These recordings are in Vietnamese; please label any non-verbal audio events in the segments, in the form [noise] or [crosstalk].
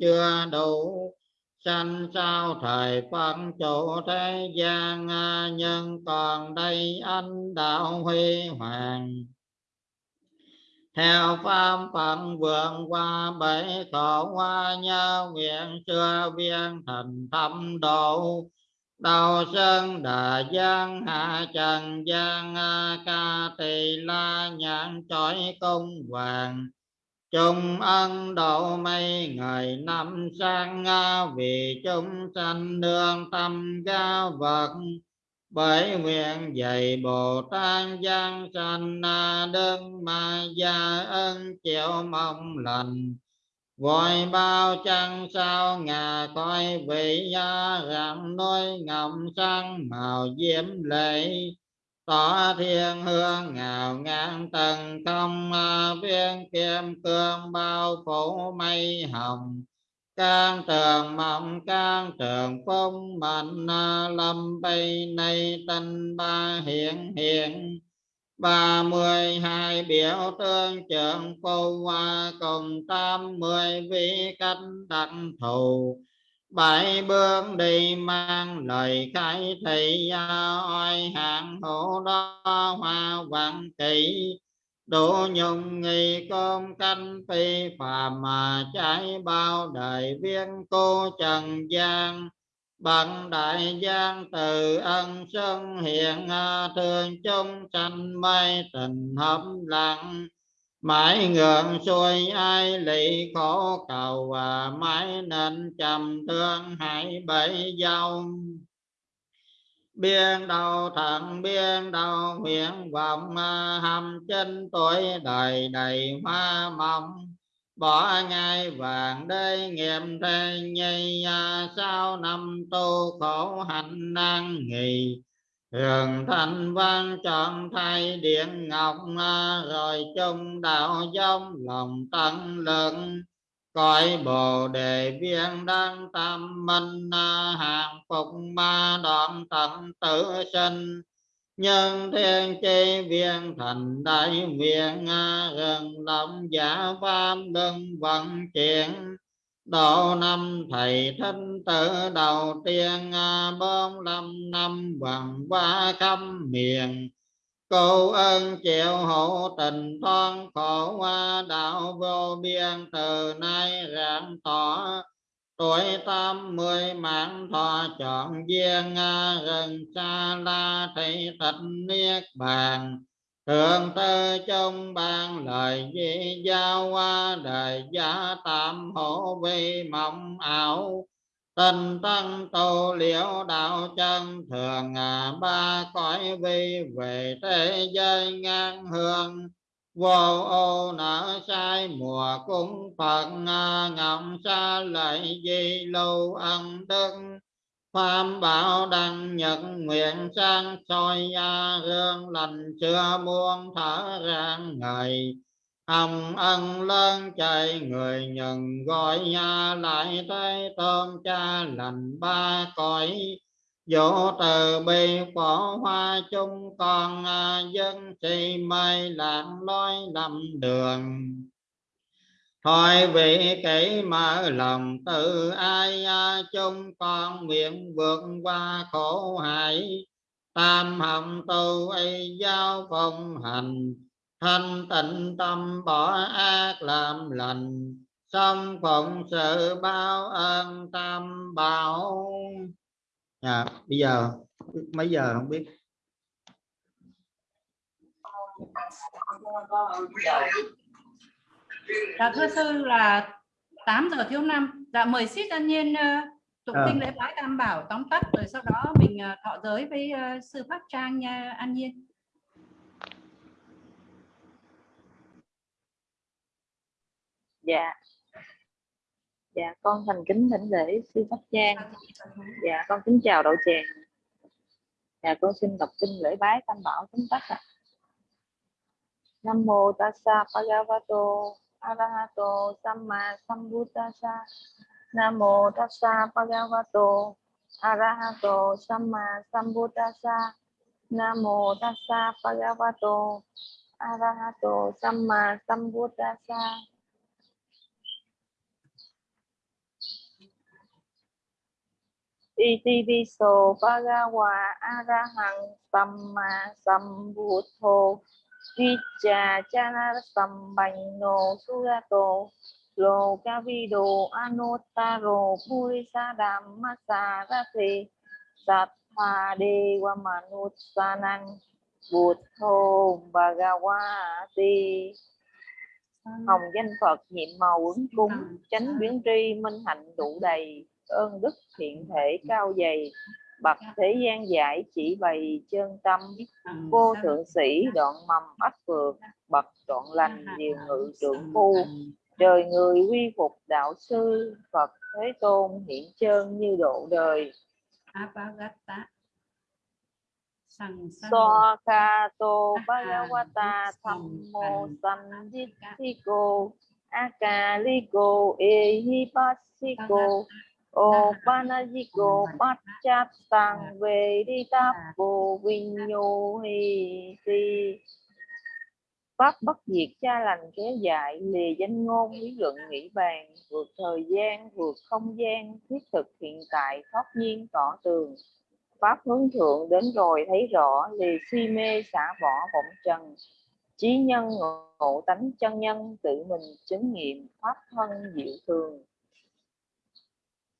chưa đủ sanh sao thời phân chủ thế gian à, nhân còn đây anh đạo huy hoàng. Theo pháp phận vượng qua bảy khổ hoa nhớ nguyện xưa viên thành thâm độ. Đầu sơn đà giang, hạ trần giang à, ca tỳ la nhãn trói cung hoàng chung ân độ mây, ngày năm sang vì chúng sanh nương tâm ga vật. Bởi nguyện dạy bồ tát giang sanh đơn ma gia ân chịu mong lành. Vội bao trăng sao ngà coi vị gia rạng nôi ngậm sang màu diễm lệ tỏ thiên hương ngào ngang tầng công viên kim cương bao phủ mây hồng. Can trường mộng can trường phong mạnh à, lâm bay nay tinh ba hiện hiện. Ba mươi hai biểu tương trưởng phu hoa à, cùng tám mươi vị cách đặng thù bảy bước đi mang lời khai thị oai à, hạng hữu đó hoa văn kỳ đủ nhung nghi công canh phi phàm mà trái bao đời viên cô trần gian bằng đại gian từ ân sân hiện à, thương chung sanh mây tình hấp lặng mãi ngượng xuôi ai lị khổ cầu và mãi nên trầm thương hãy bảy dâu. Biên đầu thận, biên đầu nguyện vọng à, hầm chân tuổi đời đầy hoa mộng. Bỏ ngai vàng đây nghiệm thế nhây à, sao năm tu khổ hạnh năng nghỉ Hường thanh văn chọn thay điện ngọc rồi chung đạo giống lòng tăng lượng. Cõi bồ đề viên đang tam minh hàng phục ma đoạn tận tử sinh. Nhân thiên chi viên thành đại nguyện à, gần lòng giả pháp đừng vận chuyển độ năm, thầy thanh tử, đầu tiên à, bốn năm năm bằng qua khâm miền. Cô ơn chịu hộ tình thoan khổ qua đạo vô biên, từ nay rạng tỏ. Tuổi tám mươi mạng thọ chọn duyên à, rừng xa la thị thịnh niết bàn. Thượng tư trong ban lời di giao qua đời gia tam hộ vi mộng ảo. Tình tăng tu liễu đạo chân, thường à ba cõi vi, về thế giới ngang hương. Vô ô nở sai, mùa cúng phật ngậm xa lại di lưu ân đức. Pháp bảo đăng nhật nguyện sang soi gia hương lành chưa muôn thở rạng ngày. Hồng ân lớn chạy người nhận gọi nhà lại tới tôn cha lành ba cõi. Dỗ từ bi phổ hoa chung con à, dân si mây lạc lối lầm đường. Thôi vị kỹ mở lòng từ ai chung con nguyện vượt qua khổ hại. Tam hồng tu y giao phong hành thanh tịnh tâm bỏ ác làm lành. Xong phụng sự bao ơn tam bảo. À, bây giờ mấy giờ không biết? Dạ thưa sư là 8 giờ thiếu năm. Dạ mời xít an nhiên uh, tụng à. kinh lễ bái tam bảo tóm tắt rồi sau đó mình uh, thọ giới với uh, sư pháp trang nha an nhiên. Dạ. Dạ con thành kính thỉnh lễ sư pháp trang. Dạ con kính chào đậu tràng dạ con xin đọc kinh lễ bái tam bảo tóm tắt ạ. Nam mô tassa bhagavato arahato samma sambuddhassa nam mô tassa, bhagavato, arahato samma sambuddhassa nam mô tassa, bhagavato, arahato samma sambuddhassa iti viso bhagawa arahang samma sambuddho viccha chana sambano surato Lokavido Anuttaro Purisadhammasarati Sattha Dewa Manussanang Buddho Bhagavati Hồng danh Phật nhiệm màu ứng cúng Chánh biến tri minh hạnh đủ đầy Ơn đức thiện thể cao dày Bậc thế gian giải chỉ bày chân tâm Vô thượng sĩ đoạn mầm ách vượt Bậc đoạn lành điều ngự trưởng phu. Đời người quy phục đạo sư Phật Thế Tôn hiện chân như độ đời. Apagata Swakato Bhagavata Thammo Sanditthiko Akaliko Ehipasiko Opanajiko Pachastang Veditapo Vinyohi pháp bất diệt cha lành kéo dài lìa danh ngôn lý luận nghĩ bàn vượt thời gian vượt không gian thiết thực hiện tại thoát nhiên tỏ tường. Pháp hướng thượng đến rồi thấy rõ lìa si mê xả bỏ vọng trần. Trí nhân ngộ tánh chân nhân tự mình chứng nghiệm pháp thân diệu thường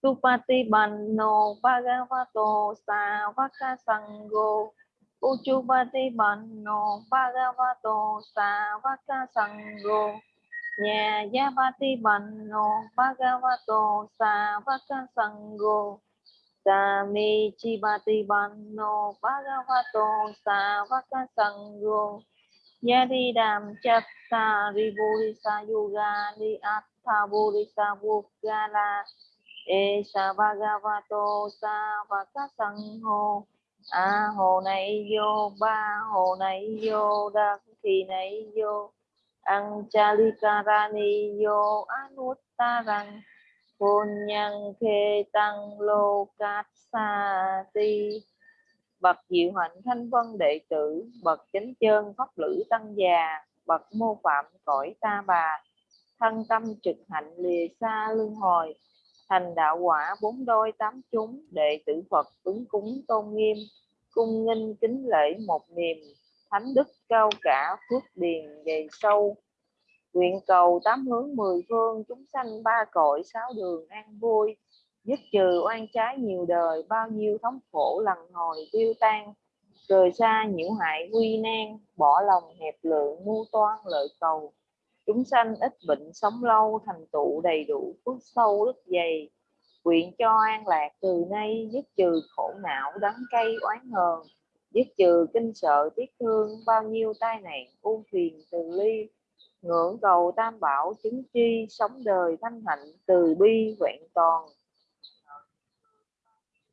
Supatipanno Bhagavato Savaka Sangho Uchupati Banno, Bhagavato Savaka Sangho Nhà Yapati Banno, Bhagavato Savaka Sangho Sami Chibati Banno, Bhagavato Savaka Sangho Yadi Dam Chatta Ribulisa Yoga Ni Atha Bulisa Esa Bhagavato Savaka Sangho a hồ này vô, ba hồ này vô đắc thì này vô. Anchalikarani vô Anuttarang Punyan khê tăng lô cát sa ti. Bậc diệu hạnh thanh vân đệ tử, Bậc chánh chân pháp lữ tăng già, Bậc mô phạm cõi ta bà. Thân tâm trực hạnh lìa xa lương hồi Thành đạo quả bốn đôi tám chúng, Đệ tử Phật ứng cúng tôn nghiêm, cung nghinh kính lễ một niềm, thánh đức cao cả phước điền dày sâu. Nguyện cầu tám hướng mười phương, chúng sanh ba cõi, sáu đường an vui. Dứt trừ oan trái nhiều đời, bao nhiêu thống khổ lần hồi tiêu tan. Rời xa nhiễu hại quy nan, bỏ lòng hẹp lượng mưu toan lợi cầu chúng sanh ít bệnh sống lâu, thành tựu đầy đủ, phước sâu đức dày. Nguyện cho an lạc từ nay, dứt trừ khổ não, đắng cay, oán hờn. Dứt trừ kinh sợ, tiếc thương, bao nhiêu tai nạn ưu phiền từ ly. Ngưỡng cầu tam bảo, chứng chi sống đời thanh hạnh, từ bi vẹn toàn.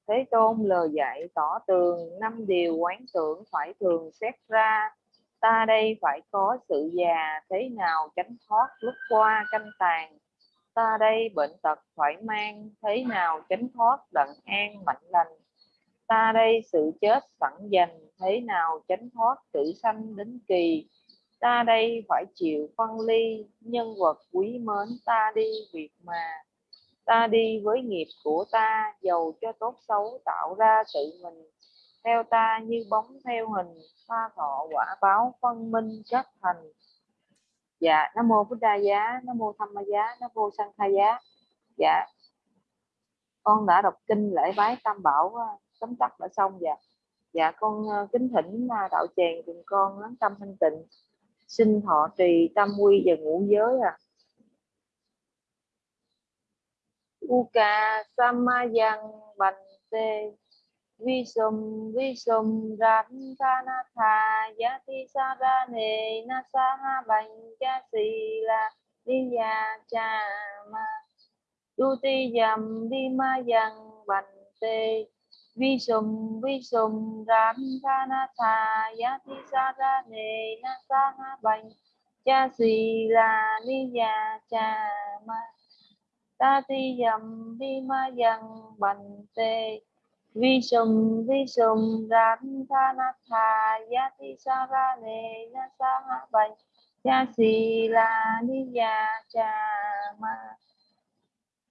Thế Tôn lời dạy tỏ tường, năm điều quán tưởng phải thường xét ra ta đây phải có sự già thế nào tránh thoát lúc qua canh tàn? Ta đây bệnh tật phải mang thế nào tránh thoát đặng an mạnh lành? Ta đây sự chết sẵn dành thế nào tránh thoát tử sanh đến kỳ? Ta đây phải chịu phân ly nhân vật quý mến ta đi việc mà. Ta đi với nghiệp của ta, giàu cho tốt xấu, tạo ra tự mình theo ta như bóng theo hình, hoa thọ quả báo phân minh chất thành. Dạ nam mô bút đa giá, nam mô tham ma giá, nam mô sanh tha giá. Dạ con đã đọc kinh lễ bái tam bảo ờ, tóm tắt đã xong dạ. Dạ con ờ, kính thỉnh à, đạo tràng cùng con lắng tâm thanh tịnh. Xin thọ trì tam quy và ngũ giới à Uka Samayang Bante Visum Visum Rathanatha Yati Sarane Nasaha Banja Sila Diya Chama Duti Yam Dima Yang Bante Visum Visum Rathanatha Yati Sarane Nasaha Banja Sila Diya Chama Tati Yam Dima Yang Bante vi sum vi sum ram tha na tha ya ti sa ra ne na sa ha bai ya si la ni ya cha ma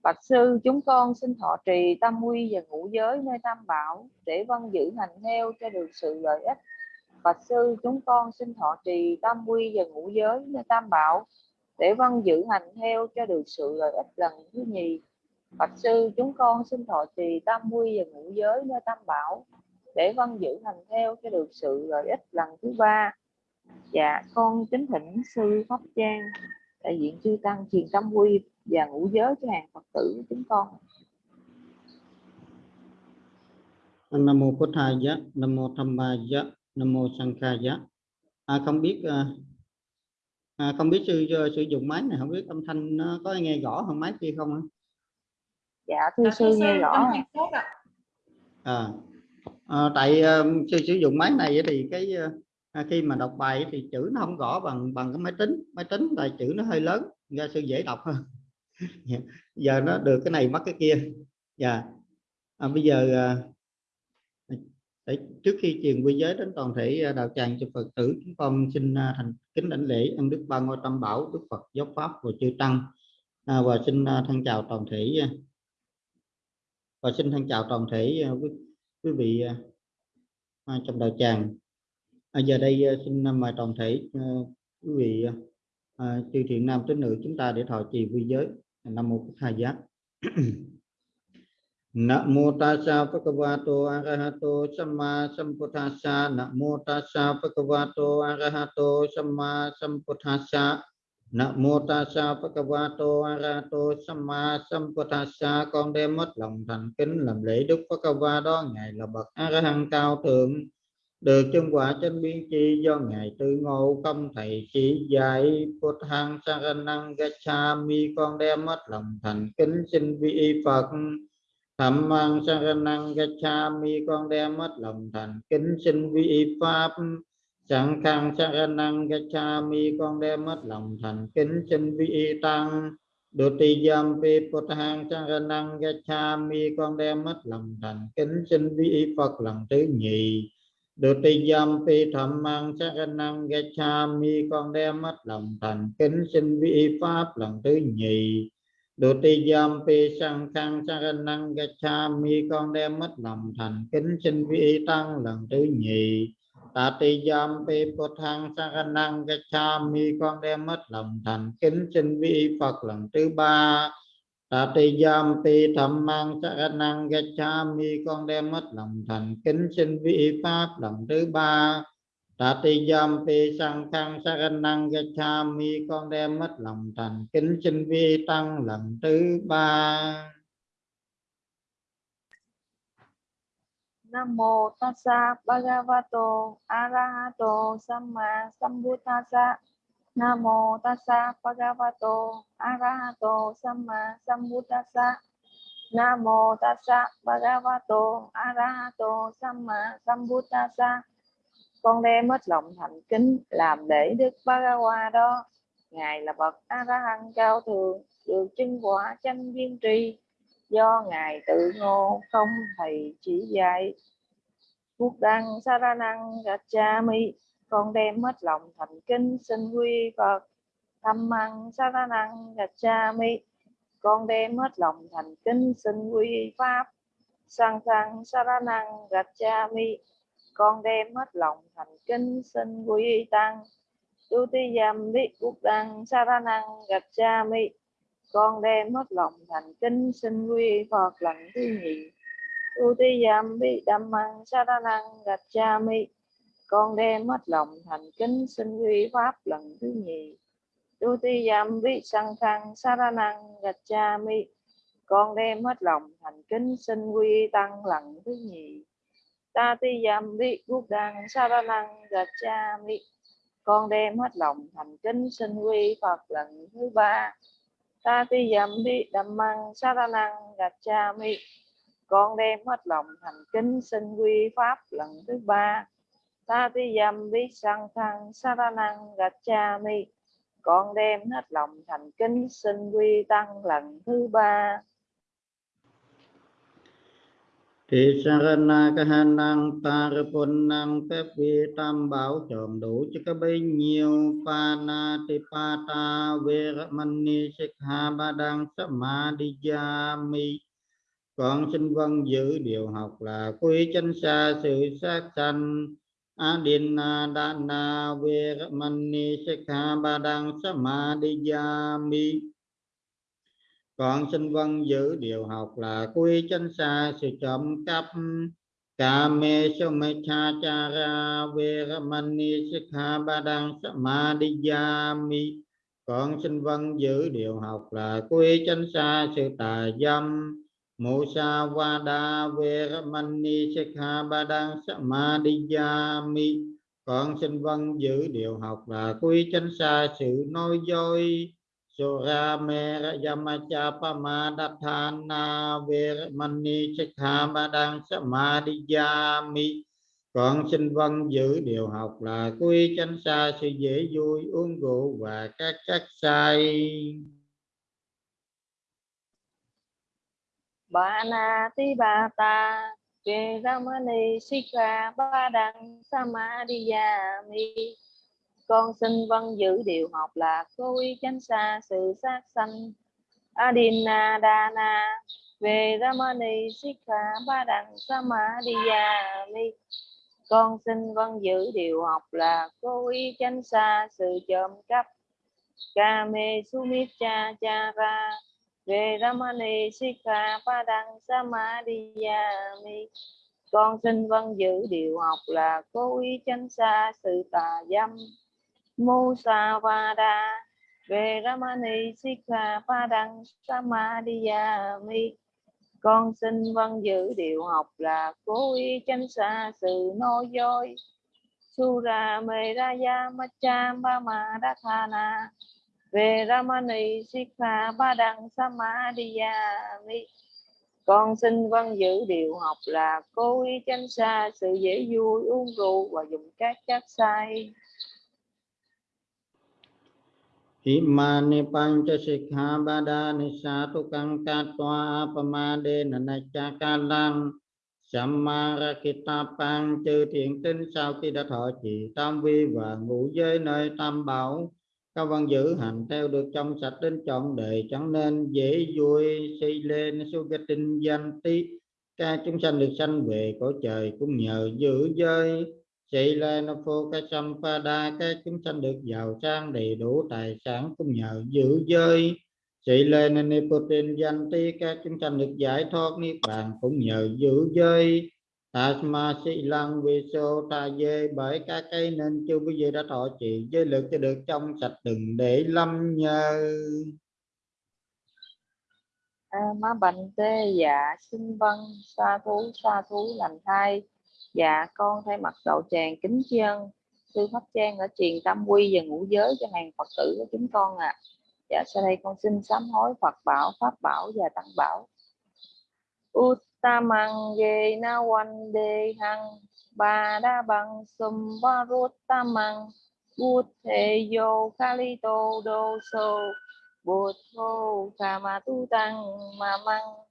Bạch sư, chúng con xin thọ trì tam quy và ngũ giới nơi tam bảo, để văn giữ hành theo cho được sự lợi ích. Bạch sư, chúng con xin thọ trì tam quy và ngũ giới nơi tam bảo, để văn giữ hành theo cho được sự lợi ích lần thứ nhì. Bạch sư chúng con xin thọ trì tam quy và ngũ giới nơi tam bảo để văn giữ hành theo cho được sự lợi ích lần thứ ba. Dạ, con kính thỉnh sư Pháp Trang đại diện chư tăng truyền Tam quy và ngũ giới cho hàng Phật tử của chúng con. Nam mô Phật Thầy giá, Nam mô Tham Ba giá, Nam mô Sang Kha giá. À, không biết à, à, không biết sư à, sử dụng máy này không biết âm thanh nó có nghe rõ hơn máy kia không ạ? Dạ thưa sư nghe rõ. À, à, tại uh, sư sử dụng máy này thì cái uh, khi mà đọc bài thì chữ nó không rõ bằng bằng cái máy tính. Máy tính là chữ nó hơi lớn ra sư dễ đọc hơn. [laughs] Giờ nó được cái này mất cái kia. Dạ à, bây giờ à, để, trước khi truyền quy giới đến toàn thể đạo tràng cho phật tử chúng con xin thành kính đảnh lễ ân đức ba ngôi tam bảo đức phật giáo pháp và chư tăng. À, và xin thân chào toàn thể và xin thân chào toàn thể à, quý, quý vị à, à, trong đạo tràng. À, giờ đây à, xin mời toàn thể à, quý vị à, chư thiện nam tín nữ chúng ta để thọ trì quy giới. Nam mô bổn giác Namo tassa bhagavato arahato samma sambuddhassa Namo tassa bhagavato arahato samma sambuddhassa Namo tassa bhagavato arato samma sambuddhassa con đem mất lòng thành kính làm lễ đức Bhagava đó ngài là bậc a la hán cao thượng, được chân quả trên biên chi do ngài tư ngộ công thầy chỉ dạy Phật hằng saranang gachami con đem mất lòng thành kính xin vi Phật. Thầm mang saranang gachami con đem mất lòng thành kính xin vi pháp sẵn khang cha gachami con đem mất lòng thành kính chân vi tăng Đồ ti giam vi Phật cái cha gachami con đem mất lòng thành kính chân vi Phật lần thứ nhì Đồ ti giam vi thầm mang sát năng mi con đem mất lòng thành kính chân vi pháp lần thứ nhì. Đồ ti giam phi sang khang sát năng mi con đem mất lòng thành kính sinh vi tăng lần thứ nhì. Tạ ti giam phi phật thăng sát năng mi con đem mất lòng thành kính xin vi Phật lần thứ ba. Tạ ti giam pi thầm mang sa năng cha mi con đem mất lòng thành kính xin vi pháp lần thứ ba Tạ ti giam pi sang khang sa năng cha mi con đem mất lòng thành kính xin vi tăng lần thứ ba Nam mô tassa bhagavato arahato samma sambuddhassa mô tassa bhagavato arahato samma sambuddhassa. mô tassa bhagavato arahato samma sambuddhassa. Con đem hết lòng thành kính làm để Đức Bhagava đó. Ngài là bậc A La Hán cao thượng, được chân quả chánh viên trì do ngài tự ngộ, không thầy chỉ dạy. Quốc đăng sa ra năng cha mi con đem hết lòng thành kính xin quy Phật. Thăm măng Cha Mi con đem hết lòng thành kính xin quy pháp. Sang thăng Cha Mi con đem hết lòng thành kính xin quy tăng. Tu ti yam đi quốc đăng sa ra năng cha mi con đem hết lòng thành kính xin quy Phật lần thứ nhì tu ti yam vi gạch cha mi. Con đem hết lòng thành kính xin quy pháp lần thứ nhì. Tu ti yam vi sang khang cha mi. Con đem hết lòng thành kính xin quy tăng lần thứ nhì. Ta ti yam vi quốc đăng sa ra năng gạt cha mi. Con đem hết lòng thành kính xin quy phật lần thứ ba ta ti yam vi dhammang saranang gacchami con đem hết lòng thành kính xin quy pháp lần thứ ba. Tatiyam Visangthang Saranang Gacchami con đem hết lòng thành kính xin quy tăng lần thứ ba. Thị sarana ca han năng ta ra pun năng phép vi tam bảo tròn đủ cho các bấy nhiêu pa na ti pa ta ve mani sikha ba đăng samadhiyami con xin vâng giữ điều học là quy chánh xa sự sát sanh. Adina Dana Veramani Sikha Badang Samadhiyami con xin vâng giữ điều học là quy chánh xa sự trộm cắp. Kame Somecha Veramani Sikha Badang Samadhiyami Con xin vâng giữ điều học là quy chánh xa sự tà dâm. Musawada Veramani Sikha Badang Samadhiyami Con xin vâng giữ điều học là quy chánh xa sự nói dối. Sura Mera Yamacha Pamadathana Veramani Sikha Badang Samadhiyami Con xin vâng giữ điều học là quy chánh xa sự dễ vui, uống rượu và các chất say. Banatibata Veramani Sikha Badang Samadhiyami con xin vâng giữ điều học là cô y tránh xa, sự sát sanh. Adina Dana Veramani Sikha Badang Samadhiyami Con xin vâng giữ điều học là cô y tránh xa, sự trộm cắp. Kame Sumicha Chara Veramani Sikha Padang Samadhiyami Con xin vâng giữ điều học là cố ý tránh xa, sự tà dâm. Musavada Veramani Sikha Padang Samadhiyami Con xin vâng giữ điều học là cố ý tránh xa sự nô dối. Sura Meraya Macham Bama Dathana Veramani Sikha Padang Samadhiyami Con xin vâng giữ điều học là cố ý tránh xa sự dễ vui, uống rượu và dùng các chất say. Imani pancha sikha badani satukang katwa apamade nanachakalang Sammarakitapang chư thiện tinh sau khi đã thọ trì tam vi và ngũ giới nơi tam bảo các văn giữ hành theo được trong sạch đến chọn đề chẳng nên dễ vui xây lên sugatin danh tí. Các chúng sanh được sanh về cõi trời cũng nhờ giữ giới xây lên phô ca đa cái chúng sanh được giàu sang đầy đủ tài sản cũng nhờ giữ giới. Xây lên nipotin danh tí các chúng sanh được giải thoát niết bàn cũng nhờ giữ giới. Asma si lăng vi sô ta dê bởi các cây nên chưa quý vị đã thọ trì giới lực cho được trong sạch đừng để lâm nhờ à, má bành tê dạ xin vân sa thú sa thú lành thai dạ con thay mặt đạo tràng kính tri ân, sư pháp trang ở truyền tâm quy và ngũ giới cho hàng phật tử của chúng con ạ à. dạ sau đây con xin sám hối phật bảo, pháp bảo và tăng bảo Uttamang ye na wan de hang Bada bang sum varuttamang Buddhe yo kalito do so Buddho kama tu tăng ma măng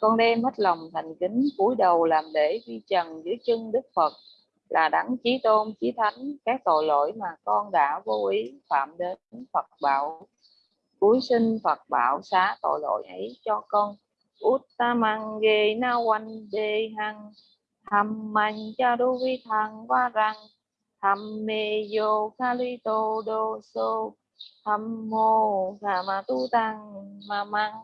con đem hết lòng thành kính, cúi đầu làm lễ vi trần dưới chân Đức Phật. Là đấng chí tôn, chí thánh, các tội lỗi mà con đã vô ý phạm đến Phật bảo. Cúi xin Phật bảo xá tội lỗi ấy cho con. Uttamang ge na wan de hang tham man cha đô vi thang va răng tham mê yo kali tô đô so tham mô hà ma tu tăng ma mang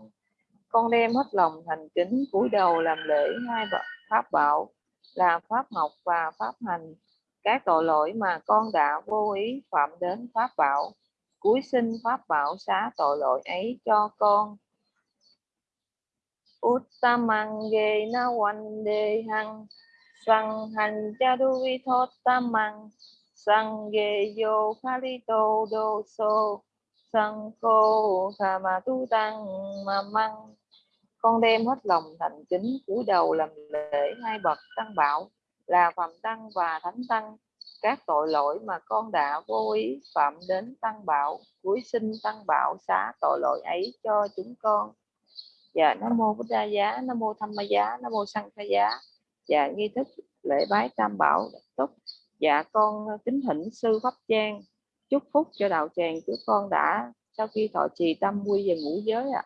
con đem hết lòng thành kính, cúi đầu làm lễ hai pháp bảo là pháp học và pháp hành. Các tội lỗi mà con đã vô ý phạm đến pháp bảo, cúi xin pháp bảo xá tội lỗi ấy cho con. Uttamang ge na wan de hang sang hành cha du vi thốt tamang. Sang ge yo kali to do so, sang cô khama tu tăng ma mang con đem hết lòng thành kính, cúi đầu làm lễ hai bậc tăng bảo là phạm tăng và thánh tăng. Các tội lỗi mà con đã vô ý phạm đến tăng bảo cuối sinh tăng bảo xá tội lỗi ấy cho chúng con. Dạ nam mô bổn giá, nam mô tham ma giá, nam mô sanh giá. Dạ nghi thức lễ bái tam bảo tốt dạ con kính thỉnh sư pháp trang chúc phúc cho đạo tràng chúng con đã. Sau khi thọ trì tâm quy về ngũ giới ạ.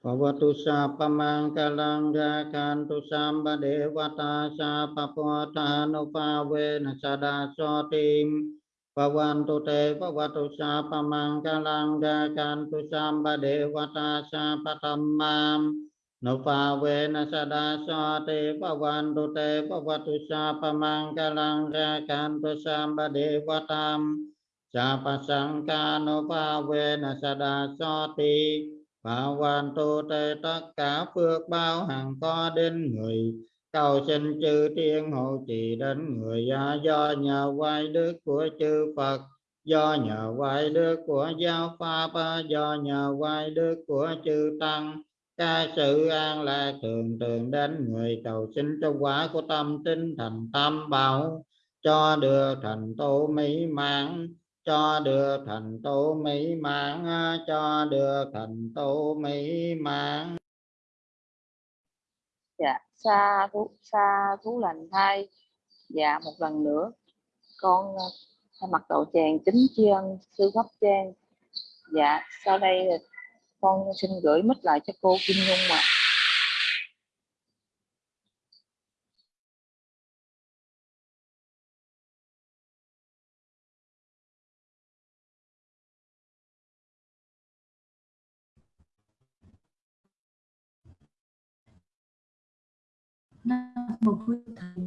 Pavatu sa pamang kalang rakantu samba devata sa papota no pave na sada sotim. Pavantu te pavatu sa pamang kalang rakantu samba devata sa patamam no pave na sada so te pavantu te pavatu sa pamang kalang rakantu samba devatam. Sa sangka no pave na sada sotim và quan tu tê tất cả phước bao hằng có đến người. Cầu xin chư thiên hộ trì đến người. Do nhờ quay đức của chư Phật. Do nhờ quay đức của giáo pháp. Do nhờ quay đức của chư tăng. Ca sự an lạc thường thường đến người. Cầu xin cho quả của tâm tinh thành tâm bảo. Cho được thành tựu mỹ mãn cho được thành tựu mỹ mãn, cho được thành tựu mỹ mãn. Dạ sa thú sa thú lành thay dạ một lần nữa. Con mặc thay mặt đầu tràng chính tri ân sư pháp trang dạ sau đây con xin gửi mít lại cho cô Kim Nhung ạ. Nam mô Bụt Thầy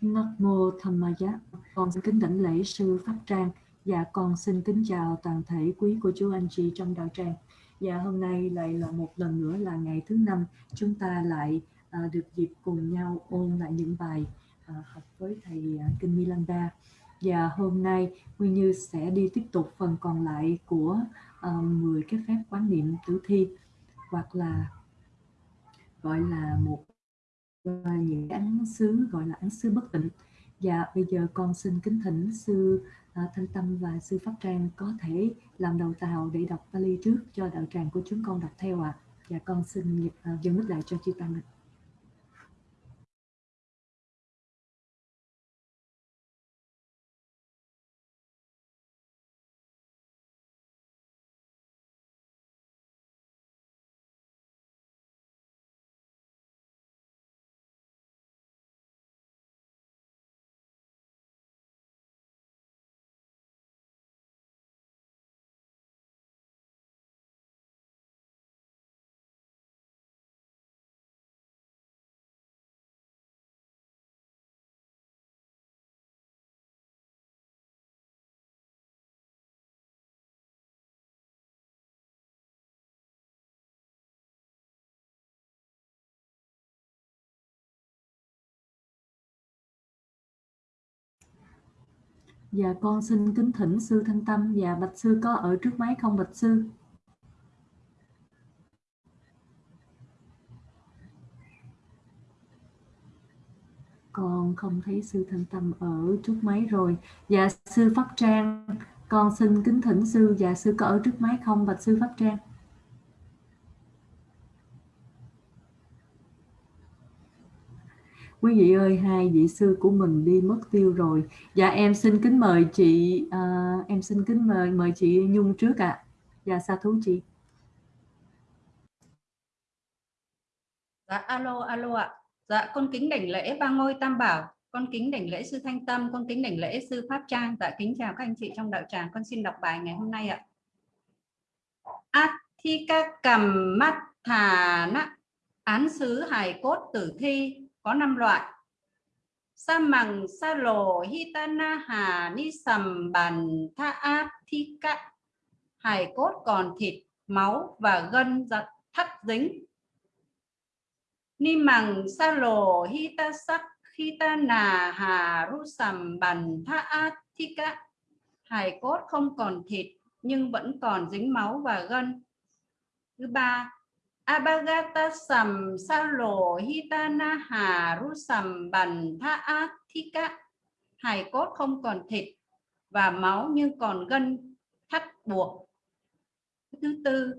Nam mô Tham Ma Giá. Con xin kính đảnh lễ sư Pháp Trang và con xin kính chào toàn thể quý cô chú anh chị trong đạo tràng. Và hôm nay lại là một lần nữa là ngày thứ năm chúng ta lại à, được dịp cùng nhau ôn lại những bài à, học với thầy à, Kinh Milanda. Và dạ hôm nay Nguyên Như sẽ đi tiếp tục phần còn lại của à, 10 cái phép quán niệm tử thi hoặc là gọi là một những án xứ gọi là án xứ bất tịnh và bây giờ con xin kính thỉnh sư uh, Thanh Tâm và sư Pháp Trang có thể làm đầu tàu để đọc Pali trước cho đạo tràng của chúng con đọc theo ạ. À. Và con xin uh, à, dâng mic lại cho chị Tăng ạ. Dạ con xin kính thỉnh sư Thanh Tâm và Bạch Sư có ở trước máy không Bạch Sư? Con không thấy sư Thanh Tâm ở trước máy rồi. Dạ sư Pháp Trang, con xin kính thỉnh sư và sư có ở trước máy không Bạch Sư Pháp Trang? Quý vị ơi hai vị sư của mình đi mất tiêu rồi. Dạ em xin kính mời chị uh, em xin kính mời mời chị nhung trước ạ. À. dạ sa thú chị. Dạ alo alo ạ. Dạ con kính đảnh lễ ba ngôi tam bảo con kính đảnh lễ sư thanh tâm con kính đảnh lễ sư pháp trang. Dạ kính chào các anh chị trong đạo tràng con xin đọc bài ngày hôm nay ạ. Athika cầm mắt thà án xứ hài cốt tử thi có 5 loại. Sa mằng, sa lồ hitana hà, ni sầm, bàn, tha áp thi cạ hài cốt còn thịt, máu và gân giật thắt dính. Ni mằng, sa lồ hita sắc hitana hà, ru sầm, bàn, tha áp thi cạ hài cốt không còn thịt, nhưng vẫn còn dính máu và gân. Thứ ba Abhagata sam salo hitana haru sam bàn tha athika hài cốt không còn thịt và máu nhưng còn gân thắt buộc. Thứ tư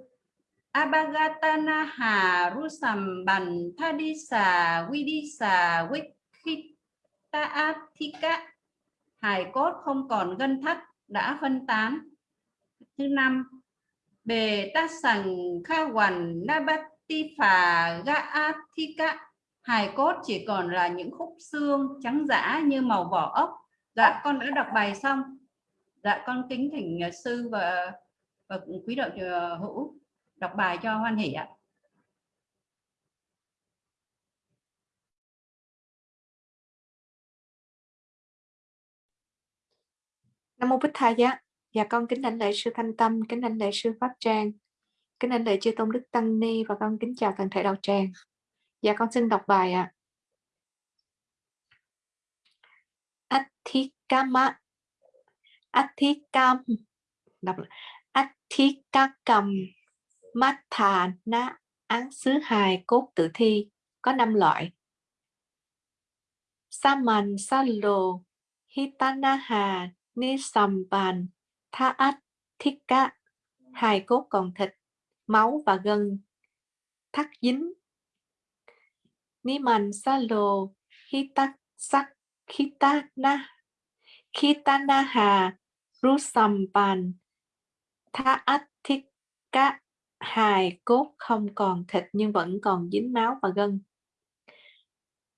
Abagatanaha Rusambhan Thadisa Vidisa Vikhitaathika hài cốt không còn gân thắt đã phân tán. Thứ năm bề ta sằng kha hoàn nabati phà hài cốt chỉ còn là những khúc xương trắng dã như màu vỏ ốc. Dạ con đã đọc bài xong. Dạ con kính thỉnh à, sư và, và quý đạo à, hữu đọc bài cho hoan hỷ ạ. Nam mô Bích Tha ạ Dạ con kính đảnh lễ sư Thanh Tâm, kính đảnh lễ sư Pháp Trang, kính đảnh lễ chư tôn đức Tăng Ni và con kính chào toàn thể đạo tràng. Dạ con xin đọc bài ạ. À. Athikama Athikam đọc Athikakam Mathana án xứ hài cốt tử thi có năm loại. Saman Salo Hitanaha Nisamban tha át, thiết cá, hài cốt còn thịt, máu và gân thắt dính. Ni man sa lô, hi tắc sắc, khi ta na, khi ta na hà, ru sầm bàn, tha át thiết cá, hài cốt không còn thịt nhưng vẫn còn dính máu và gân.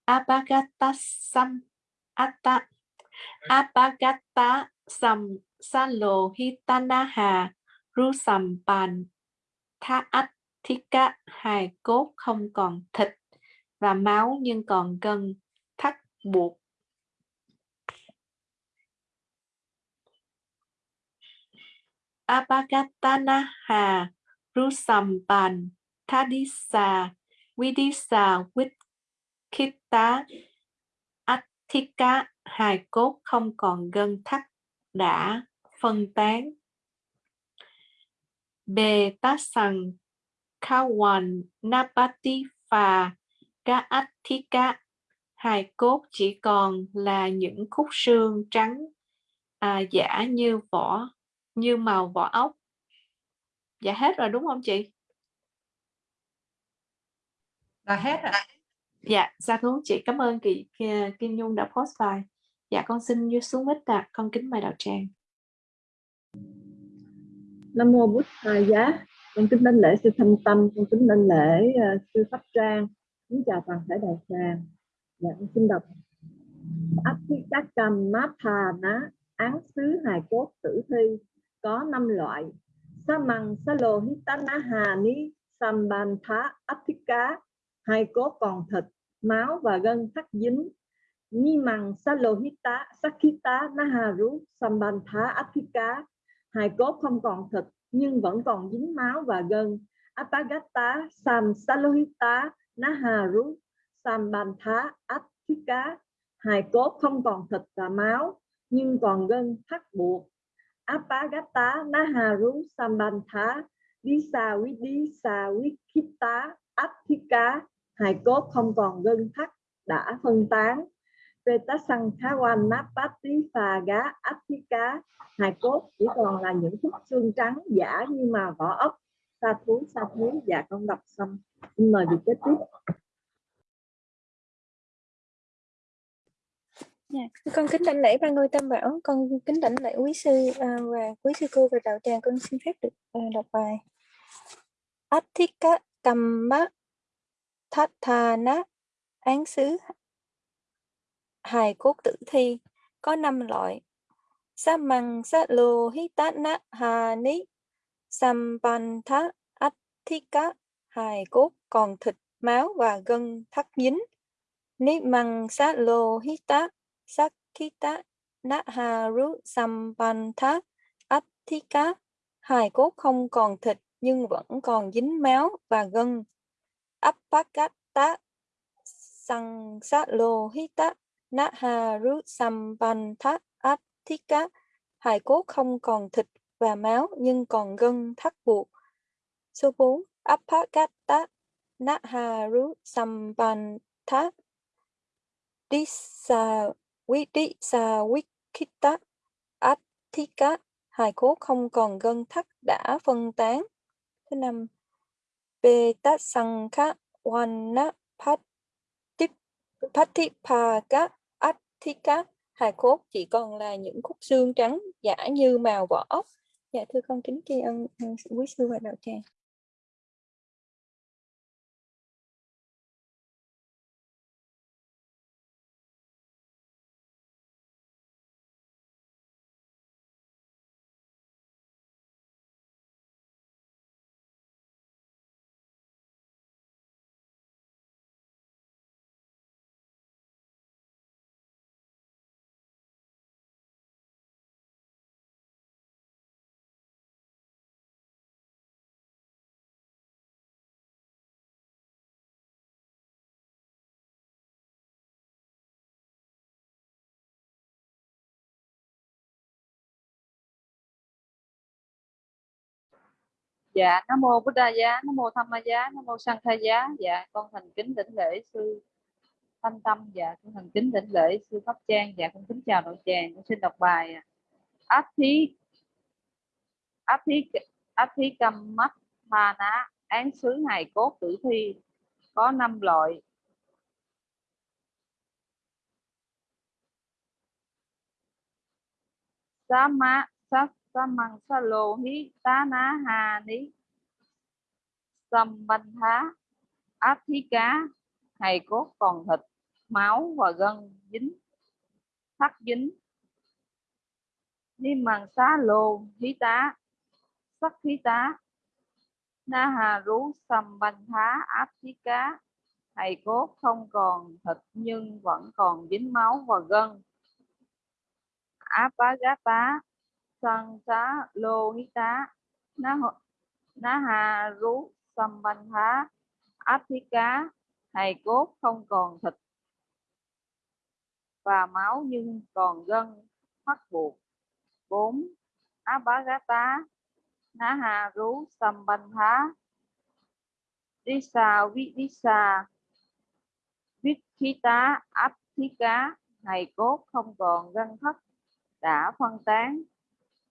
Abagatasam Atta Apagata Sam Salohitanaha Rusampan Thaatika hài cốt không còn thịt và máu nhưng còn gân thắt buộc. Apagatanaha Rusampan Thadisa Vidisa Vitkita Atika hài cốt không còn gân thắt đã phân tán. Bề tá sằng Kawan Napati Phà Gaathika hài cốt chỉ còn là những khúc xương trắng à, giả như vỏ như màu vỏ ốc. Dạ hết rồi đúng không chị? Là hết rồi dạ dạ thú chị. Cảm ơn chị Kim Nhung đã post bài dạ con xin như xuống mít ạ con kính mời đạo tràng. Nam mô Bụt Thầy Giá. Con kính đến lễ sư thanh tâm con kính đến lễ uh, sư pháp trang. Kính chào toàn thể đạo tràng. Dạ con xin đọc. Athikakam Mathana án xứ hài cốt tử thi có năm loại. Samang Salohitanaha Ni Sambantha apika, hai cốt còn thịt, máu và gân thắt dính. Nimang Salohita Sakita Naharu Sambantha Athika hai cốt không còn thịt, nhưng vẫn còn dính máu và gân. Apagata Sam Salohita Naharu Sambantha Athika hai cốt không còn thịt và máu, nhưng còn gân thắt buộc. Apagata naharu sambantha disa vidisa vikita athika hài cốt không còn gân thắt đã phân tán. Vetasang Khawan Napati Phà Gá hài cốt chỉ còn là những khúc xương trắng giả như mà vỏ ốc. Sa thú sa thú và dạ, con đọc xong. Xin mời vị kế tiếp. Dạ, con kính đảnh lễ ba ngôi tam bảo, con kính đảnh lễ quý sư à, và quý sư cô và đạo tràng, con xin phép được à, đọc bài. Athika Kamma Thathana án xứ hài cốt tử thi có năm loại. Samang Salo Hitana Hani Sampantha atthika hài cốt còn thịt, máu và gân thắt dính. Nimang Salo Hita Sakita Naharu Sampantha atthika hài cốt không còn thịt nhưng vẫn còn dính máu và gân. appakatá sang sát lô hít tát Naharu Sampantha hài cốt không còn thịt và máu nhưng còn gân thắt buộc. Số 4. apakata Naharu Sampantha Disa Vidisa Wikita atthika, hài cốt không còn gân thắt đã phân tán. Thứ năm, Betasankha Wana Pat Patipaka Atthika hài cốt chỉ còn là những khúc xương trắng giả như màu vỏ ốc. Dạ thưa con kính tri ân quý sư và đạo tràng. Dạ nam mô bổn đa giá, nam mô tham ma giá, nam mô sanh khai giá. Dạ con thành kính đỉnh lễ sư thanh tâm. Dạ con thành kính đỉnh lễ sư pháp trang. Dạ con kính chào đội tràng con xin đọc bài à, áp thí áp thí áp thí cầm mắt ma ná, án xứ hài cốt tử thi, có năm loại. Sa ma sát sa salo sa lô hí tá ná hà ni sâm banh áp thí cá hài cốt, còn thịt, máu và gân dính, thắt dính ni màng xá lô hí tá, sắc hí tá na hà rú sầm banh thá áp thí cá hài cốt, không còn thịt, nhưng vẫn còn dính, máu và gân áp bá gá tá sang xá lô hí tá ná, ná hà rú sâm banh thá áp thí cá hài cốt không còn thịt và máu nhưng còn gân mắc buộc bốn á bá gá tá ná hà rú sâm banh thá đi xà vi đi xà viết khí tá áp thí cá hài cốt không còn gân thất đã phân tán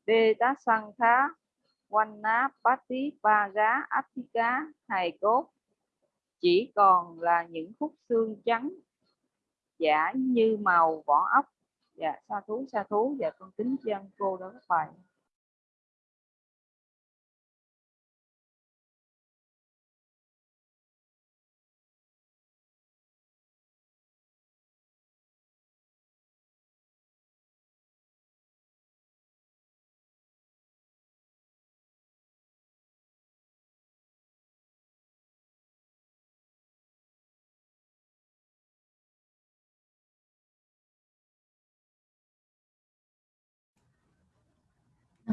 đê tá sang khá quanh ná bát tí ba gá áp thí cá, hài cốt. Chỉ còn là những khúc xương trắng, giả như màu vỏ ốc. Dạ sa thú sa thú. Dạ con kính chân cô đó các bạn.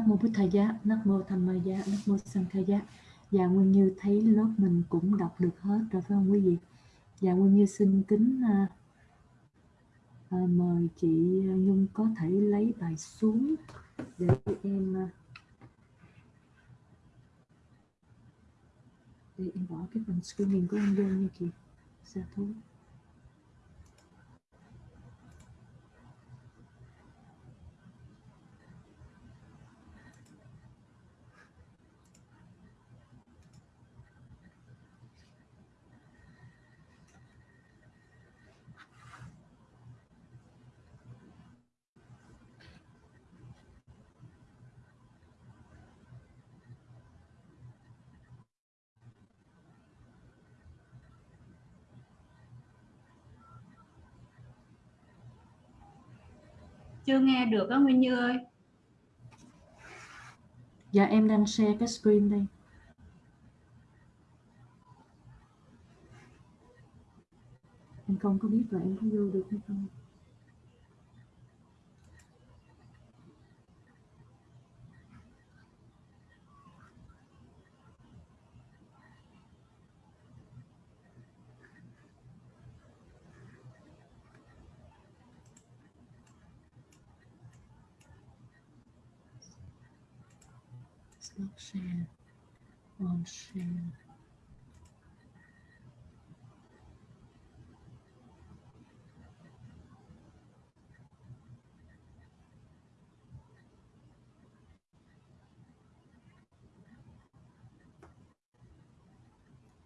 Nam mô Bụt Thầy giá, Nam mô Tham Ma giá, Nam mô Sang Khai giá. Dạ Nguyên Như thấy lớp mình cũng đọc được hết rồi phải không quý vị? Dạ Nguyên Như xin kính à, à, mời chị Nhung có thể lấy bài xuống để em à, để em bỏ cái phần screening của em vô nha chị. Sa thôi. Chưa nghe được á Nguyên Như ơi Dạ em đang share cái screen đây. Em không có biết là em có vô được hay không. Share. On share.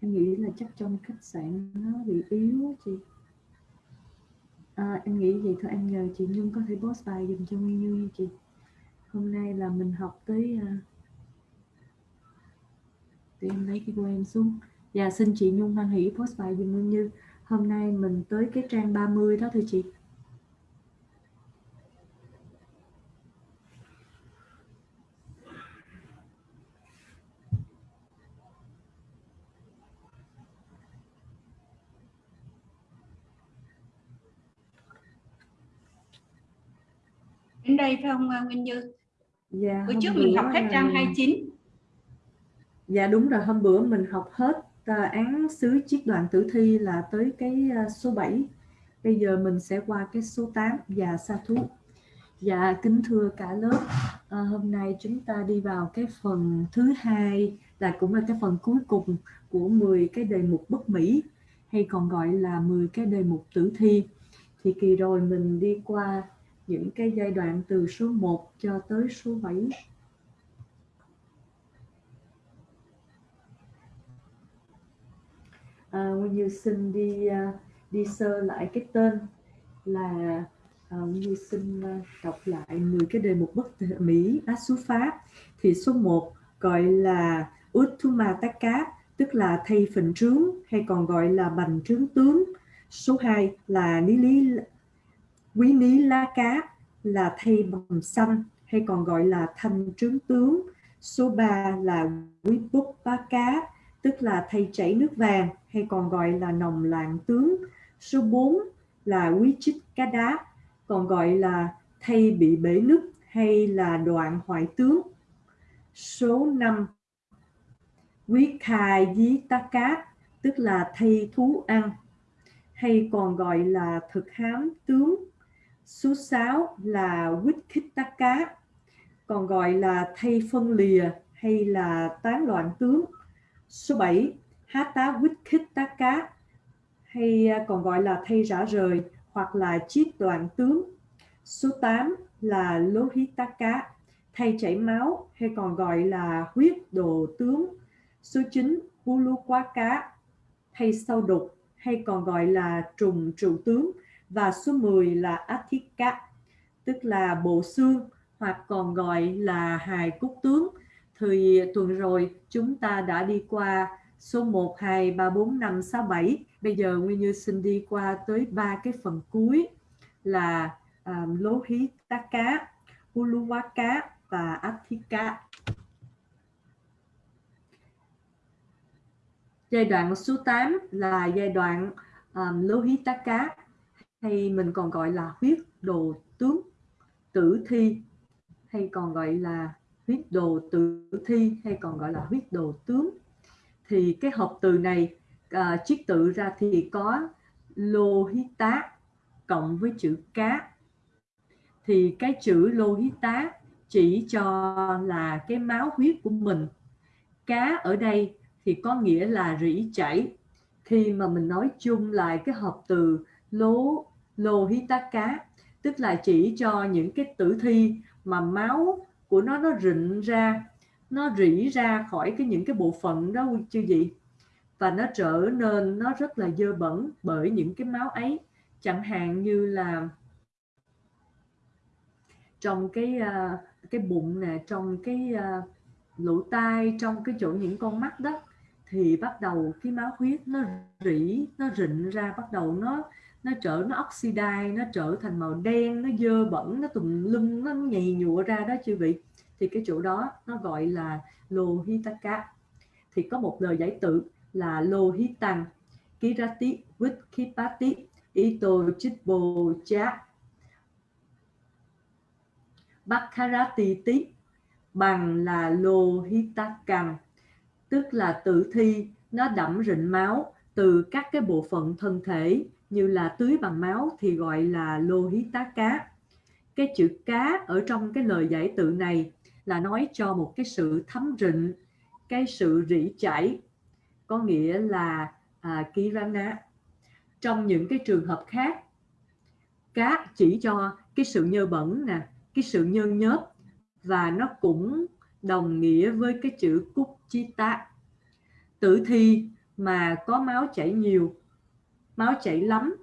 em nghĩ là chắc trong khách sạn nó bị yếu chị à, em nghĩ vậy thôi em nhờ chị Nhung có thể post bài dùm cho Nguyên Như chị hôm nay là mình học tới uh, để em lấy cái của em xuống và xin chị Nhung hoan hỷ post bài dùm Nguyên Như hôm nay mình tới cái trang 30 đó thưa chị Đến đây phải không Nguyên Như? Dạ, Bữa trước mình học hết trang 29. Dạ đúng rồi, hôm bữa mình học hết uh, án xứ chiết đoạn tử thi là tới cái uh, số 7. Bây giờ mình sẽ qua cái số 8 và sa thú. Dạ kính thưa cả lớp, à, hôm nay chúng ta đi vào cái phần thứ hai là cũng là cái phần cuối cùng của 10 cái đề mục bất mỹ hay còn gọi là 10 cái đề mục tử thi. Thì kỳ rồi mình đi qua những cái giai đoạn từ số 1 cho tới số 7. À, Nguyên Như xin đi uh, đi sơ lại cái tên là à, uh, Nguyên Như xin uh, à, đọc lại 10 cái đề mục bất mỹ á số pháp thì số 1 gọi là Uttumataka tức là thay phình trướng hay còn gọi là bành trướng tướng số 2 là Ní Lý quý ní lá cá là thay bầm xanh hay còn gọi là thanh trướng tướng. Số 3 là quý búp bá cá, tức là thay chảy nước vàng hay còn gọi là nồng loạn tướng. Số 4 là quý chích cá đá, còn gọi là thay bị bể nứt hay là đoạn hoại tướng. Số 5 quý khai dí tá cá, tức là thay thú ăn hay còn gọi là thực hám tướng Số 6 là Wikitaka, còn gọi là thay phân lìa hay là tán loạn tướng. Số 7, Hata Wikitaka hay à, còn gọi là thay rã rời hoặc là chiết đoạn tướng. Số 8 là Lohitaka, thay chảy máu hay còn gọi là huyết đồ tướng. Số 9, Ulukwaka, thay sau đục hay còn gọi là trùng trụ tướng và số 10 là Athika, tức là bộ xương hoặc còn gọi là hài cốt tướng. Thì tuần rồi chúng ta đã đi qua số 1, 2, 3, 4, 5, 6, 7. Bây giờ Nguyên Như xin đi qua tới ba cái phần cuối là um, Lố Hí Tá Cá, Uluwa Cá và Athika. Giai đoạn số 8 là giai đoạn à, um, Lô Hí Tá Cá hay mình còn gọi là huyết đồ tướng tử thi hay còn gọi là huyết đồ tử thi hay còn gọi là huyết đồ tướng. Thì cái hợp từ này à, uh, chiết tự ra thì có lô hít tá cộng với chữ cá. Thì cái chữ lô hít tá chỉ cho là cái máu huyết của mình. Cá ở đây thì có nghĩa là rỉ chảy. Khi mà mình nói chung lại cái hợp từ lố lô hí tá cá tức là chỉ cho những cái tử thi mà máu của nó nó rịn ra, nó rỉ ra khỏi cái những cái bộ phận đó chưa gì? Và nó trở nên, nó rất là dơ bẩn bởi những cái máu ấy. Chẳng hạn như là trong cái à, cái bụng nè, trong cái à, lỗ tai, trong cái chỗ những con mắt đó, thì bắt đầu cái máu huyết nó rỉ, nó rịn ra, bắt đầu nó nó trở, nó oxidize nó trở thành màu đen, nó dơ bẩn, nó tùm lum, nó nhầy nhụa ra đó chư vị. Thì cái chỗ đó nó gọi là lohitaka. Thì có một lời giải tự là lohitan kirati vitkipati ito chitbo cha bakharati tí bằng là lohitakan tức là tử thi, nó đẫm rịnh máu từ các cái bộ phận thân thể như là tưới bằng máu thì gọi là lô hí tá cá. Cái chữ cá ở trong cái lời giải tự này là nói cho một cái sự thấm rịnh, cái sự rỉ chảy, có nghĩa là à, kirana. Trong những cái trường hợp khác, cá chỉ cho cái sự nhơ bẩn nè, cái sự nhơ nhớp và nó cũng đồng nghĩa với cái chữ cúc chi kuchita. Tử thi mà có máu chảy nhiều máu chảy lắm.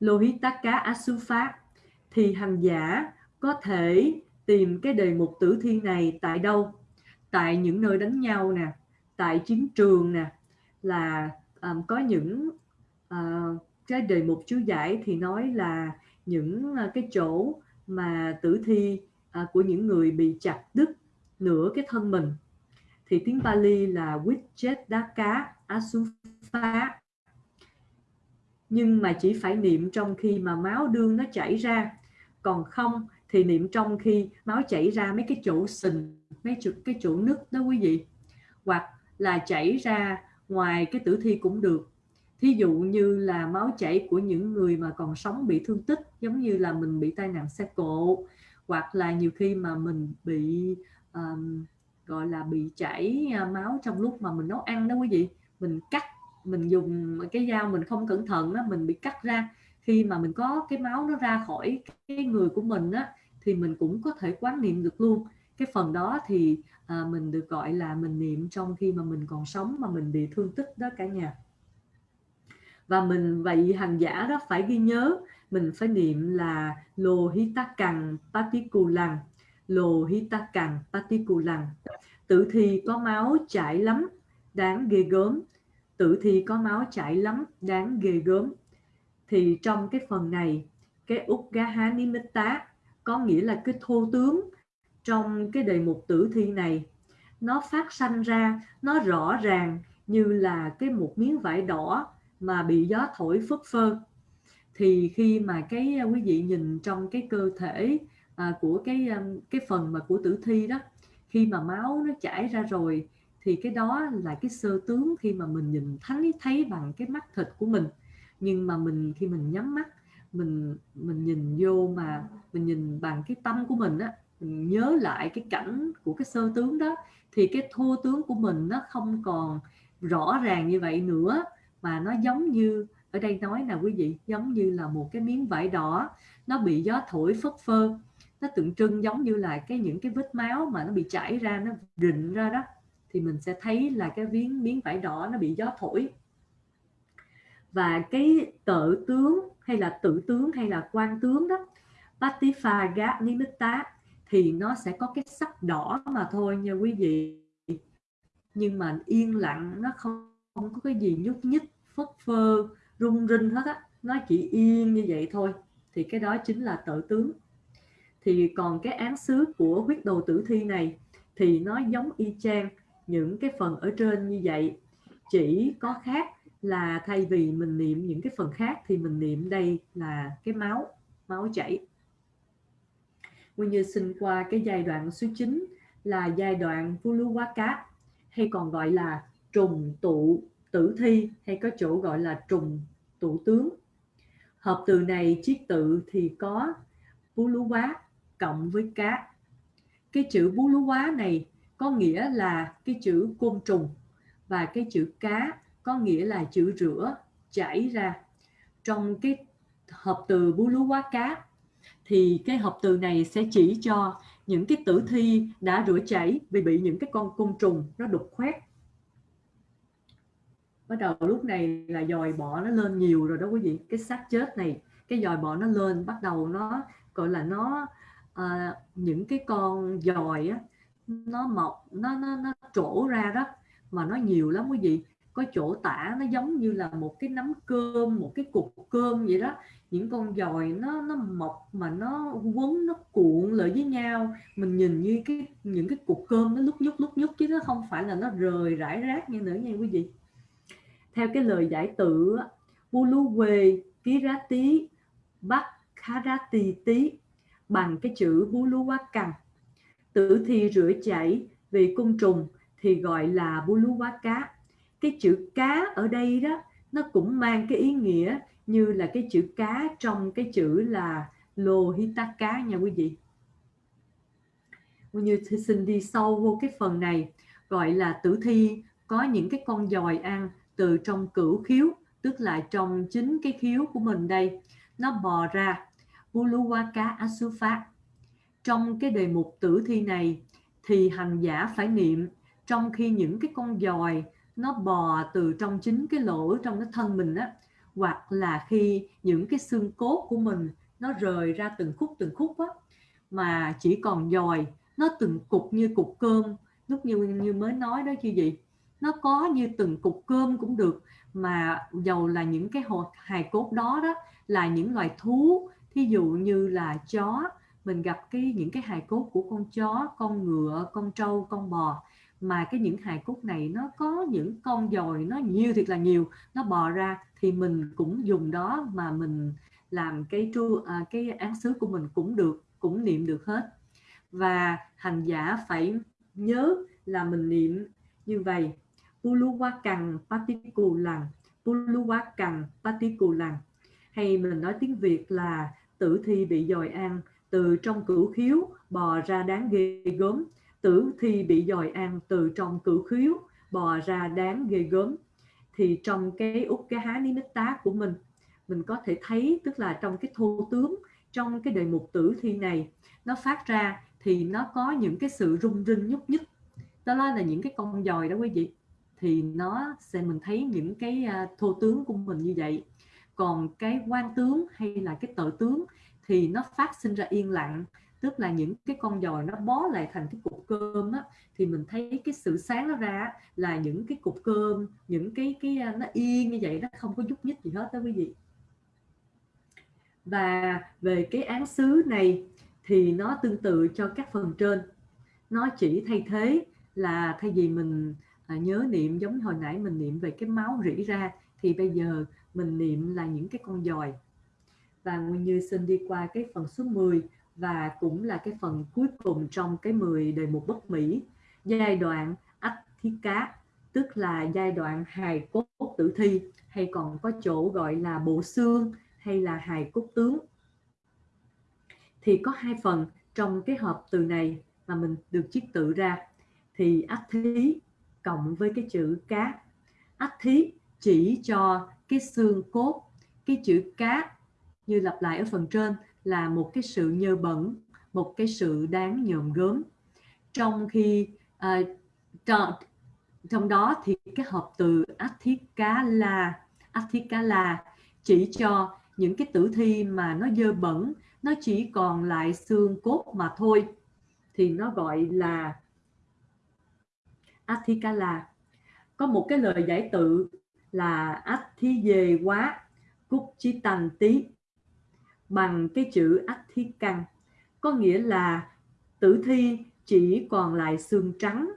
Lohitaka Asufa thì hành giả có thể tìm cái đề mục tử thi này tại đâu? Tại những nơi đánh nhau nè tại chiến trường nè là um, có những uh, cái đề mục chú giải thì nói là những uh, cái chỗ mà tử thi uh, của những người bị chặt đứt nửa cái thân mình. Thì tiếng Pali là Vijetdaka Asufa nhưng mà chỉ phải niệm trong khi mà máu đương nó chảy ra. Còn không thì niệm trong khi máu chảy ra mấy cái chỗ sình mấy chỗ, cái chỗ nứt đó quý vị. Hoặc là chảy ra ngoài cái tử thi cũng được. Thí dụ như là máu chảy của những người mà còn sống bị thương tích giống như là mình bị tai nạn xe cộ hoặc là nhiều khi mà mình bị um, gọi là bị chảy à, máu trong lúc mà mình nấu ăn đó quý vị. Mình cắt mình dùng cái dao mình không cẩn thận đó mình bị cắt ra. Khi mà mình có cái máu nó ra khỏi cái người của mình á thì mình cũng có thể quán niệm được luôn. Cái phần đó thì à, mình được gọi là mình niệm trong khi mà mình còn sống mà mình bị thương tích đó cả nhà. Và mình vậy hành giả đó phải ghi nhớ mình phải niệm là lô hi ta cằn patikulang lô hi ta cằn patikulang tử thi có máu chảy lắm đáng ghê gớm tử thi có máu chảy lắm đáng ghê gớm. Thì trong cái phần này cái Ugaha Nimitta có nghĩa là cái thô tướng trong cái đề mục tử thi này nó phát sanh ra nó rõ ràng như là cái một miếng vải đỏ mà bị gió thổi phất phơ. Thì khi mà cái à, quý vị nhìn trong cái cơ thể à, của cái à, cái phần mà của tử thi đó khi mà máu nó chảy ra rồi thì cái đó là cái sơ tướng khi mà mình nhìn thấy thấy bằng cái mắt thịt của mình. Nhưng mà mình khi mình nhắm mắt, mình mình nhìn vô mà mình nhìn bằng cái tâm của mình á, mình nhớ lại cái cảnh của cái sơ tướng đó, thì cái thô tướng của mình nó không còn rõ ràng như vậy nữa. Mà nó giống như, ở đây nói là quý vị, giống như là một cái miếng vải đỏ, nó bị gió thổi phất phơ. Nó tượng trưng giống như là cái những cái vết máu mà nó bị chảy ra, nó rịn ra đó thì mình sẽ thấy là cái miếng miếng vải đỏ nó bị gió thổi. Và cái tự tướng hay là tự tướng hay là quan tướng đó Patifaga Nimitta thì nó sẽ có cái sắc đỏ mà thôi nha quý vị. Nhưng mà yên lặng nó không, không có cái gì nhúc nhích phất phơ rung rinh hết á. Nó chỉ yên như vậy thôi. Thì cái đó chính là tự tướng. Thì còn cái án xứ của huyết đồ tử thi này thì nó giống y chang những cái phần ở trên như vậy chỉ có khác là thay vì mình niệm những cái phần khác thì mình niệm đây là cái máu máu chảy Nguyên Như sinh qua cái giai đoạn số 9 là giai đoạn cá hay còn gọi là trùng tụ tử thi, hay có chỗ gọi là trùng tụ tướng. Hợp từ này chiết tự thì có Vuluwa cộng với cá. Cái chữ Vuluwa này có nghĩa là cái chữ côn trùng và cái chữ cá có nghĩa là chữ rửa chảy ra. Trong cái hợp từ bú lú quá cá thì cái hợp từ này sẽ chỉ cho những cái tử thi đã rửa chảy vì bị những cái con côn trùng nó đục khoét. Bắt đầu lúc này là dòi bọ nó lên nhiều rồi đó quý vị. Cái xác chết này cái dòi bọ nó lên bắt đầu nó gọi là nó à, những cái con dòi á nó mọc, nó nó nó trổ ra đó, mà nó nhiều lắm quý vị. Có chỗ tả nó giống như là một cái nắm cơm, một cái cục cơm vậy đó. Những con dòi nó nó mọc mà nó quấn, nó cuộn lại với nhau. Mình nhìn như cái, những cái cục cơm nó lúc nhúc lúc nhúc chứ nó không phải là nó rời rải rác như nữa nha quý vị. Theo cái lời giải tự Buluwe Kirati Bakharati tí bằng cái chữ Buluwakan tử thi rửa chảy vì cung trùng thì gọi là Buluwaka. Cái chữ cá ở đây đó, nó cũng mang cái ý nghĩa như là cái chữ cá trong cái chữ là Lohitaka nha quý vị. Như xin đi sâu vô cái phần này, gọi là tử thi, có những cái con dòi ăn từ trong cửu khiếu, tức là trong chính cái khiếu của mình đây. Nó bò ra, Buluwaka Asufa trong cái đề mục tử thi này thì hành giả phải niệm, trong khi những cái con dòi nó bò từ trong chính cái lỗ trong cái thân mình á, hoặc là khi những cái xương cốt của mình nó rời ra từng khúc từng khúc á, mà chỉ còn dòi, nó từng cục như cục cơm. Lúc như như mới nói đó chứ gì, nó có như từng cục cơm cũng được, mà dầu là những cái hột hài cốt đó đó là những loài thú, thí dụ như là chó mình gặp cái những cái hài cốt của con chó con ngựa con trâu con bò. Mà cái những hài cốt này nó có những con dòi nó nhiều thiệt là nhiều. Nó bò ra thì mình cũng dùng đó mà mình làm cái tru à, cái án xứ của mình cũng được cũng niệm được hết. Và hành giả phải nhớ là mình niệm như vậy. Puluwakan Patikulang Puluwakan Patikulang hay mình nói tiếng Việt là tử thi bị dòi ăn từ trong cửu khiếu bò ra đáng ghê gớm. Tử thi bị dòi ăn từ trong cửu khiếu bò ra đáng ghê gớm. Thì trong cái út, cái há ní tá của mình mình có thể thấy tức là trong cái thô tướng, trong cái đề mục tử thi này, nó phát ra thì nó có những cái sự rung rinh nhúc nhích. Đó là những cái con dòi đó quý vị. Thì nó sẽ, mình thấy những cái à, thô tướng của mình như vậy. Còn cái quan tướng hay là cái tự tướng thì nó phát sinh ra yên lặng. Tức là những cái con dòi nó bó lại thành cái cục cơm á, thì mình thấy cái sự sáng nó ra là những cái cục cơm những cái cái nó yên như vậy nó không có nhúc nhích gì hết đó quý vị. Và về cái án xứ này thì nó tương tự cho các phần trên. Nó chỉ thay thế là thay vì mình à, nhớ niệm giống hồi nãy mình niệm về cái máu rỉ ra thì bây giờ mình niệm là những cái con dòi và Nguyên Như xin đi qua cái phần số 10 và cũng là cái phần cuối cùng trong cái 10 đề mục bất mỹ. Giai đoạn ách thiết cá, tức là giai đoạn hài cốt tử thi, hay còn có chỗ gọi là bộ xương hay là hài cốt tướng. Thì có hai phần trong cái hợp từ này mà mình được chiết tự ra. Thì ách thí cộng với cái chữ cá. Ách thí chỉ cho cái xương cốt, cái chữ cá như lặp lại ở phần trên là một cái sự nhơ bẩn một cái sự đáng nhòm gớm. Trong khi ờ, uh, trong, trong đó thì cái hợp từ athikala athikala chỉ cho những cái tử thi mà nó dơ bẩn nó chỉ còn lại xương cốt mà thôi. Thì nó gọi là athikala có một cái lời giải tự là athi về quá cúc chi tành tí bằng cái chữ ách thiết căn có nghĩa là tử thi chỉ còn lại xương trắng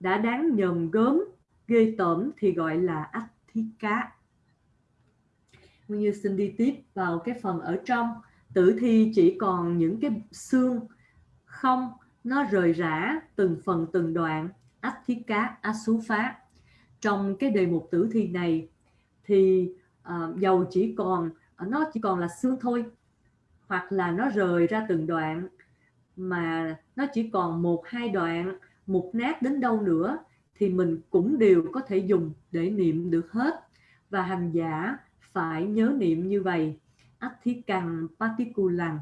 đã đáng nhầm gớm ghê tởm thì gọi là ách thi Nguyên Như xin đi tiếp vào cái phần ở trong. Tử thi chỉ còn những cái xương không nó rời rã từng phần từng đoạn. Ách thi cá áxu phá trong cái đề mục tử thi này thì uh, dầu chỉ còn nó chỉ còn là xương thôi hoặc là nó rời ra từng đoạn, mà nó chỉ còn một, hai đoạn, một nát đến đâu nữa, thì mình cũng đều có thể dùng để niệm được hết. Và hành giả phải nhớ niệm như vậy. Athikang Patikulang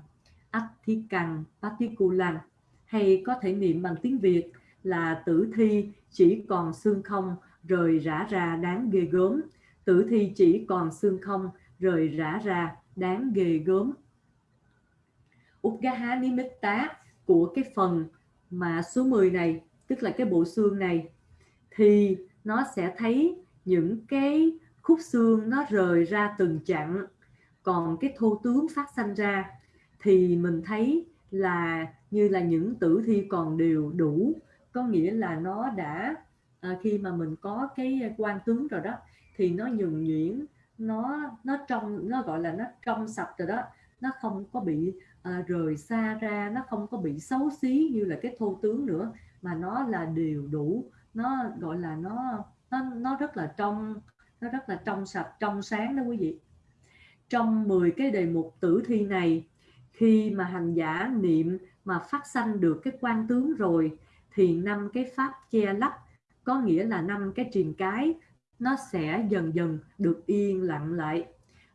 Athikang Patikulang hay có thể niệm bằng tiếng Việt là tử thi chỉ còn xương không rời rã ra đáng ghê gớm. Tử thi chỉ còn xương không rời rã ra đáng ghê gớm. Udgaha Nimitta của cái phần mà số 10 này tức là cái bộ xương này thì nó sẽ thấy những cái khúc xương nó rời ra từng chặng. Còn cái thô tướng phát sanh ra thì mình thấy là như là những tử thi còn đều đủ. Có nghĩa là nó đã à, khi mà mình có cái quan tướng rồi đó thì nó nhuần nhuyễn nó nó trong nó gọi là nó trong sạch rồi đó. Nó không có bị à, rời xa ra nó không có bị xấu xí như là cái thô tướng nữa mà nó là đều đủ. Nó gọi là nó nó nó rất là trong nó rất là trong sạch trong sáng đó quý vị. Trong 10 cái đề mục tử thi này khi mà hành giả niệm mà phát sanh được cái quan tướng rồi thì năm cái pháp che lấp có nghĩa là năm cái triền cái nó sẽ dần dần được yên lặng lại.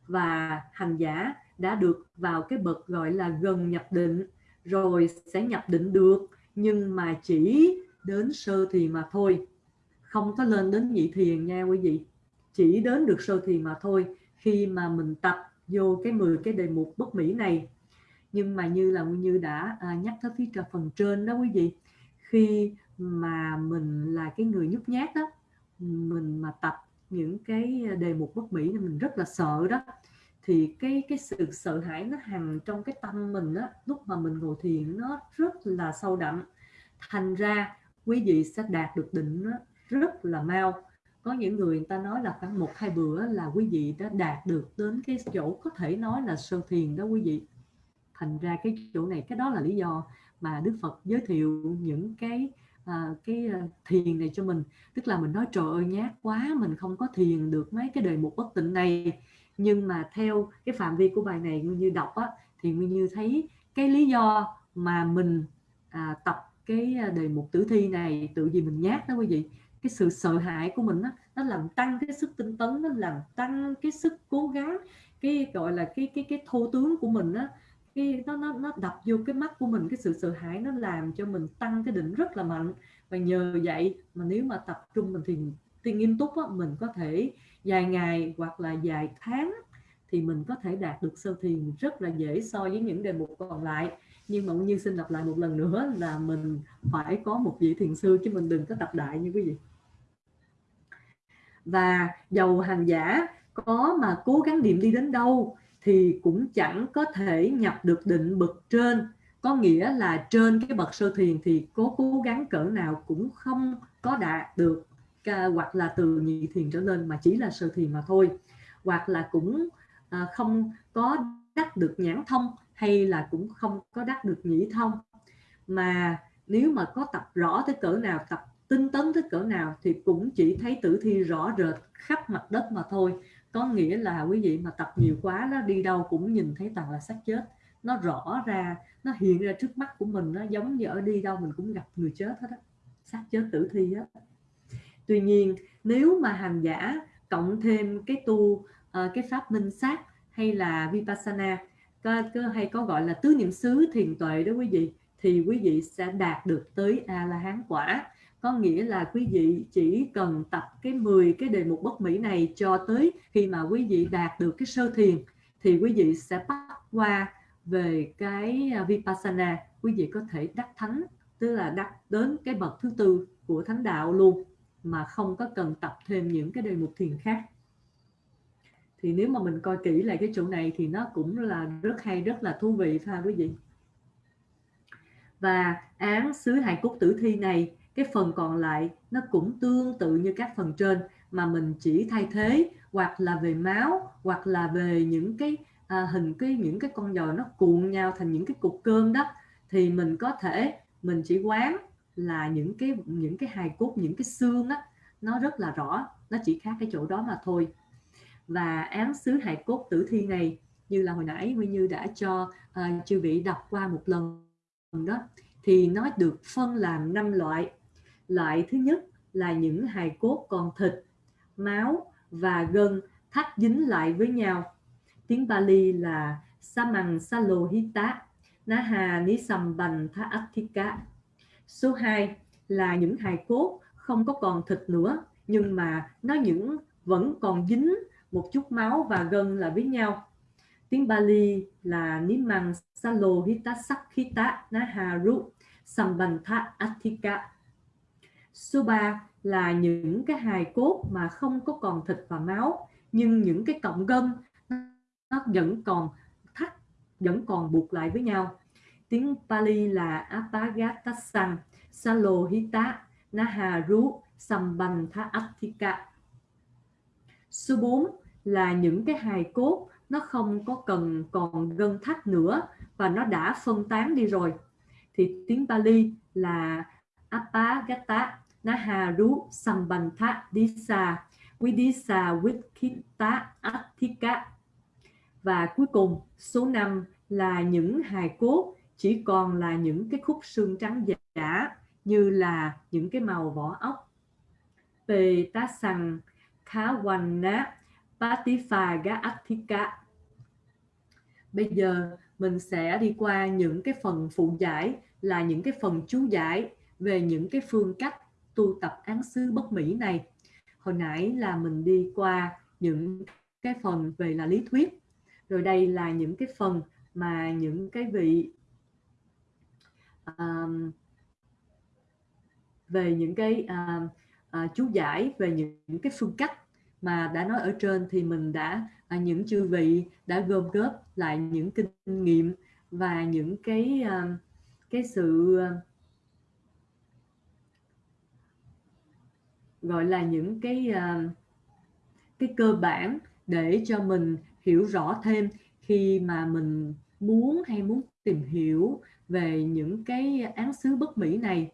Và hành giả đã được vào cái bậc gọi là gần nhập định rồi sẽ nhập định được nhưng mà chỉ đến sơ thì mà thôi. Không có lên đến nhị thiền nha quý vị. Chỉ đến được sơ thiền mà thôi khi mà mình tập vô cái 10 cái đề mục bất mỹ này. Nhưng mà như là như đã à, nhắc tới phía trà phần trên đó quý vị khi mà mình là cái người nhút nhát đó mình mà tập những cái đề mục bất mỹ thì mình rất là sợ đó thì cái cái sự sợ hãi nó hằng trong cái tâm mình á lúc mà mình ngồi thiền nó rất là sâu đậm. Thành ra quý vị sẽ đạt được định nó rất là mau. Có những người người ta nói là khoảng một hai bữa là quý vị đã đạt được đến cái chỗ có thể nói là sơ thiền đó quý vị. Thành ra cái chỗ này cái đó là lý do mà Đức Phật giới thiệu những cái à, cái à, thiền này cho mình. Tức là mình nói trời ơi nhát quá mình không có thiền được mấy cái đề mục bất tịnh này nhưng mà theo cái phạm vi của bài này như đọc á, thì nguyên như thấy cái lý do mà mình à, tập cái à, đề mục tử thi này tự gì mình nhát đó quý vị. Cái sự sợ hãi của mình đó, nó làm tăng cái sức tinh tấn nó làm tăng cái sức cố gắng cái gọi là cái cái cái thô tướng của mình đó cái nó nó nó đập vô cái mắt của mình cái sự sợ hãi nó làm cho mình tăng cái định rất là mạnh. Và nhờ vậy mà nếu mà tập trung mình thì thì nghiêm túc á, mình có thể dài ngày hoặc là dài tháng thì mình có thể đạt được sơ thiền rất là dễ so với những đề mục còn lại. Nhưng mà như xin lặp lại một lần nữa là mình phải có một vị thiền sư chứ mình đừng có tập đại như quý vị. Và dầu hàng giả có mà cố gắng niệm đi đến đâu thì cũng chẳng có thể nhập được định bậc trên. Có nghĩa là trên cái bậc sơ thiền thì cố cố gắng cỡ nào cũng không có đạt được hoặc là từ nhị thiền trở lên mà chỉ là sơ thiền mà thôi. Hoặc là cũng à, không có đắc được nhãn thông hay là cũng không có đắc được nhĩ thông. Mà nếu mà có tập rõ tới cỡ nào tập tinh tấn tới cỡ nào thì cũng chỉ thấy tử thi rõ rệt khắp mặt đất mà thôi. Có nghĩa là quý vị mà tập nhiều quá nó đi đâu cũng nhìn thấy toàn là xác chết. Nó rõ ra nó hiện ra trước mắt của mình nó giống như ở đi đâu mình cũng gặp người chết hết á. Xác chết tử thi hết tuy nhiên nếu mà hành giả cộng thêm cái tu uh, cái pháp minh sát hay là vipassana có, có, hay có gọi là tứ niệm xứ thiền tuệ đó quý vị thì quý vị sẽ đạt được tới a la hán quả. Có nghĩa là quý vị chỉ cần tập cái 10 cái đề mục bất mỹ này cho tới khi mà quý vị đạt được cái sơ thiền thì quý vị sẽ bắt qua về cái à, vipassana. Quý vị có thể đắc thánh tức là đắc đến cái bậc thứ tư của thánh đạo luôn mà không có cần tập thêm những cái đề mục thiền khác. Thì nếu mà mình coi kỹ lại cái chỗ này thì nó cũng là rất hay rất là thú vị ha quý vị? Và án xứ hài cốt tử thi này cái phần còn lại nó cũng tương tự như các phần trên mà mình chỉ thay thế hoặc là về máu hoặc là về những cái à, hình cái những cái con giò nó cuộn nhau thành những cái cục cơm đó thì mình có thể mình chỉ quán là những cái những cái hài cốt những cái xương á nó rất là rõ nó chỉ khác cái chỗ đó mà thôi. Và án xứ hài cốt tử thi này như là hồi nãy Nguyên Như đã cho uh, chư vị đọc qua một lần đó thì nó được phân làm năm loại. Loại thứ nhất là những hài cốt còn thịt máu và gân thắt dính lại với nhau. Tiếng Bali là Samang Salohita Naha nisambantha Atthika số 2 là những hài cốt không có còn thịt nữa, nhưng mà nó những vẫn còn dính một chút máu và gân là với nhau tiếng Bali là Nimang Salohita Sakhita Naharu Sambantha Atthika Số 3 là những cái hài cốt mà không có còn thịt và máu, nhưng những cái cọng gân nó vẫn còn thắt, vẫn còn buộc lại với nhau. Tiếng Pali là Apagatasang Salohita Naharu Sambandha Atthika. Số 4 là những cái hài cốt, nó không có cần còn gân thắt nữa và nó đã phân tán đi rồi. Thì tiếng Pali là Apagata Naharu Sambandha Disa Vidisa Vikita Atthika và cuối cùng, số 5 là những hài cốt chỉ còn là những cái khúc xương trắng giả như là những cái màu vỏ ốc. Pê tá sằng nát Patifaga Atthika Bây giờ mình sẽ đi qua những cái phần phụ giải, là những cái phần chú giải về những cái phương cách tu tập án xứ bất mỹ này. Hồi nãy là mình đi qua những cái phần về là lý thuyết. Rồi đây là những cái phần mà những cái vị um, về những cái uh, uh, chú giải về những, những cái phương cách mà đã nói ở trên thì mình đã uh, những chư vị đã gom góp lại những kinh nghiệm và những cái uh, cái sự uh, gọi là những cái uh, cái cơ bản để cho mình hiểu rõ thêm khi mà mình muốn hay muốn tìm hiểu về những cái án xứ bất mỹ này,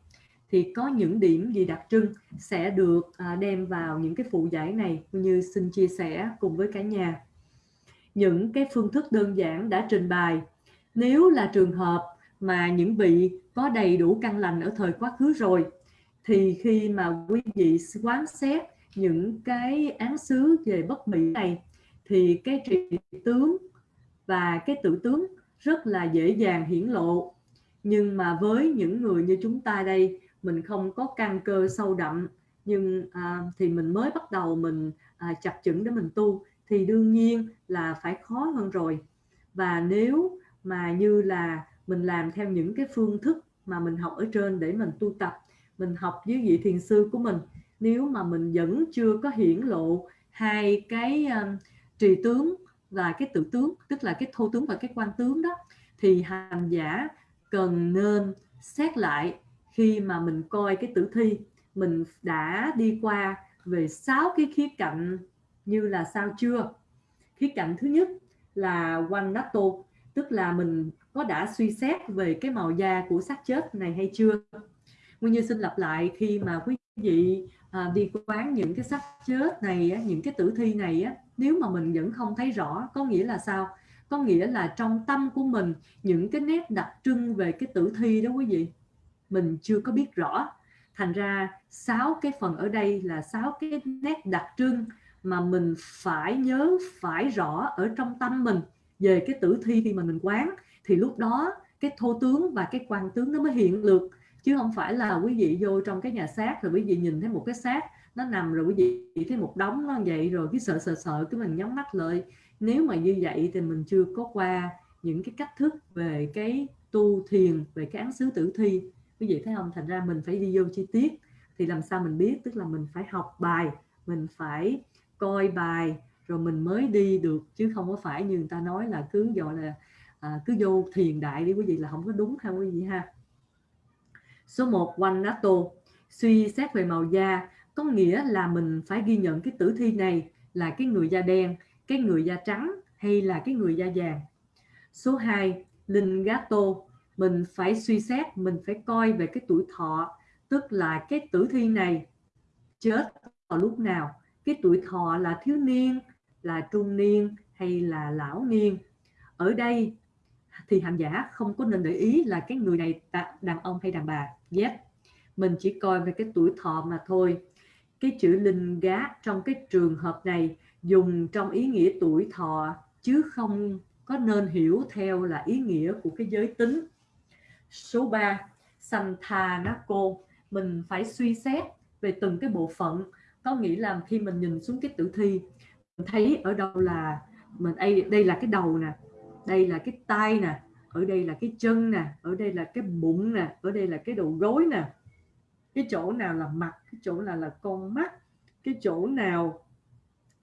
thì có những điểm gì đặc trưng sẽ được à, đem vào những cái phụ giải này? Như xin chia sẻ cùng với cả nhà. Những cái phương thức đơn giản đã trình bày. Nếu là trường hợp mà những vị có đầy đủ căn lành ở thời quá khứ rồi, thì khi mà quý vị quán xét những cái án xứ về bất mỹ này, thì cái trị tướng và cái tự tướng rất là dễ dàng hiển lộ nhưng mà với những người như chúng ta đây mình không có căn cơ sâu đậm. Nhưng à, thì mình mới bắt đầu mình à, chập chững để mình tu thì đương nhiên là phải khó hơn rồi. Và nếu mà như là mình làm theo những cái phương thức mà mình học ở trên để mình tu tập mình học với vị thiền sư của mình nếu mà mình vẫn chưa có hiển lộ hai cái um, trì tướng và cái tự tướng tức là cái thô tướng và cái quan tướng đó thì hành giả cần nên xét lại khi mà mình coi cái tử thi. Mình đã đi qua về sáu cái khía cạnh như là sao chưa? Khía cạnh thứ nhất là quanh nát tô tức là mình có đã suy xét về cái màu da của xác chết này hay chưa? Nguyên như xin lặp lại khi mà quý vị à, đi quán những cái xác chết này những cái tử thi này nếu mà mình vẫn không thấy rõ có nghĩa là sao? Có nghĩa là trong tâm của mình, những cái nét đặc trưng về cái tử thi đó quý vị, mình chưa có biết rõ. Thành ra, sáu cái phần ở đây là sáu cái nét đặc trưng mà mình phải nhớ, phải rõ ở trong tâm mình về cái tử thi khi mà mình quán. Thì lúc đó, cái thô tướng và cái quan tướng nó mới hiện được chứ không phải là quý vị vô trong cái nhà xác rồi quý vị nhìn thấy một cái xác nó nằm rồi quý vị thấy một đống nó vậy rồi cái sợ sợ sợ, cái mình nhắm mắt lại nếu mà như vậy thì mình chưa có qua những cái cách thức về cái tu thiền về cái án xứ tử thi. Quý vị thấy không? Thành ra mình phải đi vô chi tiết. Thì làm sao mình biết? Tức là mình phải học bài mình phải coi bài rồi mình mới đi được. Chứ không có phải như người ta nói là cứ gọi là à, cứ vô thiền đại đi quý vị là không có đúng ha quý vị ha. Số 1 quanh nato suy xét về màu da có nghĩa là mình phải ghi nhận cái tử thi này là cái người da đen cái người da trắng hay là cái người da vàng. Số 2 linh gato mình phải suy xét, mình phải coi về cái tuổi thọ, tức là cái tử thi này chết vào lúc nào, cái tuổi thọ là thiếu niên, là trung niên hay là lão niên. Ở đây thì hành giả không có nên để ý là cái người này đàn ông hay đàn bà. Yes, mình chỉ coi về cái tuổi thọ mà thôi. Cái chữ linh gá trong cái trường hợp này dùng trong ý nghĩa tuổi thọ, chứ không có nên hiểu theo là ý nghĩa của cái giới tính. Số 3 Santhanako, mình phải suy xét về từng cái bộ phận. Có nghĩa là khi mình nhìn xuống cái tử thi, mình thấy ở đâu là mình, đây đây là cái đầu nè, đây là cái tay nè, ở đây là cái chân nè, ở đây là cái bụng nè, ở đây là cái đầu gối nè. Cái chỗ nào là mặt, cái chỗ nào là con mắt, cái chỗ nào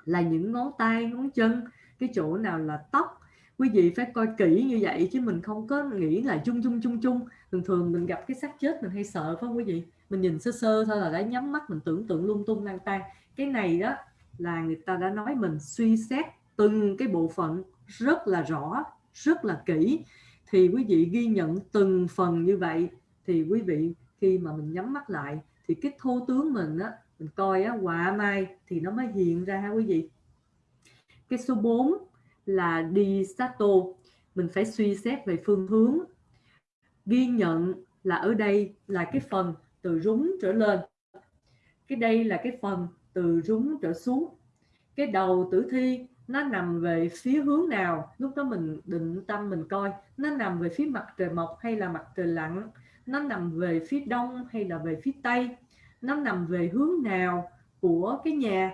là những ngón tay, ngón chân, cái chỗ nào là tóc. Quý vị phải coi kỹ như vậy chứ mình không có nghĩ là chung chung chung chung. Thường thường mình gặp cái xác chết mình hay sợ phải không quý vị? Mình nhìn sơ sơ thôi là đã nhắm mắt mình tưởng tượng lung tung lang tan cái này đó là người ta đã nói mình suy xét từng cái bộ phận rất là rõ, rất là kỹ. Thì quý vị ghi nhận từng phần như vậy thì quý vị khi mà mình nhắm mắt lại thì cái thô tướng mình á mình coi á quả mai thì nó mới hiện ra ha quý vị. Cái số 4 là đi sato mình phải suy xét về phương hướng. Ghi nhận là ở đây là cái phần từ rúng trở lên. Cái đây là cái phần từ rúng trở xuống. Cái đầu tử thi nó nằm về phía hướng nào? Lúc đó mình định tâm mình coi, nó nằm về phía mặt trời mọc hay là mặt trời lặn? Nó nằm về phía đông hay là về phía tây? Nó nằm về hướng nào của cái nhà,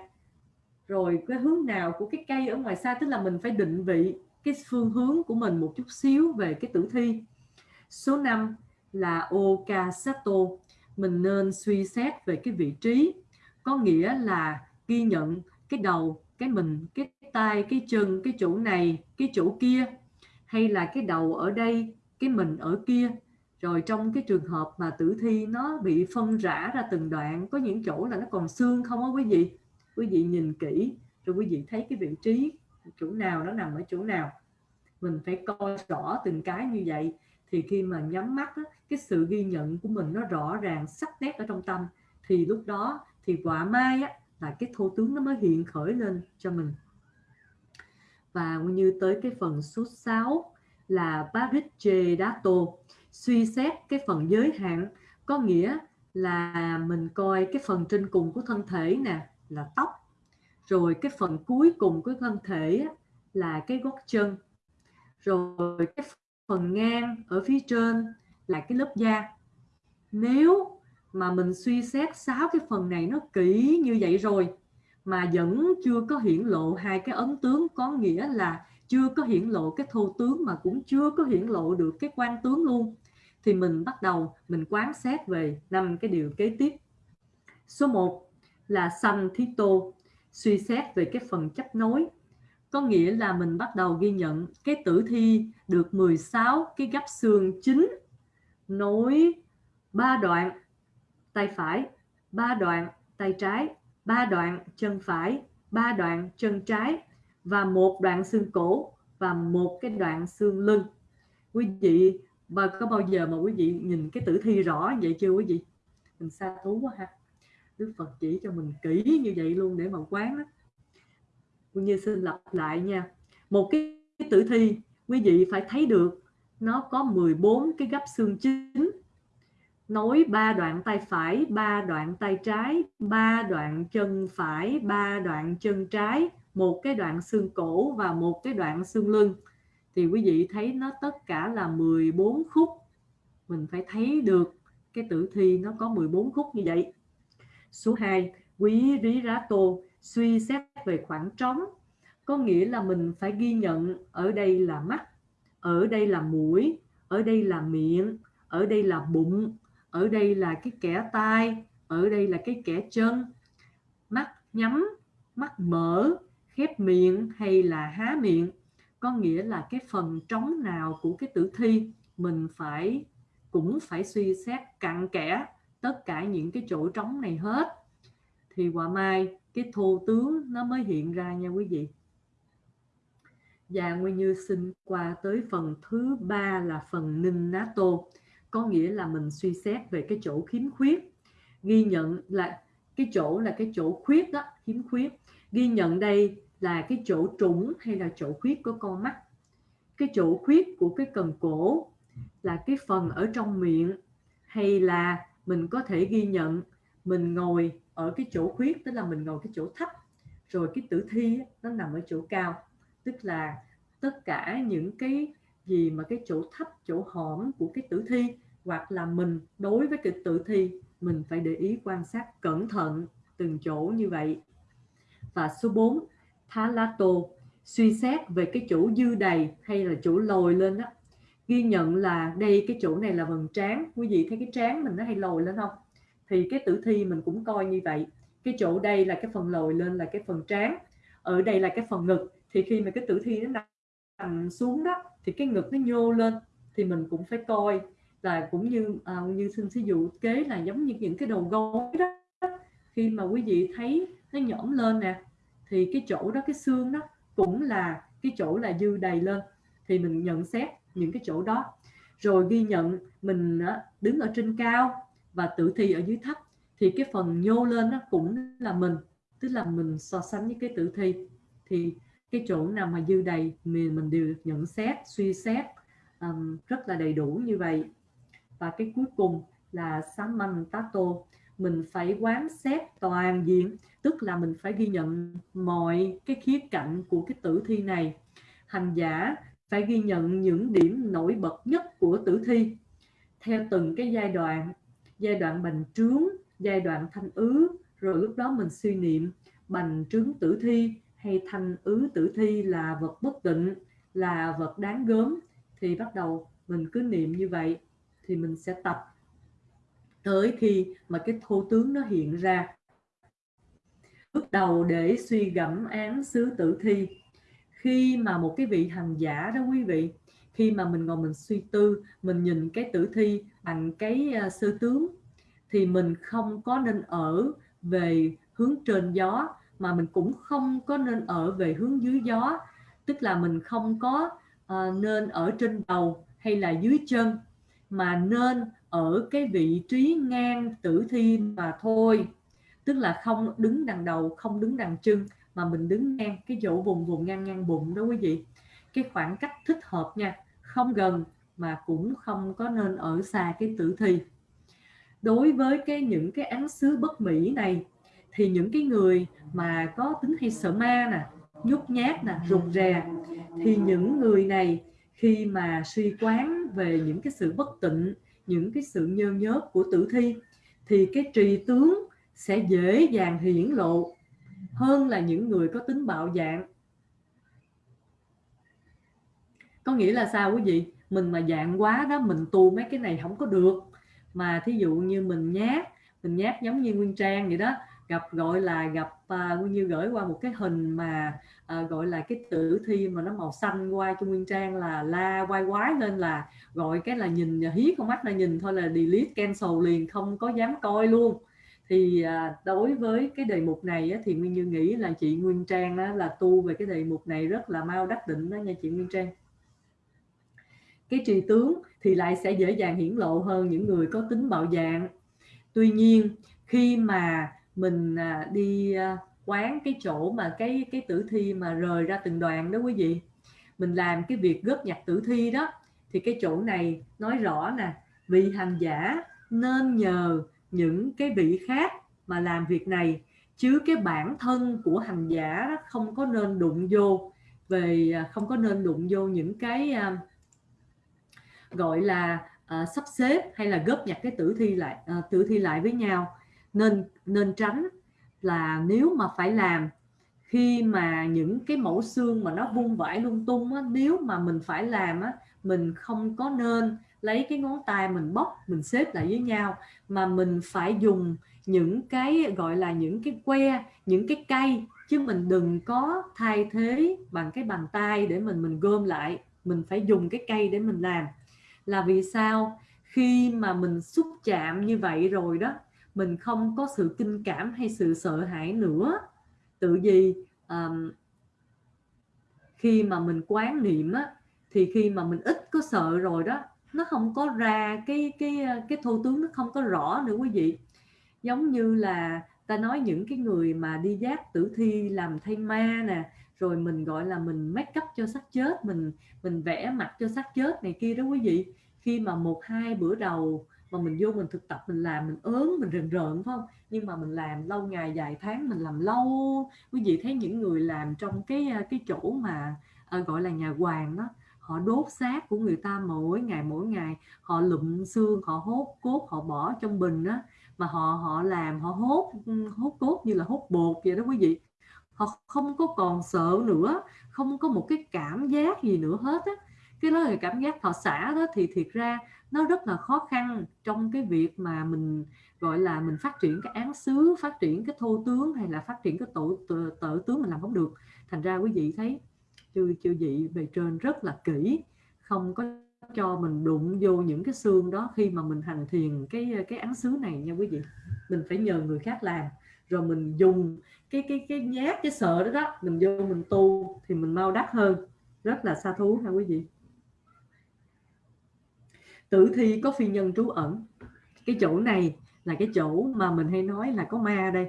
rồi cái hướng nào của cái cây ở ngoài xa, tức là mình phải định vị cái phương hướng của mình một chút xíu về cái tử thi. Số 5 là Okasato. Mình nên suy xét về cái vị trí. Có nghĩa là ghi nhận cái đầu, cái mình, cái tay cái chân, cái chỗ này, cái chỗ kia, hay là cái đầu ở đây, cái mình ở kia rồi trong cái trường hợp mà tử thi nó bị phân rã ra từng đoạn có những chỗ là nó còn xương không á quý vị? Quý vị nhìn kỹ rồi quý vị thấy cái vị trí chỗ nào nó nằm ở chỗ nào? Mình phải coi rõ từng cái như vậy. Thì khi mà nhắm mắt á, cái sự ghi nhận của mình nó rõ ràng sắc nét ở trong tâm. Thì lúc đó thì quả mai á, là cái thô tướng nó mới hiện khởi lên cho mình. Và như tới cái phần số 6 là Parichedato suy xét cái phần giới hạn, có nghĩa là mình coi cái phần trên cùng của thân thể nè là tóc, rồi cái phần cuối cùng của thân thể là cái gót chân, rồi cái phần ngang ở phía trên là cái lớp da. Nếu mà mình suy xét sáu cái phần này nó kỹ như vậy rồi mà vẫn chưa có hiển lộ hai cái ấn tướng, có nghĩa là chưa có hiển lộ cái thô tướng mà cũng chưa có hiển lộ được cái quan tướng luôn thì mình bắt đầu mình quán xét về năm cái điều kế tiếp. Số 1 là sanh thí tô, suy xét về cái phần chấp nối. Có nghĩa là mình bắt đầu ghi nhận cái tử thi được 16 cái gấp xương chính, nối ba đoạn tay phải, ba đoạn tay trái, ba đoạn chân phải, ba đoạn chân trái và một đoạn xương cổ và một cái đoạn xương lưng. Quý vị và có bao giờ mà quý vị nhìn cái tử thi rõ vậy chưa quý vị? Mình xa thú quá ha. Đức Phật chỉ cho mình kỹ như vậy luôn để mà quán đó. Cũng như xin lặp lại nha. Một cái tử thi, quý vị phải thấy được, nó có 14 cái gấp xương chính nối ba đoạn tay phải, ba đoạn tay trái, ba đoạn chân phải, ba đoạn chân trái, một cái đoạn xương cổ và một cái đoạn xương lưng thì quý vị thấy nó tất cả là 14 khúc. Mình phải thấy được cái tử thi nó có 14 khúc như vậy. Số 2 quý rí rá tô, suy xét về khoảng trống. Có nghĩa là mình phải ghi nhận, ở đây là mắt, ở đây là mũi, ở đây là miệng, ở đây là bụng, ở đây là cái kẻ tai, ở đây là cái kẻ chân. Mắt nhắm, mắt mở, khép miệng hay là há miệng? Có nghĩa là cái phần trống nào của cái tử thi mình phải, cũng phải suy xét cặn kẽ tất cả những cái chỗ trống này hết. Thì quả mai, cái thô tướng nó mới hiện ra nha quý vị. Và Nguyên Như xin qua tới phần thứ ba là phần ninh ná tô có nghĩa là mình suy xét về cái chỗ khiếm khuyết. Ghi nhận là, cái chỗ là cái chỗ khuyết đó, khiếm khuyết. Ghi nhận đây là cái chỗ trũng hay là chỗ khuyết của con mắt. Cái chỗ khuyết của cái cần cổ là cái phần ở trong miệng, hay là mình có thể ghi nhận mình ngồi ở cái chỗ khuyết, tức là mình ngồi cái chỗ thấp. Rồi cái tử thi nó nằm ở chỗ cao, tức là tất cả những cái gì mà cái chỗ thấp, chỗ hõm của cái tử thi, hoặc là mình đối với cái tử thi, mình phải để ý quan sát cẩn thận từng chỗ như vậy. Và số 4 Thalato suy xét về cái chỗ dư đầy hay là chỗ lồi lên đó ghi nhận là đây cái chỗ này là phần trán. Quý vị thấy cái trán mình nó hay lồi lên không? Thì cái tử thi mình cũng coi như vậy. Cái chỗ đây là cái phần lồi lên là cái phần trán. Ở đây là cái phần ngực. Thì khi mà cái tử thi nó nằm xuống đó thì cái ngực nó nhô lên. Thì mình cũng phải coi là cũng như à, như xin ví dụ kế là giống như những cái đầu gối đó. Khi mà quý vị thấy nó nhõm lên nè thì cái chỗ đó cái xương đó cũng là cái chỗ là dư đầy lên. Thì mình nhận xét những cái chỗ đó. Rồi ghi nhận mình đứng ở trên cao và tử thi ở dưới thấp. Thì cái phần nhô lên nó cũng là mình tức là mình so sánh với cái tử thi. Thì cái chỗ nào mà dư đầy mình mình đều nhận xét suy xét um, rất là đầy đủ như vậy. Và cái cuối cùng là samantato mình phải quán xét toàn diện, tức là mình phải ghi nhận mọi cái khía cạnh của cái tử thi này. Hành giả phải ghi nhận những điểm nổi bật nhất của tử thi. Theo từng cái giai đoạn giai đoạn bành trướng, giai đoạn thanh ứ, rồi lúc đó mình suy niệm, bành trướng tử thi hay thanh ứ tử thi là vật bất tịnh, là vật đáng gớm, thì bắt đầu mình cứ niệm như vậy, thì mình sẽ tập tới khi mà cái thô tướng nó hiện ra. Bước đầu để suy gẫm án xứ tử thi. Khi mà một cái vị hành giả đó quý vị khi mà mình ngồi mình suy tư mình nhìn cái tử thi bằng cái uh, sơ tướng thì mình không có nên ở về hướng trên gió mà mình cũng không có nên ở về hướng dưới gió. Tức là mình không có uh, nên ở trên đầu hay là dưới chân mà nên ở cái vị trí ngang tử thi mà thôi. Tức là không đứng đằng đầu, không đứng đằng chân, mà mình đứng ngang cái chỗ vùng vùng ngang ngang bụng đó quý vị. Cái khoảng cách thích hợp nha, không gần mà cũng không có nên ở xa cái tử thi. Đối với cái những cái án xứ bất mỹ này, thì những cái người mà có tính hay sợ ma nè, nhút nhát nè, rụt rè, thì những người này khi mà suy quán về những cái sự bất tịnh những cái sự nhơ nhớt của tử thi, thì cái trì tướng sẽ dễ dàng hiển lộ hơn là những người có tính bạo dạng. Có nghĩa là sao quý vị? Mình mà dạng quá đó, mình tu mấy cái này không có được. Mà thí dụ như mình nhát mình nhát giống như nguyên trang vậy đó gặp gọi là gặp uh, như gửi qua một cái hình mà uh, gọi là cái tử thi mà nó màu xanh qua cho nguyên trang là la quay quái lên là gọi cái là nhìn à, hí con mắt là nhìn thôi là delete cancel liền không có dám coi luôn. Thì à, đối với cái đề mục này á, thì Nguyên Như nghĩ là chị Nguyên Trang á, là tu về cái đề mục này rất là mau đắc định đó nha chị Nguyên Trang. Cái trì tướng thì lại sẽ dễ dàng hiển lộ hơn những người có tính bạo dạng. Tuy nhiên khi mà mình à, đi à, quán cái chỗ mà cái cái tử thi mà rời ra từng đoàn đó quý vị. Mình làm cái việc góp nhặt tử thi đó. Thì cái chỗ này nói rõ nè vị hành giả nên nhờ những cái vị khác mà làm việc này chứ cái bản thân của hành giả đó không có nên đụng vô về à, không có nên đụng vô những cái gọi là uh, sắp xếp hay là góp nhặt cái tử thi lại uh, tử thi lại với nhau nên nên tránh là nếu mà phải làm khi mà những cái mẫu xương mà nó vung vãi lung tung á, nếu mà mình phải làm á, mình không có nên lấy cái ngón tay mình bóc mình xếp lại với nhau mà mình phải dùng những cái gọi là những cái que những cái cây chứ mình đừng có thay thế bằng cái bàn tay để mình mình gom lại mình phải dùng cái cây để mình làm. Là vì sao? Khi mà mình xúc chạm như vậy rồi đó mình không có sự kinh cảm hay sự sợ hãi nữa. Tự vì um, khi mà mình quán niệm á, thì khi mà mình ít có sợ rồi đó nó không có ra cái cái ờ, cái thô tướng nó không có rõ nữa quý vị. Giống như là ta nói những cái người mà đi giác tử thi làm thay ma nè rồi mình gọi là mình make up cho xác chết mình mình vẽ mặt cho xác chết này kia đó quý vị. Khi mà một hai bữa đầu mà mình vô mình thực tập mình làm mình ớn mình rần rợn phải không? Nhưng mà mình làm lâu ngày dài tháng mình làm lâu. Quý vị thấy những người làm trong cái à, cái chỗ mà à, gọi là nhà hoàng đó họ đốt xác của người ta mỗi ngày mỗi ngày. Họ lụm xương họ hốt cốt họ bỏ trong bình đó mà họ họ làm họ hốt hốt cốt như là hốt bột vậy đó quý vị. Họ không có còn sợ nữa không có một cái cảm giác gì nữa hết á. Cái đó là cảm giác thọ xả đó thì thiệt ra nó rất là khó khăn trong cái việc mà mình gọi là mình phát triển cái án xứ phát triển cái thô tướng hay là phát triển cái tổ tự, tướng mình làm không được. Thành ra quý vị thấy chư chư vị về trên rất là kỹ không có cho mình đụng vô những cái xương đó khi mà mình hành thiền cái cái án xứ này nha quý vị. Mình phải nhờ người khác làm rồi mình dùng cái cái cái nhát cái sợ đó đó mình vô mình tu thì mình mau đắc hơn. Rất là xa thú ha quý vị tử thi có phi nhân trú ẩn. Cái chỗ này là cái chỗ mà mình hay nói là có ma đây.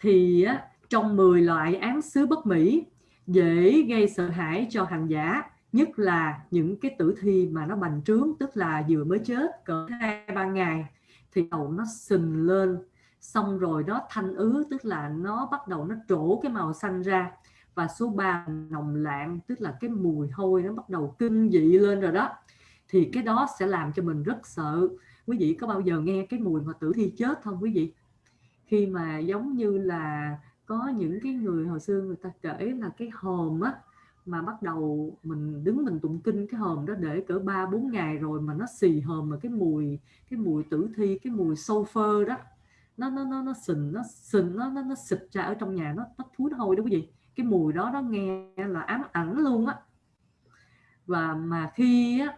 Thì á, trong 10 loại án xứ bất mỹ dễ gây sợ hãi cho hành giả nhất là những cái tử thi mà nó bành trướng tức là vừa mới chết cỡ hai ba ngày thì đầu nó sình lên. Xong rồi đó thanh ứ tức là nó bắt đầu nó trổ cái màu xanh ra. Và số 3 nồng lạng tức là cái mùi hôi nó bắt đầu kinh dị lên rồi đó thì cái đó sẽ làm cho mình rất sợ. Quý vị có bao giờ nghe cái mùi mà tử thi chết không quý vị? Khi mà giống như là có những cái người hồi xưa người ta kể là cái hòm á mà bắt đầu mình đứng mình tụng kinh cái hòm đó để cỡ ba bốn ngày rồi mà nó xì hòm mà cái mùi cái mùi tử thi cái mùi sulfur đó. Nó nó nó nó sình nó sình nó nó, nó xịt ra ở trong nhà nó nó thúi hôi đó quý vị. Cái mùi đó nó nghe là ám ảnh luôn á. Và mà khi á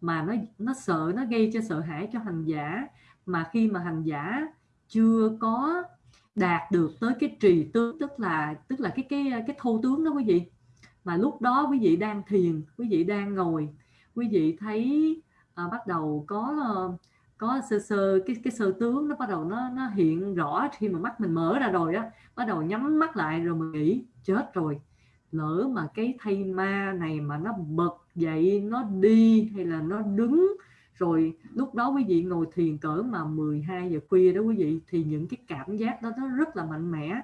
mà nó nó sợ nó gây cho sợ hãi cho hành giả. Mà khi mà hành giả chưa có đạt được tới cái trì tướng tức là tức là cái cái cái thô tướng đó quý vị. Mà lúc đó quý vị đang thiền quý vị đang ngồi quý vị thấy à, bắt đầu có có sơ sơ cái cái sơ tướng nó bắt đầu nó nó hiện rõ khi mà mắt mình mở ra rồi á bắt đầu nhắm mắt lại rồi mình nghĩ chết rồi lỡ mà cái thây ma này mà nó bật dậy nó đi hay là nó đứng. Rồi lúc đó quý vị ngồi thiền cỡ mà 12 giờ khuya đó quý vị thì những cái cảm giác đó nó rất là mạnh mẽ.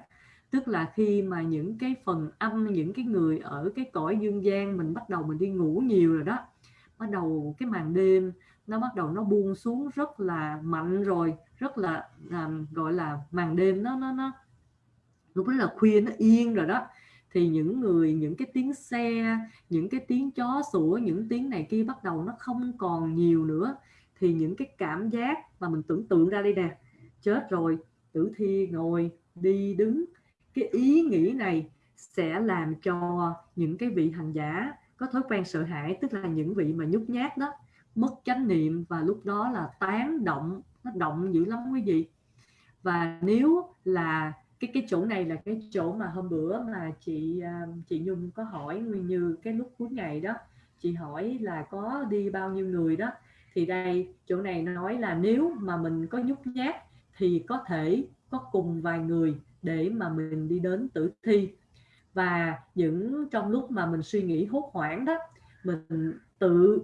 Tức là khi mà những cái phần âm những cái người ở cái cõi dương gian mình bắt đầu mình đi ngủ nhiều rồi đó bắt đầu cái màn đêm nó bắt đầu nó buông xuống rất là mạnh rồi rất là um, gọi là màn đêm nó nó nó lúc đó là khuya nó yên rồi đó thì những người, những cái tiếng xe, những cái tiếng chó sủa, những tiếng này kia bắt đầu nó không còn nhiều nữa. Thì những cái cảm giác mà mình tưởng tượng ra đây nè, chết rồi, tử thi ngồi đi đứng. Cái ý nghĩ này sẽ làm cho những cái vị hành giả có thói quen sợ hãi, tức là những vị mà nhút nhát đó, mất chánh niệm và lúc đó là tán động, nó động dữ lắm quý vị. Và nếu là cái cái chỗ này là cái chỗ mà hôm bữa mà chị à, chị Nhung có hỏi nguyên như cái lúc cuối ngày đó. Chị hỏi là có đi bao nhiêu người đó. Thì đây, chỗ này nói là nếu mà mình có nhút nhát thì có thể có cùng vài người để mà mình đi đến tử thi. Và những trong lúc mà mình suy nghĩ hốt hoảng đó, mình tự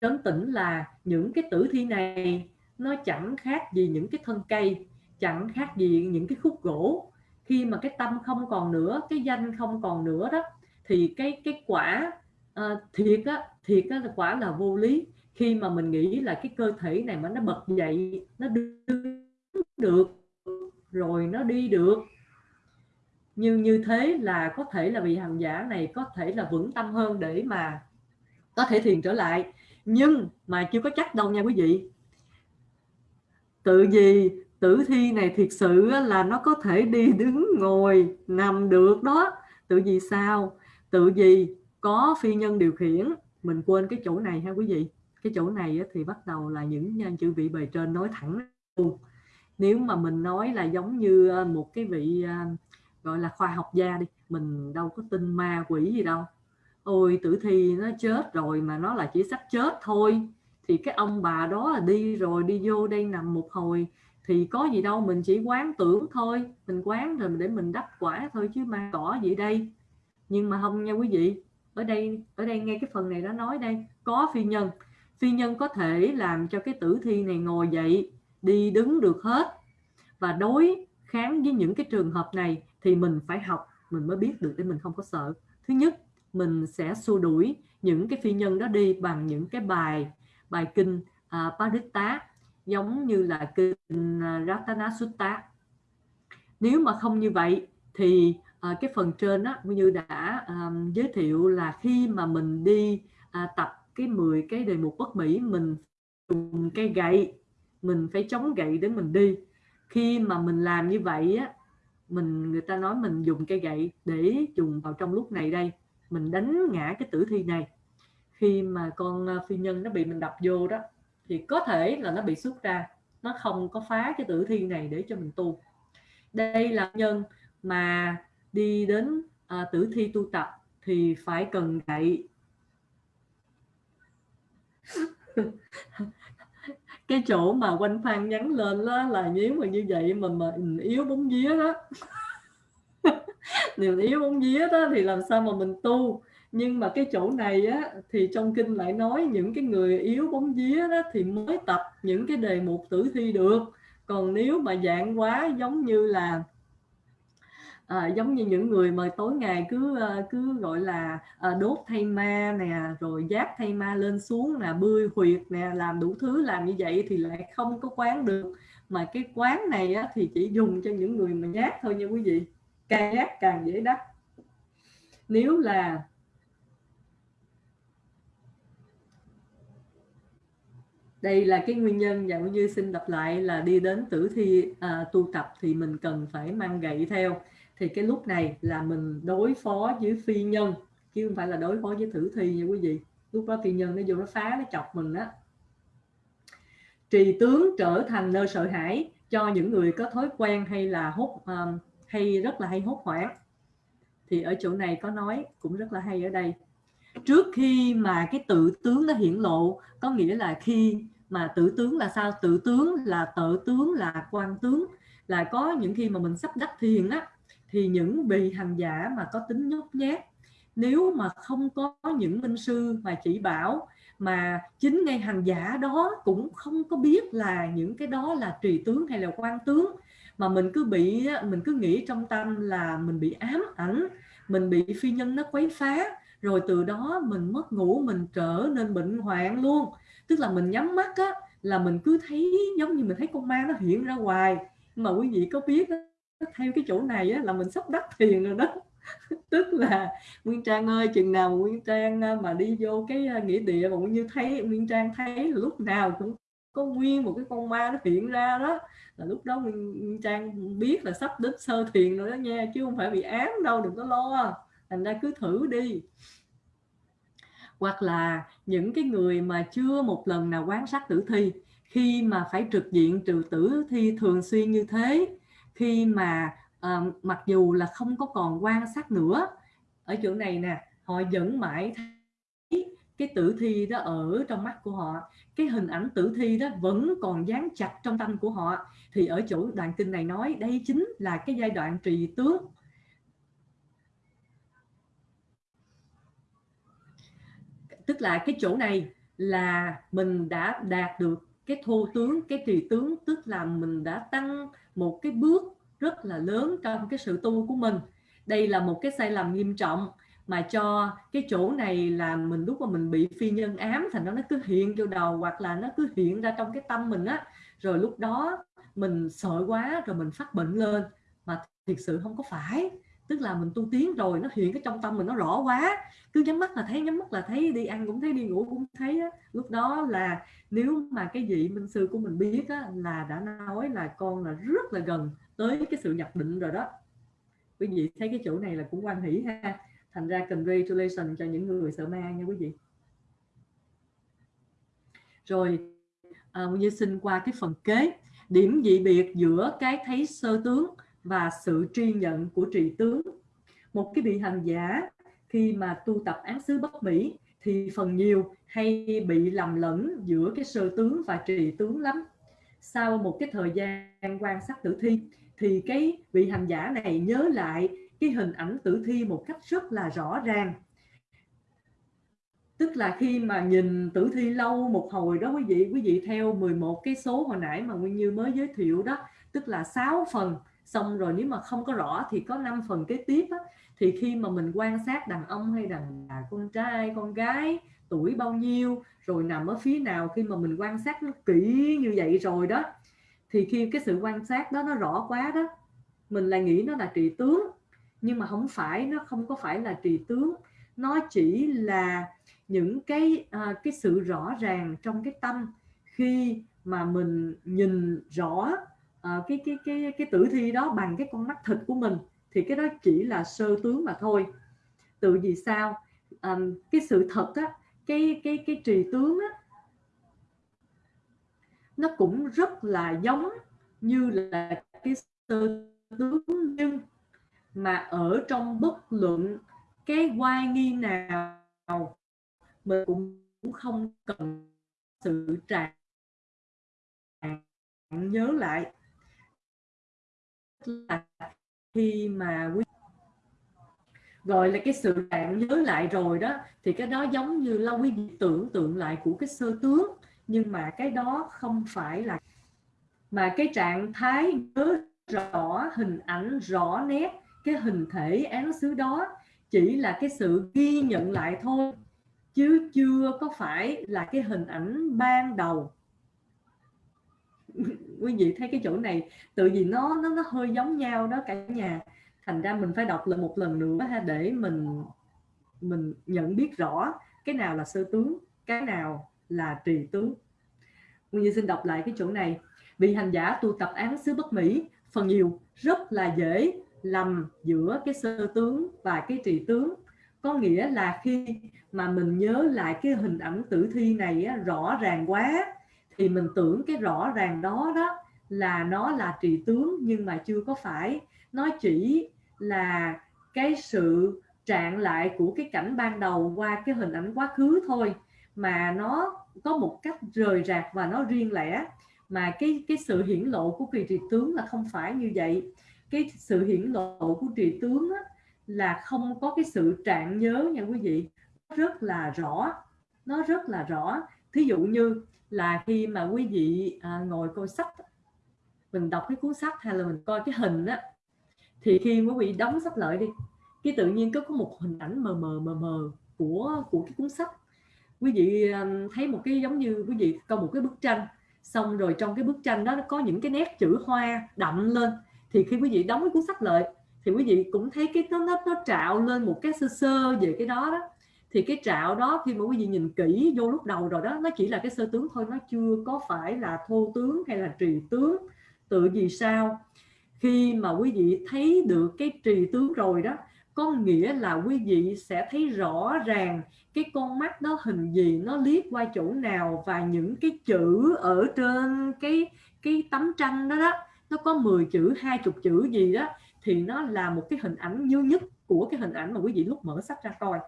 trấn tĩnh là những cái tử thi này nó chẳng khác gì những cái thân cây, chẳng khác gì những cái khúc gỗ khi mà cái tâm không còn nữa cái danh không còn nữa đó thì cái cái quả uh, thiệt á thiệt á là quả là vô lý. Khi mà mình nghĩ là cái cơ thể này mà nó bật dậy nó đứng được rồi nó đi được nhưng như thế là có thể là vị hành giả này có thể là vững tâm hơn để mà có thể thiền trở lại. Nhưng mà chưa có chắc đâu nha quý vị. Tự gì tử thi này thiệt sự là nó có thể đi đứng ngồi, nằm được đó. Tự vì sao? Tự vì có phi nhân điều khiển. Mình quên cái chỗ này ha quý vị. Cái chỗ này thì bắt đầu là những nhân chữ vị bề trên nói thẳng luôn. Nếu mà mình nói là giống như à, một cái vị à, gọi là khoa học gia đi, mình đâu có tin ma quỷ gì đâu. Ôi, tử thi nó chết rồi mà nó là chỉ sắp chết thôi. Thì cái ông bà đó là đi rồi, đi vô đây nằm một hồi thì có gì đâu mình chỉ quán tưởng thôi. Mình quán rồi để mình đắp quả thôi chứ mà cỏ gì đây? Nhưng mà không nha quý vị ở đây ở đây nghe cái phần này nó nói đây. Có phi nhân. Phi nhân có thể làm cho cái tử thi này ngồi dậy đi đứng được hết. Và đối kháng với những cái trường hợp này thì mình phải học mình mới biết được để mình không có sợ. Thứ nhất mình sẽ xua đuổi những cái phi nhân đó đi bằng những cái bài bài kinh à, uh, Paritta giống như là kinh à, Ratana Sutta nếu mà không như vậy thì à, cái phần trên á như đã à, giới thiệu là khi mà mình đi à, tập cái 10 cái đề mục bất mỹ mình dùng cây gậy mình phải chống gậy để mình đi. Khi mà mình làm như vậy á mình người ta nói mình dùng cây gậy để dùng vào trong lúc này đây mình đánh ngã cái tử thi này. Khi mà con à, phi nhân nó bị mình đập vô đó thì có thể là nó bị xuất ra. Nó không có phá cái tử thi này để cho mình tu. Đây là nhân mà đi đến à, tử thi tu tập thì phải cần gậy. [laughs] Cái chỗ mà quanh phan nhắn lên đó là nếu mà như vậy mà mà yếu bóng vía đó. [laughs] Nếu yếu bóng vía đó thì làm sao mà mình tu? Nhưng mà cái chỗ này á thì trong kinh lại nói những cái người yếu bóng vía đó thì mới tập những cái đề mục tử thi được. Còn nếu mà dạng quá giống như là à, giống như những người mà tối ngày cứ ờ, cứ gọi là à, đốt thay ma nè rồi giác thay ma lên xuống nè bươi huyệt nè làm đủ thứ làm như vậy thì lại không có quán được. Mà cái quán này á, thì chỉ dùng cho những người mà nhát thôi nha quý vị. Càng nhát càng dễ đắc. Nếu là đây là cái nguyên nhân và như xin đọc lại là đi đến tử thi à, tu tập thì mình cần phải mang gậy theo. Thì cái lúc này là mình đối phó với phi nhân chứ không phải là đối phó với tử thi nha quý vị. Lúc đó phi nhân nó vô nó phá nó chọc mình á. Trì tướng trở thành nơi sợ hãi cho những người có thói quen hay là hốt um, hay rất là hay hốt hoảng. Thì ở chỗ này có nói cũng rất là hay ở đây trước khi mà cái tự tướng nó hiển lộ, có nghĩa là khi mà tự tướng là sao? Tự tướng là tự tướng là quan tướng. Là có những khi mà mình sắp đắc thiền á, thì những vị hành giả mà có tính nhút nhát, nếu mà không có những minh sư mà chỉ bảo mà chính ngay hành giả đó cũng không có biết là những cái đó là trì tướng hay là quan tướng, mà mình cứ bị mình cứ nghĩ trong tâm là mình bị ám ảnh, mình bị phi nhân nó quấy phá rồi từ đó mình mất ngủ mình trở nên bệnh hoạn luôn. Tức là mình nhắm mắt á là mình cứ thấy giống như mình thấy con ma nó hiện ra hoài. Mà quý vị có biết theo cái chỗ này á, là mình sắp đắc thiền rồi đó. [laughs] Tức là nguyên trang ơi chừng nào nguyên trang à, mà đi vô cái à, nghĩa địa mà cũng như thấy nguyên trang thấy là lúc nào cũng có nguyên một cái con ma nó hiện ra đó. Là lúc đó nguyên trang biết là sắp đến sơ thiền rồi đó nha chứ không phải bị ám đâu đừng có lo thành ra cứ thử đi. Hoặc là những cái người mà chưa một lần nào quan sát tử thi khi mà phải trực diện trừ tử thi thường xuyên như thế khi mà à, mặc dù là không có còn quan sát nữa ở chỗ này nè họ vẫn mãi thấy cái tử thi đó ở trong mắt của họ cái hình ảnh tử thi đó vẫn còn dán chặt trong tâm của họ. Thì ở chỗ đoạn kinh này nói đây chính là cái giai đoạn trì tướng tức là cái chỗ này là mình đã đạt được cái thô tướng, cái trì tướng, tức là mình đã tăng một cái bước rất là lớn trong cái sự tu của mình. Đây là một cái sai lầm nghiêm trọng mà cho cái chỗ này là mình lúc mà mình bị phi nhân ám thành nó nó cứ hiện vô đầu hoặc là nó cứ hiện ra trong cái tâm mình á. Rồi lúc đó mình sợ quá rồi mình phát bệnh lên. Mà thiệt sự không có phải tức là mình tu tiến rồi nó hiện cái trong tâm mình nó rõ quá. Cứ nhắm mắt là thấy nhắm mắt là thấy đi ăn cũng thấy đi ngủ cũng thấy á. lúc đó là nếu mà cái vị minh sư của mình biết á, là đã nói là con là rất là gần tới cái sự nhập định rồi đó. Quý vị thấy cái chỗ này là cũng quan hỷ ha. Thành ra congratulation cho những người sợ ma nha quý vị. Rồi à, như xin qua cái phần kế. Điểm dị biệt giữa cái thấy sơ tướng và sự tri nhận của trì tướng. Một cái vị hành giả khi mà tu tập án xứ bất mỹ thì phần nhiều hay bị lầm lẫn giữa cái sơ tướng và trì tướng lắm. Sau một cái thời gian quan sát tử thi thì cái vị hành giả này nhớ lại cái hình ảnh tử thi một cách rất là rõ ràng. Tức là khi mà nhìn tử thi lâu một hồi đó, quý vị quý vị theo 11 cái số hồi nãy mà Nguyên Như mới giới thiệu đó, tức là 6 phần xong rồi nếu mà không có rõ thì có 5 phần kế tiếp á, thì khi mà mình quan sát đàn ông hay đàn bà con trai con gái tuổi bao nhiêu rồi nằm ở phía nào khi mà mình quan sát nó kỹ như vậy rồi đó thì khi cái sự quan sát đó nó rõ quá đó mình lại nghĩ nó là trị tướng. Nhưng mà không phải nó không có phải là trị tướng. Nó chỉ là những cái à, cái sự rõ ràng trong cái tâm khi mà mình nhìn rõ Ờ, cái cái cái cái tử thi đó bằng cái con mắt thịt của mình thì cái đó chỉ là sơ tướng mà thôi. Từ vì sao? À, cái sự thật á cái cái cái trì tướng á nó cũng rất là giống như là cái sơ tướng nhưng mà ở trong bất luận cái oai nghi nào mình cũng không cần sự trạng nhớ lại là khi mà quý gọi là cái sự bạn nhớ lại rồi đó, thì cái đó giống như là quý vị tưởng tượng lại của cái sơ tướng. Nhưng mà cái đó không phải là mà cái trạng thái nhớ rõ, hình ảnh rõ nét cái hình thể án xứ đó chỉ là cái sự ghi nhận lại thôi, chứ chưa có phải là cái hình ảnh ban đầu. [laughs] quý vị thấy cái chỗ này tự vì nó nó nó hơi giống nhau đó cả nhà. Thành ra mình phải đọc lại một lần nữa ha để mình mình nhận biết rõ cái nào là sơ tướng cái nào là trì tướng. Nguyên Như xin đọc lại cái chỗ này. Vì hành giả tu tập án xứ bất mỹ phần nhiều rất là dễ lầm giữa cái sơ tướng và cái trì tướng. Có nghĩa là khi mà mình nhớ lại cái hình ảnh tử thi này á, rõ ràng quá thì mình tưởng cái rõ ràng đó đó là nó là trì tướng nhưng mà chưa có phải. Nó chỉ là cái sự trạng lại của cái cảnh ban đầu qua cái hình ảnh quá khứ thôi. Mà nó có một cách rời rạc và nó riêng lẻ. Mà cái cái sự hiển lộ của kỳ trì tướng là không phải như vậy. Cái sự hiển lộ của trì tướng á, là không có cái sự trạng nhớ nha quý vị. Rất là rõ. Nó rất là rõ. Thí dụ như là khi mà quý vị à, ngồi coi sách mình đọc cái cuốn sách hay là mình coi cái hình á thì khi quý vị đóng sách lợi đi cái tự nhiên có có một hình ảnh mờ mờ mờ mờ của của cái cuốn sách. Quý vị à, thấy một cái giống như quý vị coi một cái bức tranh xong rồi trong cái bức tranh đó nó có những cái nét chữ hoa đậm lên thì khi quý vị đóng cái cuốn sách lợi thì quý vị cũng thấy cái nó nó, nó trạo lên một cái sơ sơ về cái đó đó thì cái trạo đó khi mà quý vị nhìn kỹ vô lúc đầu rồi đó, nó chỉ là cái sơ tướng thôi, nó chưa có phải là thô tướng hay là trì tướng, tự vì sao? Khi mà quý vị thấy được cái trì tướng rồi đó, có nghĩa là quý vị sẽ thấy rõ ràng cái con mắt đó hình gì, nó liếc qua chỗ nào và những cái chữ ở trên cái cái tấm tranh đó đó, nó có 10 chữ, hai chục chữ gì đó, thì nó là một cái hình ảnh như nhất của cái hình ảnh mà quý vị lúc mở sách ra coi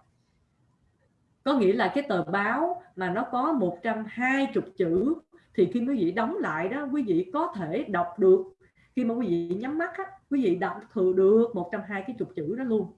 có nghĩa là cái tờ báo mà nó có 120 chữ thì khi quý vị đóng lại đó quý vị có thể đọc được. Khi mà quý vị nhắm mắt á, quý vị đọc thừa được 120 cái chục chữ đó luôn.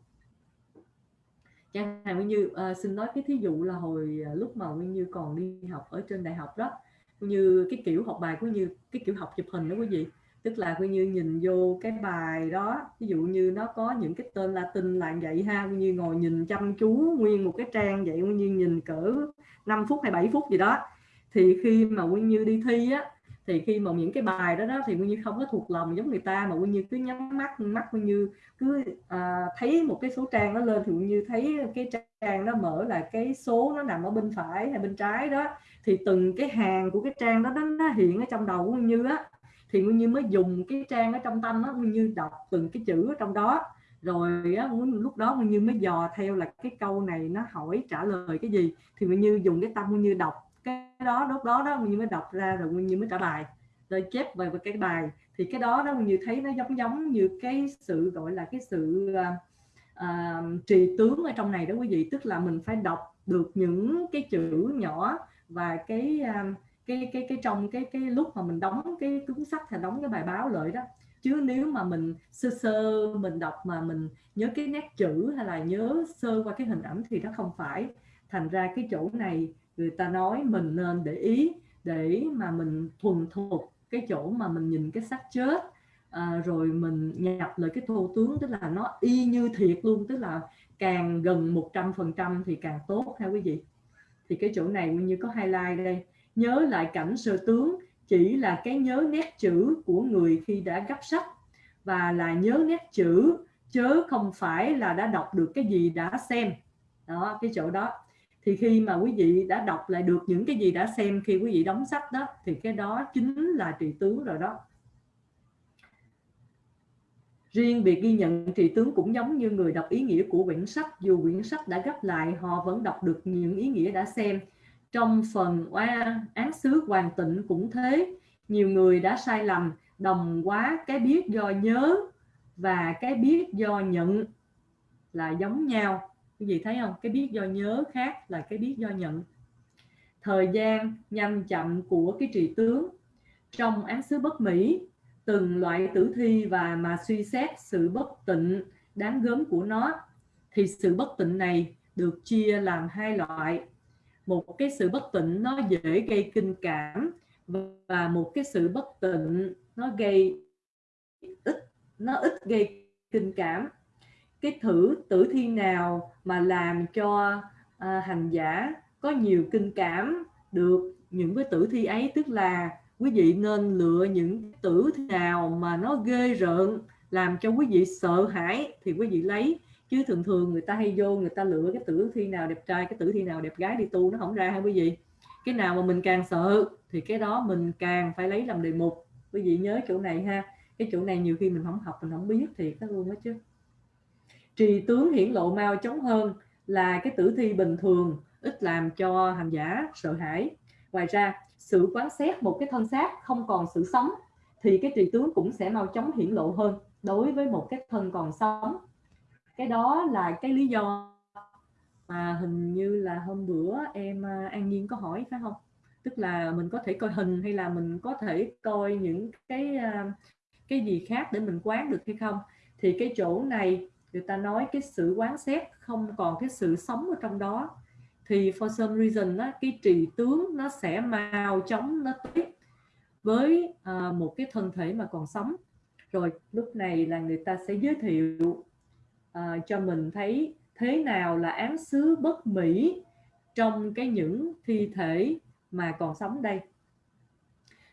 Chẳng hạn Nguyên Như à, xin nói cái thí dụ là hồi ờ, lúc mà Nguyên Như còn đi học ở trên đại học đó như cái kiểu học bài của Như cái kiểu học chụp hình đó quý vị tức là Nguyên Như nhìn vô cái bài đó ví dụ như nó có những cái tên Latin là vậy ha Nguyên Như ngồi nhìn chăm chú nguyên một cái trang vậy Nguyên Như nhìn cỡ 5 phút hay 7 phút gì đó. Thì khi mà Nguyên Như đi thi á thì khi mà những cái bài đó đó thì Nguyên Như không có thuộc lòng giống người ta mà Nguyên Như cứ nhắm mắt mắt Nguyên Như cứ à, thấy một cái số trang nó lên thì Nguyên Như thấy cái trang nó mở là cái số nó nằm ở bên phải hay bên trái đó. Thì từng cái hàng của cái trang đó, đó nó hiện ở trong đầu của Như á thì Nguyên Như mới dùng cái trang ở trong tâm á Nguyên Như đọc từng cái chữ ở trong đó. Rồi á, lúc đó Nguyên Như mới dò theo là cái câu này nó hỏi trả lời cái gì. Thì Nguyên Như dùng cái tâm Nguyên Như đọc cái đó lúc đó đó Nguyên Như mới đọc ra rồi Nguyên Như mới trả bài. Rồi chép về cái bài. Thì cái đó đó Nguyên Như thấy nó giống giống như cái sự gọi là cái sự uh, uh, trì tướng ở trong này đó quý vị. Tức là mình phải đọc được những cái chữ nhỏ và cái uh, cái cái cái trong cái cái lúc mà mình đóng cái cuốn sách hay đóng cái bài báo lợi đó. Chứ nếu mà mình sơ sơ mình đọc mà mình nhớ cái nét chữ hay là nhớ sơ qua cái hình ảnh thì nó không phải thành ra cái chỗ này người ta nói mình nên để ý để mà mình thuần thục cái chỗ mà mình nhìn cái xác chết. À, rồi mình nhập lại cái thô tướng tức là nó y như thiệt luôn tức là càng gần 100 phần trăm thì càng tốt ha quý vị. Thì cái chỗ này như có highlight đây nhớ lại cảnh sơ tướng chỉ là cái nhớ nét chữ của người khi đã gấp sách. Và là nhớ nét chữ chớ không phải là đã đọc được cái gì đã xem. Đó cái chỗ đó. Thì khi mà quý vị đã đọc lại được những cái gì đã xem khi quý vị đóng sách đó thì cái đó chính là trị tướng rồi đó. Riêng việc ghi nhận trì tướng cũng giống như người đọc ý nghĩa của quyển sách, dù quyển sách đã gấp lại, họ vẫn đọc được những ý nghĩa đã xem. Trong phần oa án xứ hoàng tịnh cũng thế, nhiều người đã sai lầm, đồng quá cái biết do nhớ và cái biết do nhận là giống nhau. Cái gì thấy không? Cái biết do nhớ khác là cái biết do nhận. Thời gian nhanh chậm của cái trì tướng. Trong án xứ bất mỹ từng loại tử thi và mà suy xét sự bất tịnh đáng gớm của nó thì sự bất tịnh này được chia làm hai loại một cái sự bất tịnh nó dễ gây kinh cảm và một cái sự bất tịnh nó gây ít nó ít gây kinh cảm. Cái thử tử thi nào mà làm cho à, hành giả có nhiều kinh cảm được những cái tử thi ấy? Tức là quý vị nên lựa những tử thi nào mà nó ghê rợn làm cho quý vị sợ hãi thì quý vị lấy chứ thường thường người ta hay vô, người ta lựa cái tử thi nào đẹp trai, cái tử thi nào đẹp gái đi tu nó không ra hay quý vị cái nào mà mình càng sợ thì cái đó mình càng phải lấy làm đề mục. Quý vị nhớ chỗ này ha. Cái chỗ này nhiều khi mình không học, mình không biết thì các luôn đó chứ. Trì tướng hiển lộ mau chóng hơn là cái tử thi bình thường, ít làm cho hành giả sợ hãi. Ngoài ra, sự quán xét một cái thân xác không còn sự sống thì cái trì tướng cũng sẽ mau chóng hiển lộ hơn đối với một cái thân còn sống cái đó là cái lý do mà hình như là hôm bữa em à, an nhiên có hỏi phải không? Tức là mình có thể coi hình hay là mình có thể coi những cái à, cái gì khác để mình quán được hay không? Thì cái chỗ này người ta nói cái sự quán xét không còn cái sự sống ở trong đó. Thì for some reason đó, cái trì tướng nó sẽ mau chóng nó tiếp với uh, một cái thân thể mà còn sống. Rồi lúc này là người ta sẽ giới thiệu uh, cho mình thấy thế nào là án xứ bất mỹ trong cái những thi thể mà còn sống đây.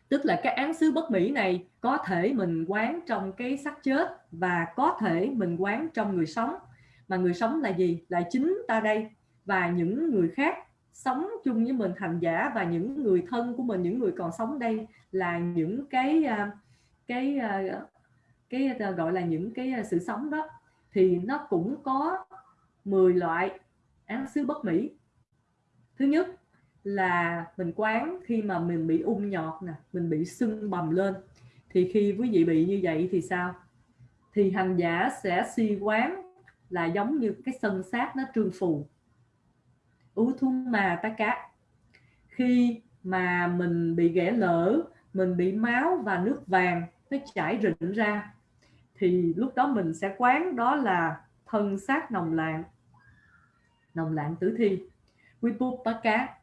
Tức là cái án xứ bất mỹ này có thể mình quán trong cái xác chết và có thể mình quán trong người sống. Mà người sống là gì? Là chính ta đây và những người khác sống chung với mình thành giả và những người thân của mình những người còn sống đây là những cái ờ, cái ờ, cái, cái gọi là những cái sự sống đó thì nó cũng có 10 loại án xứ bất mỹ. Thứ nhất là mình quán khi mà mình bị ung nhọt nè, mình bị sưng bầm lên. Thì khi quý vị bị như vậy thì sao? Thì hành giả sẽ suy quán là giống như cái sân sát nó trương phù. Ú thun mà ta cá. Khi mà mình bị ghẻ lở, mình bị máu và nước vàng nó chảy rịn ra thì lúc đó mình sẽ quán đó là thân xác nồng lạng nồng lạng tử thi cá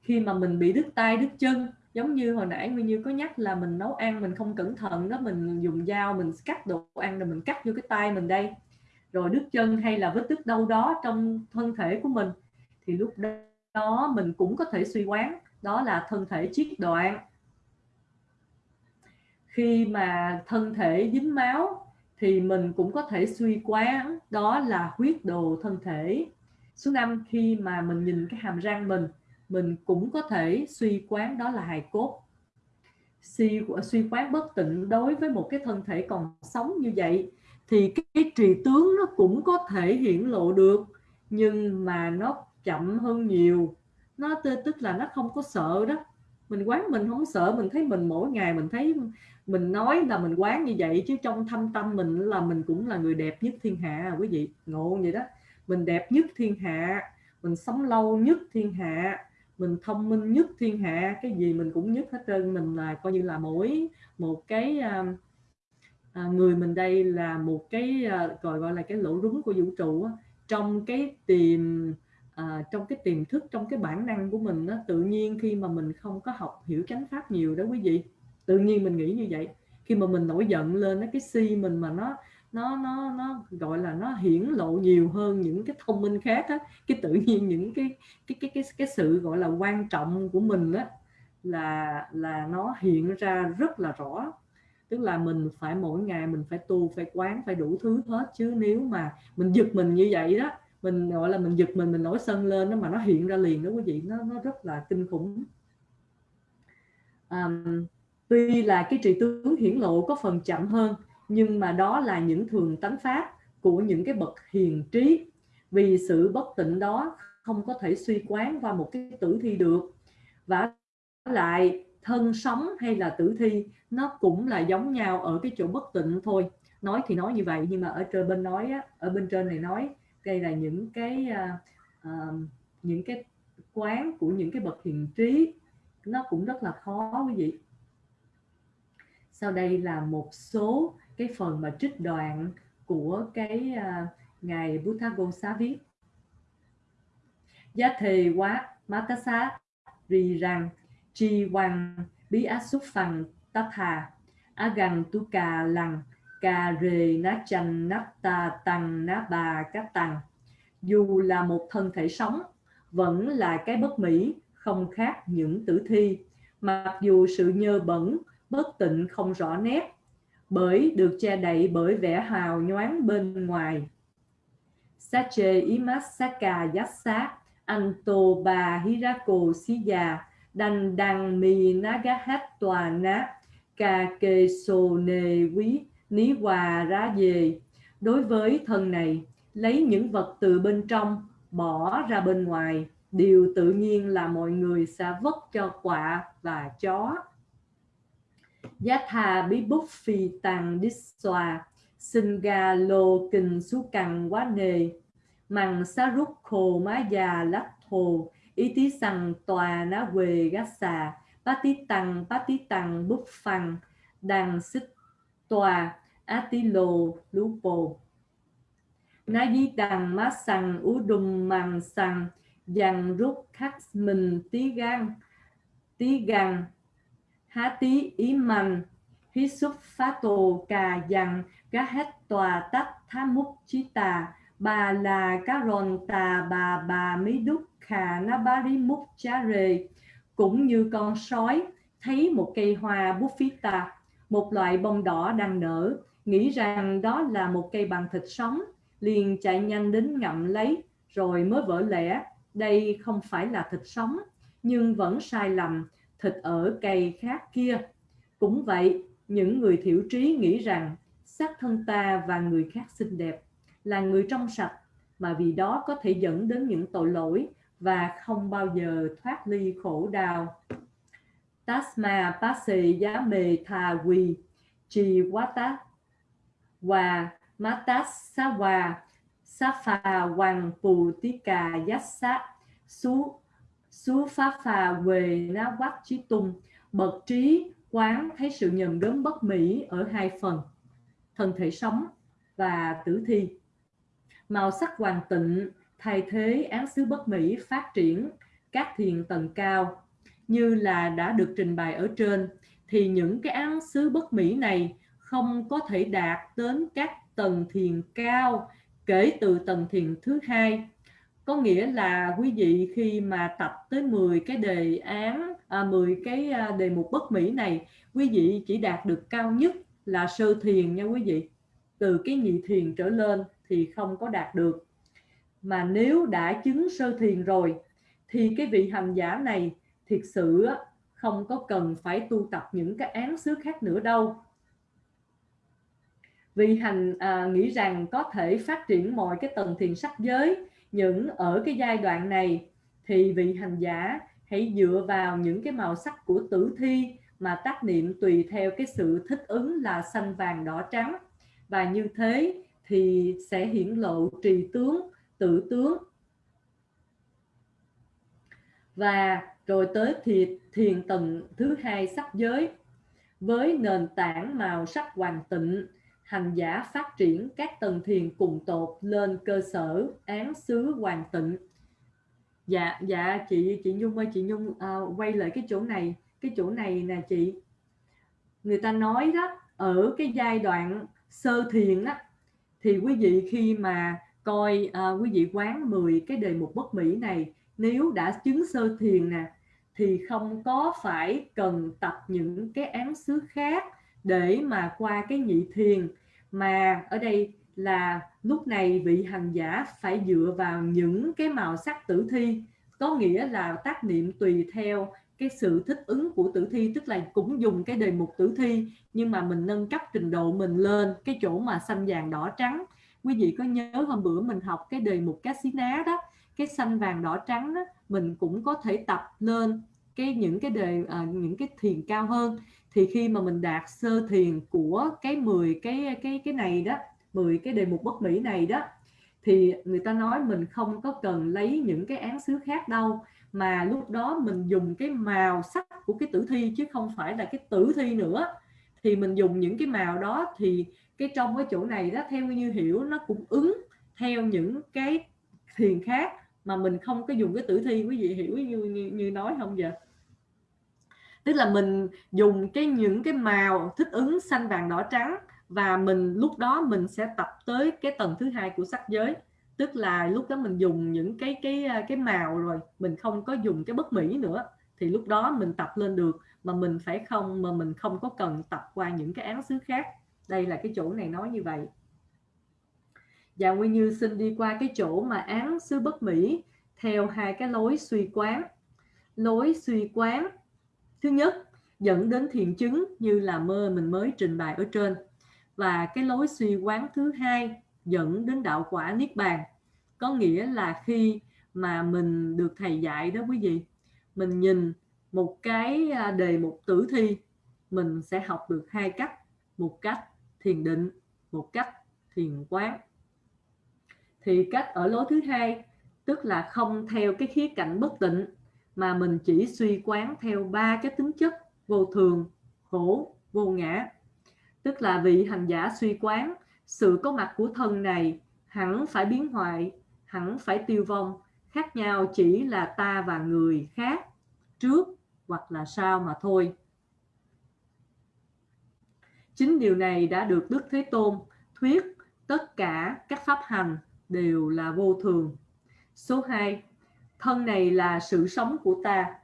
khi mà mình bị đứt tay, đứt chân, giống như hồi nãy Nguyên Như có nhắc là mình nấu ăn, mình không cẩn thận đó, mình dùng dao, mình cắt đồ ăn rồi mình cắt vô cái tay mình đây. Rồi đứt chân hay là vết đứt đâu đó trong thân thể của mình, thì lúc đó mình cũng có thể suy quán, đó là thân thể chiết đoạn. Khi mà thân thể dính máu thì mình cũng có thể suy quán đó là huyết đồ thân thể. Số 5 khi mà mình nhìn cái hàm răng mình mình cũng có thể suy quán đó là hài cốt. Suy suy quán bất tịnh đối với một cái thân thể còn sống như vậy thì cái, cái trì tướng nó cũng có thể hiển lộ được nhưng mà nó chậm hơn nhiều. Nó tức là nó không có sợ đó. Mình quán mình không sợ mình thấy mình mỗi ngày mình thấy mình nói là mình quán như vậy chứ trong thâm tâm mình là mình cũng là người đẹp nhất thiên hạ quý vị. Ngộ vậy đó? Mình đẹp nhất thiên hạ mình sống lâu nhất thiên hạ mình thông minh nhất thiên hạ cái gì mình cũng nhất hết trơn. Mình là coi như là mỗi một cái à, à, người mình đây là một cái à, gọi gọi là cái lỗ rúng của vũ trụ á. trong cái tiềm à, trong cái tiềm thức trong cái bản năng của mình nó tự nhiên khi mà mình không có học hiểu chánh pháp nhiều đó quý vị tự nhiên mình nghĩ như vậy. Khi mà mình nổi giận lên nó cái si mình mà nó nó nó nó gọi là nó hiển lộ nhiều hơn những cái thông minh khác á cái tự nhiên những cái cái cái cái cái sự gọi là quan trọng của mình á là là nó hiện ra rất là rõ. Tức là mình phải mỗi ngày mình phải tu phải quán phải đủ thứ hết. Chứ nếu mà mình giật mình như vậy đó mình gọi là mình giật mình mình nổi sân lên đó mà nó hiện ra liền đó quý vị nó nó rất là kinh khủng. Um, tuy là cái trị tướng hiển lộ có phần chậm hơn nhưng mà đó là những thường tánh pháp của những cái bậc hiền trí. Vì sự bất tịnh đó không có thể suy quán qua một cái tử thi được. Và lại thân sống hay là tử thi nó cũng là giống nhau ở cái chỗ bất tịnh thôi. Nói thì nói như vậy nhưng mà ở trên bên nói á, ở bên trên này nói đây là những cái uh, uh, những cái quán của những cái bậc hiền trí. Nó cũng rất là khó quý vị sau đây là một số cái phần mà trích đoạn của cái à, uh, ngài Buddha viết. Giá thề quá Matasa rì rằng chi hoàng bí át xúc phần tát hà á gần tu cà lằng cà rề ná chanh nắp ta tăng ná bà các tăng. Dù là một thân thể sống vẫn là cái bất mỹ không khác những tử thi. Mặc dù sự nhơ bẩn bất tịnh không rõ nét, bởi được che đậy bởi vẻ hào nhoáng bên ngoài. Sache Imasaka Yassa Anto Ba Hirako Siya Đành đằng mi nagahat tòa ná Ca kê sô nê quý ní hòa ra về Đối với thân này, Lấy những vật từ bên trong, Bỏ ra bên ngoài, Điều tự nhiên là mọi người sẽ vất cho quạ và chó. Giá thà bí bút phi tàng đít xòa Sinh ga lô kinh su cằn quá nề. Mằng xá rút khô má già lắc thồ, Ý tí sằng tòa ná quề gác xà. Bá tí tăng, bá tí tăng bút phằng Đằng xích tòa, á tí lô lú bồ. Ná dí đằng má sằng, ú đùm mằng sằng dằn rút khắc mình tí gan Tí gan há tí ý mạnh hí xúc phá tổ cà dằn, cá hết tòa tách thá múc chí tà. Bà là cá ròn tà bà bà mí đúc khà na bá rí múc chá rề. Cũng như con sói thấy một cây hoa bút phí tà. Một loại bông đỏ đang nở nghĩ rằng đó là một cây bằng thịt sống. Liền chạy nhanh đến ngậm lấy rồi mới vỡ lẽ đây không phải là thịt sống nhưng vẫn sai lầm thịt ở cây khác kia. Cũng vậy, những người thiểu trí nghĩ rằng xác thân ta và người khác xinh đẹp là người trong sạch mà vì đó có thể dẫn đến những tội lỗi và không bao giờ thoát ly khổ đau. Tasma pasi giá mê tha quy chi wata wa matas sawa safa hoàng phù tika yassa su Sú pháp phà về ná quắc trí tung, bậc trí quán thấy sự nhầm đớn bất mỹ ở hai phần, thân thể sống và tử thi. Màu sắc hoàn tịnh thay thế án xứ bất mỹ phát triển các thiền tầng cao. Như là đã được trình bày ở trên thì những cái án xứ bất mỹ này không có thể đạt đến các tầng thiền cao kể từ tầng thiền thứ hai có nghĩa là quý vị khi mà tập tới 10 cái đề án à, 10 cái à, đề mục bất mỹ này quý vị chỉ đạt được cao nhất là sơ thiền nha quý vị. Từ cái nhị thiền trở lên thì không có đạt được. Mà nếu đã chứng sơ thiền rồi thì cái vị hành giả này thiệt sự không có cần phải tu tập những cái án xứ khác nữa đâu. Vì hành à, nghĩ rằng có thể phát triển mọi cái tầng thiền sắc giới những ở cái giai đoạn này thì vị hành giả hãy dựa vào những cái màu sắc của tử thi mà tác niệm tùy theo cái sự thích ứng là xanh vàng đỏ trắng. Và như thế thì sẽ hiển lộ trì tướng tự tướng. Và rồi tới thiệt, thiền tầng thứ hai sắc giới. Với nền tảng màu sắc hoàn tịnh hành giả phát triển các tầng thiền cùng tột lên cơ sở án xứ hoàn tịnh. Dạ dạ chị chị nhung ơi chị nhung uh, quay lại cái chỗ này cái chỗ này nè chị. Người ta nói đó ở cái giai đoạn sơ thiền á thì quý vị khi mà coi uh, quý vị quán 10 cái đề mục bất mỹ này nếu đã chứng sơ thiền nè thì không có phải cần tập những cái án xứ khác để mà qua cái nhị thiền. Mà ở đây là lúc này vị hành giả phải dựa vào những cái màu sắc tử thi. Có nghĩa là tác niệm tùy theo cái sự thích ứng của tử thi tức là cũng dùng cái đề mục tử thi nhưng mà mình nâng cấp trình độ mình lên cái chỗ mà xanh vàng đỏ trắng. Quý vị có nhớ hôm bữa mình học cái đề mục cá xí ná đó cái xanh vàng đỏ trắng đó mình cũng có thể tập lên cái những cái đề à, những cái thiền cao hơn thì khi mà mình đạt sơ thiền của cái 10 cái cái cái này đó 10 cái đề mục bất mỹ này đó thì người ta nói mình không có cần lấy những cái án xứ khác đâu mà lúc đó mình dùng cái màu sắc của cái tử thi chứ không phải là cái tử thi nữa. Thì mình dùng những cái màu đó thì cái trong cái chỗ này đó theo như hiểu nó cũng ứng theo những cái thiền khác mà mình không có dùng cái tử thi. Quý vị hiểu như như, như nói không vậy? Tức là mình dùng cái những cái màu thích ứng xanh vàng đỏ trắng và mình lúc đó mình sẽ tập tới cái tầng thứ hai của sắc giới. Tức là lúc đó mình dùng những cái cái à, cái màu rồi, mình không có dùng cái bất mỹ nữa, thì lúc đó mình tập lên được, mà mình phải không, mà mình không có cần tập qua những cái án xứ khác. Đây là cái chỗ này nói như vậy. Và Nguyên Như xin đi qua cái chỗ mà án xứ bất mỹ theo hai cái lối suy quán. Lối suy quán thứ nhất, dẫn đến thiện chứng như là mơ mình mới trình bày ở trên. Và cái lối suy quán thứ hai, dẫn đến đạo quả niết bàn. Có nghĩa là khi mà mình được thầy dạy đó quý vị, mình nhìn một cái à, đề mục tử thi, mình sẽ học được hai cách. Một cách thiền định, một cách thiền quán. Thì cách ở lối thứ hai, tức là không theo cái khía cạnh bất tịnh mà mình chỉ suy quán theo ba cái tính chất, vô thường, khổ, vô ngã. Tức là vị hành giả suy quán, sự có mặt của thân này hẳn phải biến hoại, hẳn phải tiêu vong, khác nhau chỉ là ta và người khác, trước hoặc là sau mà thôi. Chính điều này đã được đức thế tôn thuyết tất cả các pháp hành đều là vô thường. Số 2 thân này là sự sống của ta.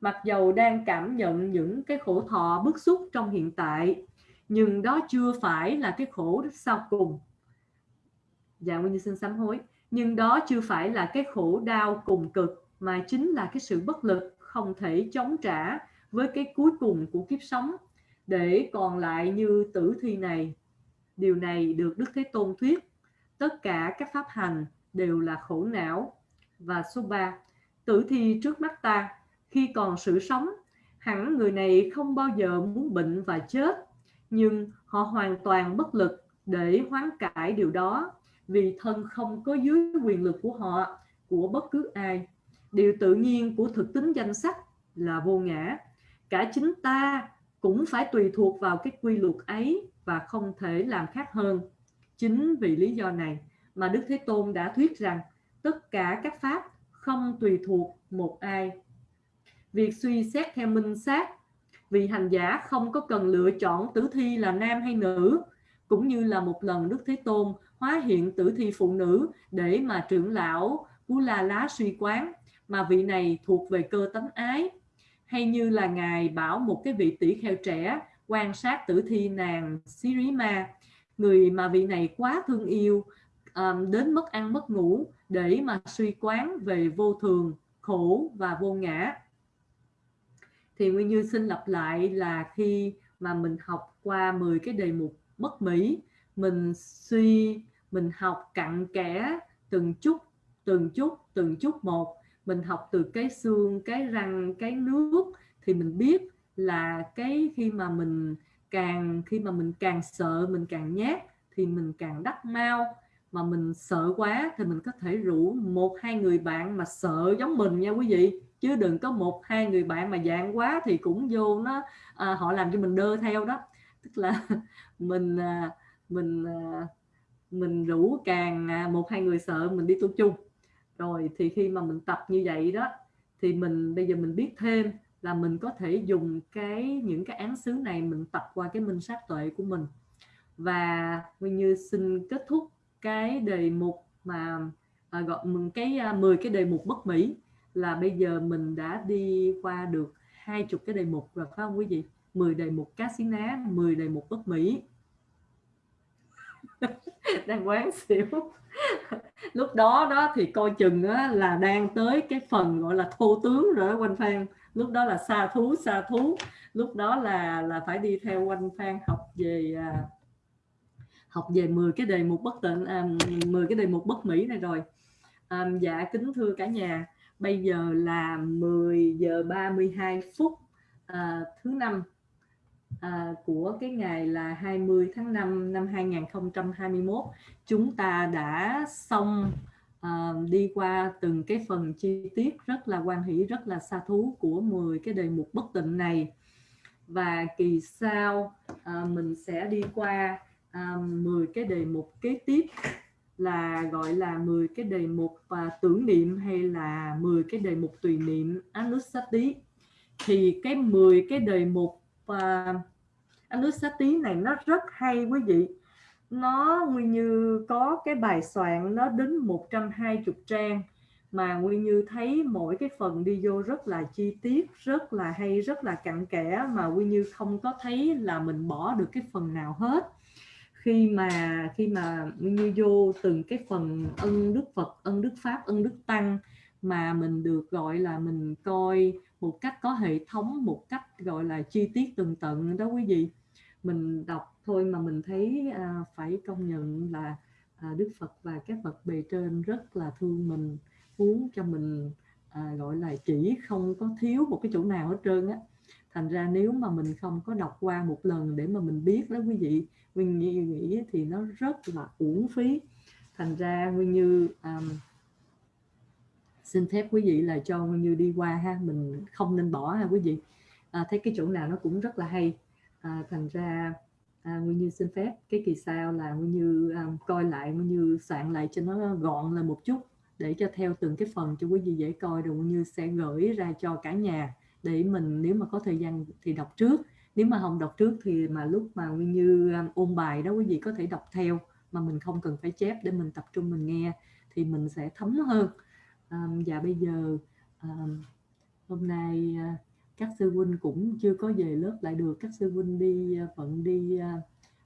Mặc dầu đang cảm nhận những cái khổ thọ bức xúc trong hiện tại, nhưng đó chưa phải là cái khổ sau cùng. Dạ nguyên như xin sám hối. Nhưng đó chưa phải là cái khổ đau cùng cực, mà chính là cái sự bất lực không thể chống trả với cái cuối cùng của kiếp sống. Để còn lại như tử thi này. Điều này được đức thế tôn thuyết. Tất cả các pháp hành đều là khổ não và số 3 tử thi trước mắt ta, khi còn sự sống, hẳn người này không bao giờ muốn bệnh và chết, nhưng họ hoàn toàn bất lực để hoán cải điều đó, vì thân không có dưới quyền lực của họ, của bất cứ ai. Điều tự nhiên của thực tính danh sách là vô ngã. Cả chính ta cũng phải tùy thuộc vào cái quy luật ấy và không thể làm khác hơn. Chính vì lý do này mà đức thế tôn đã thuyết rằng tất cả các pháp không tùy thuộc một ai. Việc suy xét theo minh sát, vì hành giả không có cần lựa chọn tử thi là nam hay nữ, cũng như là một lần Đức Thế Tôn hóa hiện tử thi phụ nữ để mà trưởng lão Cú La Lá suy quán mà vị này thuộc về cơ tánh ái, hay như là ngài bảo một cái vị tỷ kheo trẻ quan sát tử thi nàng Sirima, người mà vị này quá thương yêu um, đến mất ăn mất ngủ để mà suy quán về vô thường khổ và vô ngã. Thì Nguyên Như xin lặp lại là khi mà mình học qua 10 cái đề mục bất mỹ mình suy mình học cặn kẽ từng chút từng chút từng chút một. Mình học từ cái xương cái răng cái nước thì mình biết là cái khi mà mình càng khi mà mình càng sợ mình càng nhát thì mình càng đắc mau mà mình sợ quá thì mình có thể rủ một hai người bạn mà sợ giống mình nha quý vị. Chứ đừng có một hai người bạn mà dạng quá thì cũng vô nó à, họ làm cho mình đơ theo đó. Tức là [laughs] mình à, mình à, mình rủ càng à, một hai người sợ mình đi tu chung. Rồi thì khi mà mình tập như vậy đó thì mình bây giờ mình biết thêm là mình có thể dùng cái những cái án xứ này mình tập qua cái minh sát tuệ của mình. Và Nguyên Như xin kết thúc cái đề mục mà à, gọi mừng cái à, 10 cái đề mục bất mỹ là bây giờ mình đã đi qua được hai chục cái đề mục rồi phải không quý vị? 10 đề mục cá xí ná 10 đề mục bất mỹ. [laughs] Đang quán xỉu. [laughs] Lúc đó đó thì coi chừng á, là đang tới cái phần gọi là thô tướng rồi đó quanh phan. Lúc đó là xa thú xa thú. Lúc đó là là phải đi theo quanh phan học về à, học về 10 cái đề mục bất tịnh à, 10 cái đề mục bất mỹ này rồi. À, dạ kính thưa cả nhà bây giờ là 10 giờ 32 phút à, thứ năm à, của cái ngày là 20 tháng 5 năm 2021 chúng ta đã xong à, đi qua từng cái phần chi tiết rất là quan hỷ rất là xa thú của 10 cái đề mục bất tịnh này. Và kỳ sau à, mình sẽ đi qua à, 10 cái đề mục kế tiếp là gọi là 10 cái đề mục và tưởng niệm hay là 10 cái đề mục tùy niệm. Anusati. Thì cái 10 cái đề mục và Anusati này nó rất hay quý vị. Nó nguyên như có cái bài soạn nó đến 120 trang mà nguyên như thấy mỗi cái phần đi vô rất là chi tiết rất là hay rất là cặn kẽ mà nguyên như không có thấy là mình bỏ được cái phần nào hết khi mà khi mà như vô từng cái phần ân đức phật ân đức pháp ân đức tăng mà mình được gọi là mình coi một cách có hệ thống một cách gọi là chi tiết từng tận đó quý vị. Mình đọc thôi mà mình thấy à, phải công nhận là à, Đức Phật và các bậc bề trên rất là thương mình muốn cho mình à, gọi là chỉ không có thiếu một cái chỗ nào hết trơn á. Thành ra nếu mà mình không có đọc qua một lần để mà mình biết đó quý vị Nguyên Như nghĩ thì nó rất là uổng phí. Thành ra Nguyên Như um, xin phép quý vị là cho Nguyên Như đi qua ha mình không nên bỏ ha quý vị. À, thấy cái chỗ nào nó cũng rất là hay. À, thành ra à, Nguyên Như xin phép cái kỳ sau là Nguyên Như um, coi lại Nguyên Như soạn lại cho nó gọn là một chút để cho theo từng cái phần cho quý vị dễ coi rồi Nguyên Như sẽ gửi ra cho cả nhà để mình nếu mà có thời gian thì đọc trước nếu mà không đọc trước thì mà lúc mà Nguyên Như um, ôn bài đó quý vị có thể đọc theo mà mình không cần phải chép để mình tập trung mình nghe thì mình sẽ thấm hơn. Um, và bây giờ um, hôm nay uh, các sư huynh cũng chưa có về lớp lại được. Các sư huynh đi uh, bận đi uh,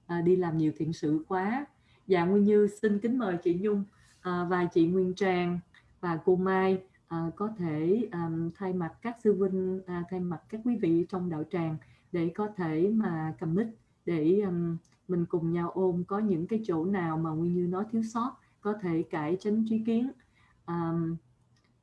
à, đi làm nhiều thiện sự quá. Và Nguyên Như xin kính mời chị Nhung uh, và chị Nguyên Trang và cô Mai à, có thể um, thay mặt các sư huynh à, thay mặt các quý vị trong đạo tràng để có thể mà cầm để um, mình cùng nhau ôm có những cái chỗ nào mà Nguyên Như nó thiếu sót có thể cải tránh trí kiến. Um,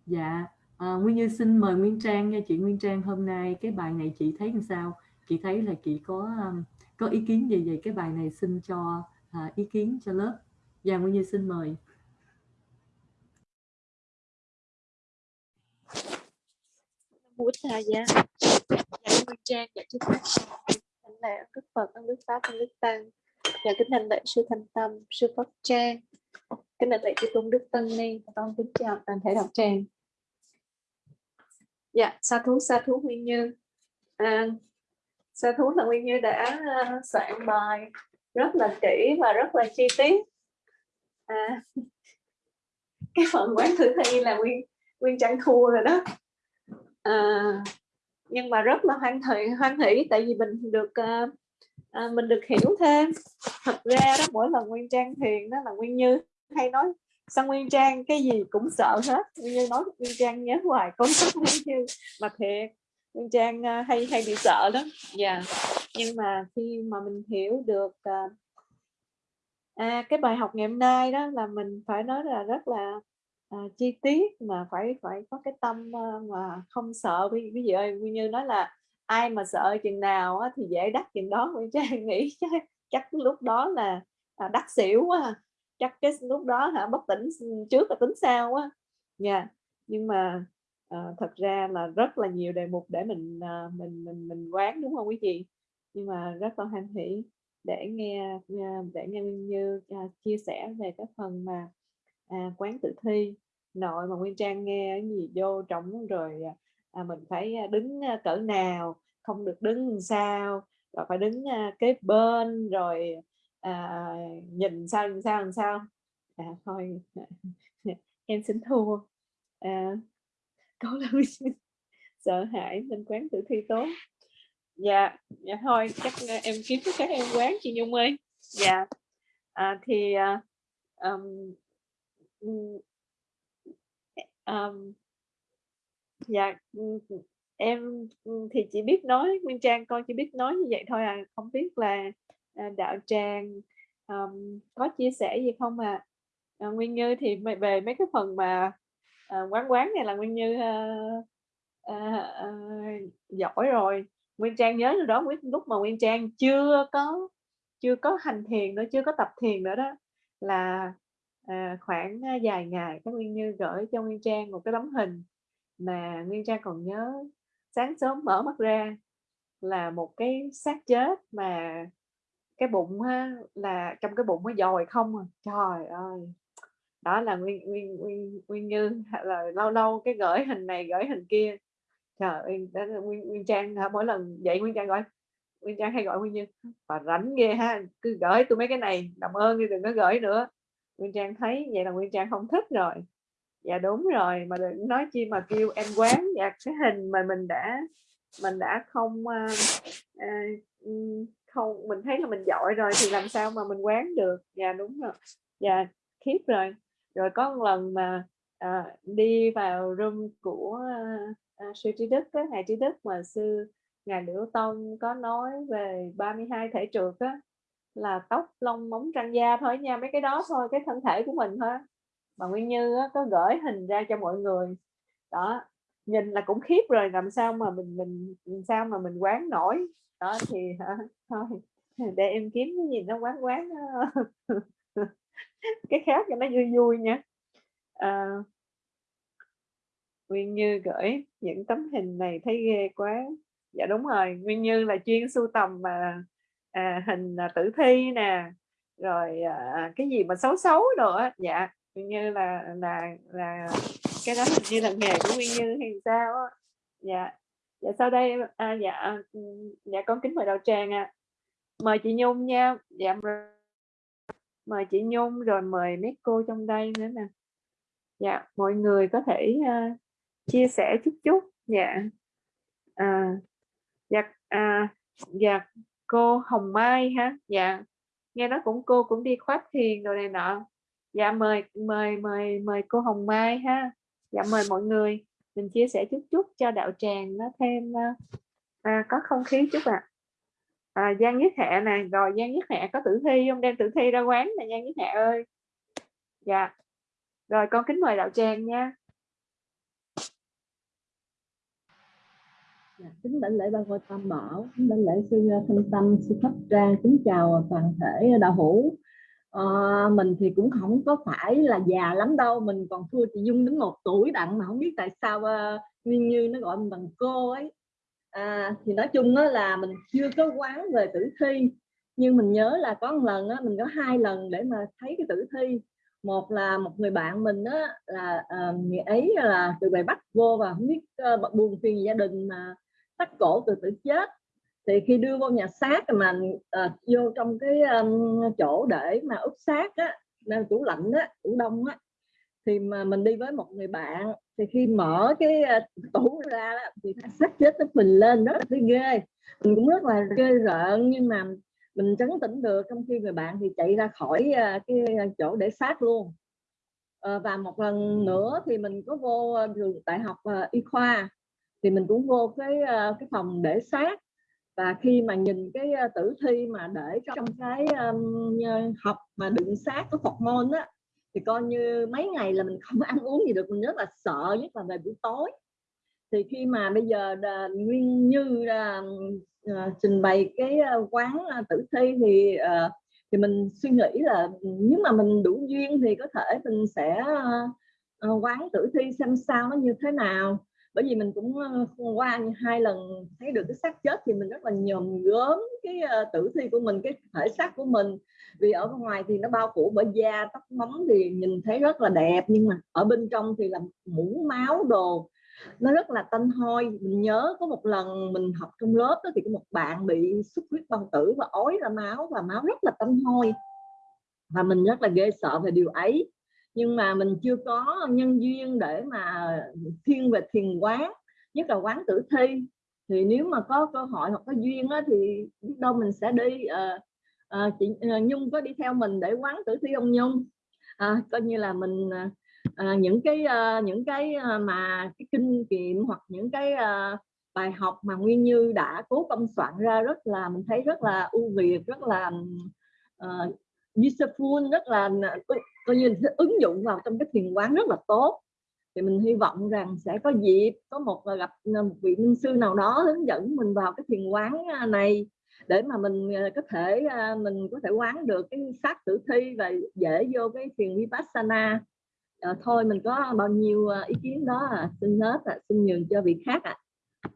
dạ à, Nguyên Như xin mời Nguyên Trang nha chị Nguyên Trang hôm nay. Cái bài này chị thấy làm sao? Chị thấy là chị có um, có ý kiến gì về cái bài này? Xin cho uh, ý kiến cho lớp. Dạ Nguyên Như xin mời. Muốn Tha Giá Dạ, dạ Minh Trang dạ chúc các Thánh lễ ân Đức Phật, ăn Đức Pháp, ăn Đức Tăng. Dạ kính thành lễ sư thành Tâm, sư pháp Trang. Kính thành lễ chư Tôn Đức Tân Ni Con kính chào toàn thể đạo tràng. Dạ, sa thú sa thú Nguyên Như. À, Sa thú là Nguyên Như đã à, soạn bài rất là kỹ và rất là chi tiết. À, [laughs] cái phần quán thử thi là Nguyên Nguyên Trang thua rồi đó. À, nhưng mà rất là hoan hỷ hoan hỷ tại vì mình được uh, à, mình được hiểu thêm. Thật ra đó mỗi lần nguyên trang thiền đó là nguyên như hay nói sao nguyên trang cái gì cũng sợ hết? Nguyên như nói nguyên trang nhớ hoài con [laughs] nguyên như. Mà thiệt nguyên trang uh, hay hay bị sợ lắm dạ. Yeah. nhưng mà khi mà mình hiểu được uh, à, cái bài học ngày hôm nay đó là mình phải nói là rất là à, chi tiết mà phải phải có cái tâm uh, mà không sợ. Ví, ví dụ nguyên như nói là ai mà sợ chừng nào á, thì dễ đắc chừng đó. Nguyên trang [laughs] nghĩ chắc, chắc lúc đó là à, đắc xỉu quá à. chắc cái lúc đó hả bất tỉnh trước là tính sau quá nha yeah. nhưng mà à, thật ra là rất là nhiều đề mục để mình à, mình mình mình quán đúng không quý chị? Nhưng mà rất là hoan hỷ để nghe để nghe như à, chia sẻ về cái phần mà à, quán tự thi nội mà nguyên trang nghe cái gì vô trống rồi à, mình phải à, đứng à, cỡ nào không được đứng sao rồi phải đứng cái kế bên rồi à, nhìn sao nhìn sao làm sao. À thôi [laughs] em xin thua. À, có là [laughs] sợ hãi nên quán tự thi tốt. Dạ dạ thôi chắc em kiếm các em quán chị nhung ơi. Dạ à, thì um, um, dạ em thì chỉ biết nói nguyên trang con chỉ biết nói như vậy thôi à không biết là à, đạo tràng um, có chia sẻ gì không à, à nguyên như thì về mấy cái phần mà à, quán quán này là nguyên như à, à, à, giỏi rồi. Nguyên trang nhớ lúc đó lúc mà nguyên trang chưa có chưa có hành thiền nữa chưa có tập thiền nữa đó là à, khoảng vài ngày các nguyên như gửi cho nguyên trang một cái tấm hình mà nguyên trang còn nhớ sáng sớm mở mắt ra là một cái xác chết mà cái bụng ha, là trong cái bụng nó dòi không à. trời ơi! Đó là nguyên nguyên nguyên nguyên như [laughs] là lâu lâu cái gửi hình này gửi hình kia. Trời ơi đó là nguyên, nguyên trang mỗi lần dậy nguyên trang gọi Nguyên Trang hay gọi Nguyên Như và rảnh ghê ha cứ gửi tôi mấy cái này đồng ơn đi đừng có gửi nữa. Nguyên Trang thấy vậy là Nguyên Trang không thích rồi. Dạ đúng rồi mà đừng nói chi mà kêu em quán dạ cái hình mà mình đã mình đã không uh, uh, không mình thấy là mình giỏi rồi thì làm sao mà mình quán được? Dạ đúng rồi. Dạ khiếp rồi. Rồi có một lần mà à, đi vào room của à, sư trí đức á, ngài trí đức mà sư ngài liễu tông có nói về 32 thể trượt á là tóc lông móng răng da thôi nha mấy cái đó thôi cái thân thể của mình thôi mà nguyên như á, có gửi hình ra cho mọi người. Đó nhìn là cũng khiếp rồi làm sao mà mình mình làm sao mà mình quán nổi. Đó thì thôi để em kiếm cái gì nó quán quán [laughs] cái khác cho nó vui vui nha. À, Nguyên Như gửi những tấm hình này thấy ghê quá. Dạ đúng rồi Nguyên Như là chuyên sưu tầm mà à, hình à, tử thi nè rồi à, cái gì mà xấu xấu nữa, dạ Như là là là cái đó hình như là nghề của Nguyên Như hay sao á. Dạ dạ sau đây à, dạ à, dạ con kính mời đạo tràng ạ. À. mời chị Nhung nha. Dạ mời chị Nhung rồi mời mấy cô trong đây nữa nè. Dạ mọi người có thể uh, chia sẻ chút chút. Dạ à, dạ à, dạ cô Hồng Mai ha? Dạ. Nghe nói cũng cô cũng đi khoát thiền rồi này nọ. Dạ mời mời mời mời cô Hồng Mai ha. Dạ mời mọi người. Mình chia sẻ chút chút cho đạo tràng nó thêm ờ, à, có không khí chút ạ. À. à, Giang Nhất hệ này rồi Giang Nhất hệ có tử thi không? Đem tử thi ra quán này Giang Nhất hệ ơi. Dạ. Rồi con kính mời đạo tràng nha. Kính đảnh lễ ba ngôi tam bảo kính đảnh lễ sư thanh tâm sư pháp trang kính chào toàn thể đạo hữu. À, mình thì cũng không có phải là già lắm đâu mình còn thua chị dung đến một tuổi đặng mà không biết tại sao uh, nguyên như nó gọi mình bằng cô ấy. À, thì nói chung đó là mình chưa có quán về tử thi nhưng mình nhớ là có một lần đó, mình có hai lần để mà thấy cái tử thi. Một là một người bạn mình đó là uh, người ấy là từ bài bắt vô và không biết uh, buồn phiền gia đình mà thắt cổ từ tử chết. Thì khi đưa vô nhà xác mà uh, vô trong cái um, chỗ để mà ướp xác á nên tủ lạnh á tủ đông á thì mà mình đi với một người bạn. Thì khi mở cái uh, tủ ra đó, thì xác chết nó mình lên rất là ghê. Mình cũng rất là ghê rợn nhưng mà mình trấn tĩnh được. Trong khi người bạn thì chạy ra khỏi uh, cái chỗ để xác luôn. Uh, và một lần nữa thì mình có vô trường đại học uh, y khoa thì mình cũng vô cái ờ, cái phòng để xác và khi mà nhìn cái ờ, tử thi mà để trong cái um, học mà đựng xác của Phật môn á thì coi như mấy ngày là mình không [laughs] ăn uống gì được mình rất là sợ nhất là về buổi tối. Thì khi mà bây giờ đà, nguyên như uh, trình bày cái quán tử thi thì thì mình suy nghĩ là ừ, nếu mà mình đủ duyên thì có thể mình sẽ quán tử thi xem sao nó như thế nào bởi vì mình cũng ờ, qua hai lần thấy được cái xác chết thì mình rất là nhòm gớm cái ờ, tử thi của mình cái thể xác của mình. Vì ở ngoài thì nó bao phủ bởi da tóc móng thì nhìn thấy rất là đẹp nhưng mà ở bên trong thì là mũ máu đồ. Nó rất là tanh hôi. Mình nhớ có một lần mình học trong lớp đó, thì có một bạn bị xuất huyết bao tử và ói ra máu và máu rất là tanh hôi. Và mình rất là ghê sợ về điều ấy nhưng mà mình chưa có nhân duyên để mà thiên về thiền quán nhất là quán tử thi. Thì nếu mà có cơ hội hoặc có duyên á, thì biết đâu mình sẽ đi à, à, chị à, Nhung có đi theo mình để quán tử thi ông Nhung. À, coi như là mình à, những cái à, những cái mà cái kinh nghiệm hoặc những cái à, bài học mà Nguyên Như đã cố công soạn ra rất là mình thấy rất là ưu việt rất là uh, useful rất là coi như ứng dụng vào trong cái thiền quán rất là tốt thì mình hy vọng rằng sẽ có dịp có một à, gặp à, một vị minh sư nào đó hướng dẫn mình vào cái thiền quán à, này để mà mình có thể mình có thể quán được cái xác tử thi và dễ vô cái thiền vipassana à, thôi mình có bao nhiêu ý kiến đó à, xin hết à, xin nhường cho vị khác ạ à.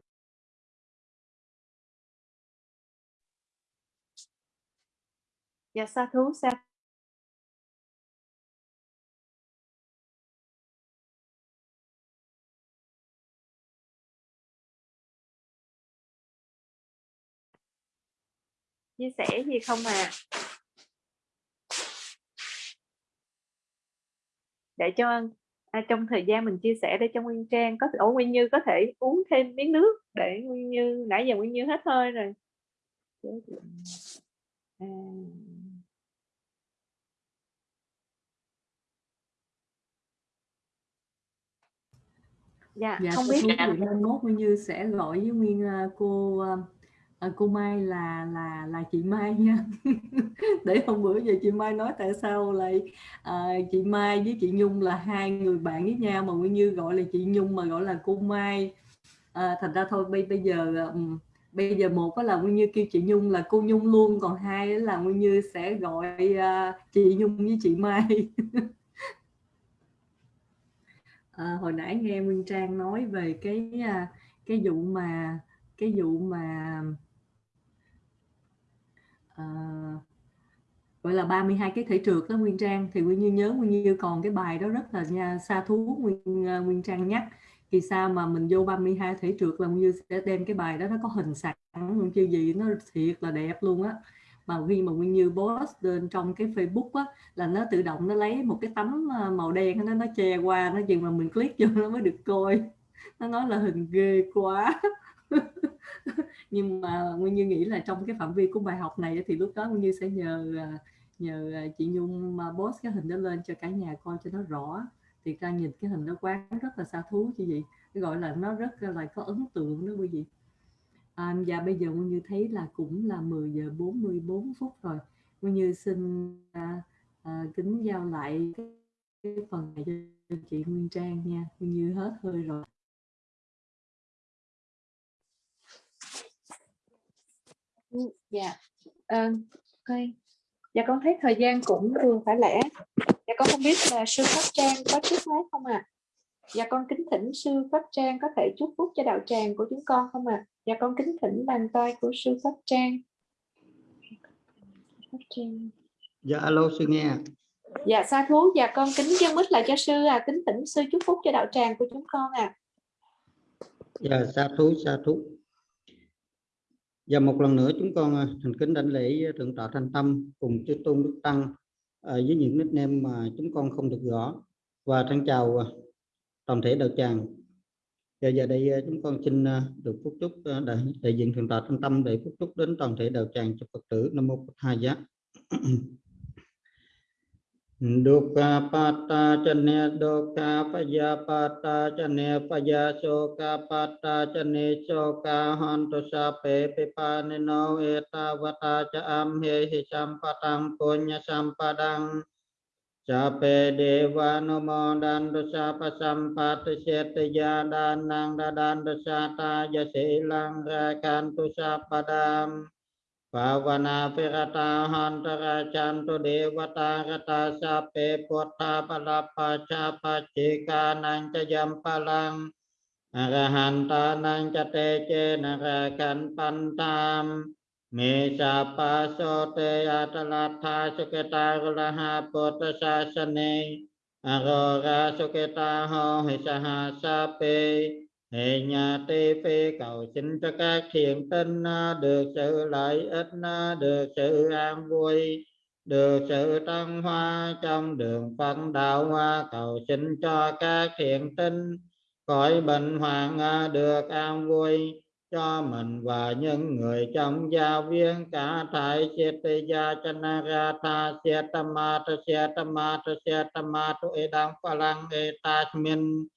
dạ sa thú sa chia sẻ gì không à? Để cho à, trong thời gian mình chia sẻ để cho Nguyên Trang có ổ Nguyên Như có thể uống thêm miếng nước để Nguyên Như nãy giờ Nguyên Như hết hơi rồi. À. dạ, dạ không biết. chuyện mai mốt Nguyên Như sẽ gọi với Nguyên uh, cô uh, À, cô Mai là là là chị Mai nha. [laughs] Để hôm bữa giờ chị Mai nói tại sao lại à, chị Mai với chị Nhung là hai người bạn với nhau mà Nguyên Như gọi là chị Nhung mà gọi là cô Mai. À, thành ra thôi bây bây giờ um, bây giờ một là Nguyên Như kêu chị Nhung là cô Nhung luôn còn hai là Nguyên Như sẽ gọi uh, chị Nhung với chị Mai. [laughs] À, hồi nãy nghe Nguyên Trang nói về cái à, cái vụ mà cái vụ mà uh, gọi là 32 cái thể trượt đó Nguyên Trang. Thì Nguyên Như nhớ Nguyên Như còn cái bài đó rất là nha, xa thú Nguyên uh, Nguyên Trang nhắc. Thì sao mà mình vô 32 thể trượt là Nguyên Như sẽ đem cái bài đó nó có hình sẵn Nguyên chưa gì nó thiệt là đẹp luôn á. Mà khi mà Nguyên Như post lên trong cái Facebook á là nó tự động nó lấy một cái tấm ờ, màu đen nó nó che qua nó chừng mà mình click vô nó mới được coi. Nó nói là hình ghê quá. [laughs] nhưng mà nguyên như nghĩ là trong cái phạm vi của bài học này thì lúc đó nguyên như sẽ nhờ à, nhờ à, chị nhung mà post cái hình đó lên cho cả nhà coi cho nó rõ. Thì ra nhìn cái hình đó quán rất là xa thú chứ gì. Gọi là nó rất là có ấn tượng đó quý vị. À, và bây giờ nguyên như thấy là cũng là 10 giờ 44 phút rồi. Nguyên như xin à, à, kính giao lại cái phần này cho chị Nguyên Trang nha. Nguyên như hết hơi rồi. Dạ. À, okay. dạ con thấy thời gian cũng vừa phải lẽ. Dạ con không biết là sư pháp trang có chúc nói không ạ? À? dạ con kính thỉnh sư pháp trang có thể chúc phúc cho đạo tràng của chúng con không ạ? À? dạ con kính thỉnh bàn tay của sư pháp trang. Pháp trang. Dạ alo sư nghe dạ sa thú dạ con kính dân mít lại cho sư à. Kính thỉnh sư chúc phúc cho đạo tràng của chúng con à dạ sa thú sa thú và một lần nữa chúng con à, thành kính đảnh lễ thượng tọa thanh tâm cùng chư tôn đức tăng à, với những nickname mà chúng con không được gõ. Và thân chào à, toàn thể đạo tràng. Và giờ đây chúng con xin được phúc chúc đại, đại diện thượng tọa thanh tâm để phúc chúc đến toàn thể đạo tràng cho phật tử. Nam mô Bổn hai giác dukkha patta chane dukkha paya patta chane paya soka patta chane soka hantu sape pipanino etavata cha amhe hi sampatang punya sampadang Sape dewa nomo dan dosa pasampat sete dan nang dan dosa ta jasilang rakan tu sapadam ภาวนาเปรตา ภาวนาปิกตาหันตราจันตุเดวตากตาสัพเพพุทธาปรับปัชาปัจิกานังจะยัมพลังอรหันตานังจะเตเจนรากันปันตามเมชาปาโสเตอัตลัทธาสุกตากลหาปุตตาสเนอโรราสุกตาโหหิสหัสเป hệ nhà tê phê cầu xin cho các thiện tinh à, được sự lợi ích à, được sự an vui, được sự tăng hoa trong đường phân đạo hoa cầu xin cho các thiện tinh khỏi bệnh hoạn được an vui, cho mình và những người trong gia viên cả thải siết gia chanara ta siết ma tu siết ma tu siết ma tu phalang etasmin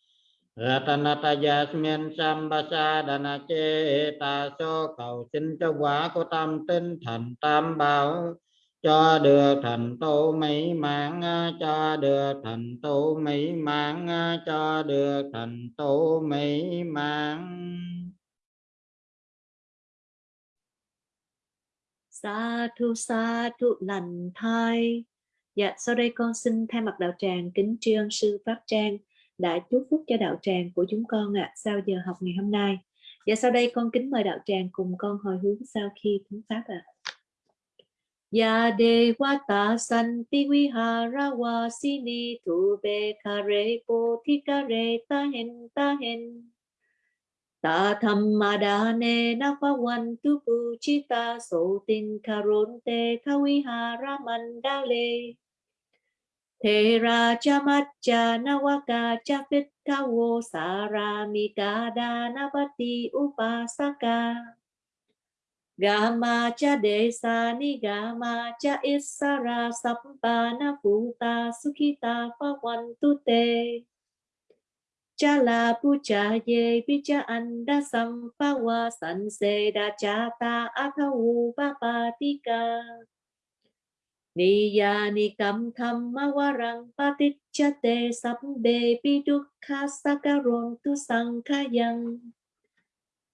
Ratanatayasmin Sambasa chế ta so cầu xin cho quả của tâm tinh thành tam bảo cho được thành tựu mỹ mãn cho được thành tựu mỹ mãn cho được thành tựu mỹ mãn sa thu sa thu lành thai. Dạ sau đây con xin thay mặt đạo tràng kính trương sư pháp trang đã chúc phúc cho đạo tràng của chúng con ạ à, sau giờ học ngày hôm nay. Và sau đây con kính mời đạo tràng cùng con hồi hướng sau khi thúng pháp ạ. À. Ya devata santi vihara wasini tu be kare bodhi kare tahen tahen ta thammadane napavantu puchita sotin karonte kawihara mandale Thera chamacha nawaka chapitkawo saramikada navati, upasaka. Gama cha desa ni gama cha isara sampana puta sukita tu te Chala pucha ye picha anda, sampawa sanse da chata athawu papatika Niyani kam thamma warang patichate sabbe pidukha sakaron tu sankhayang.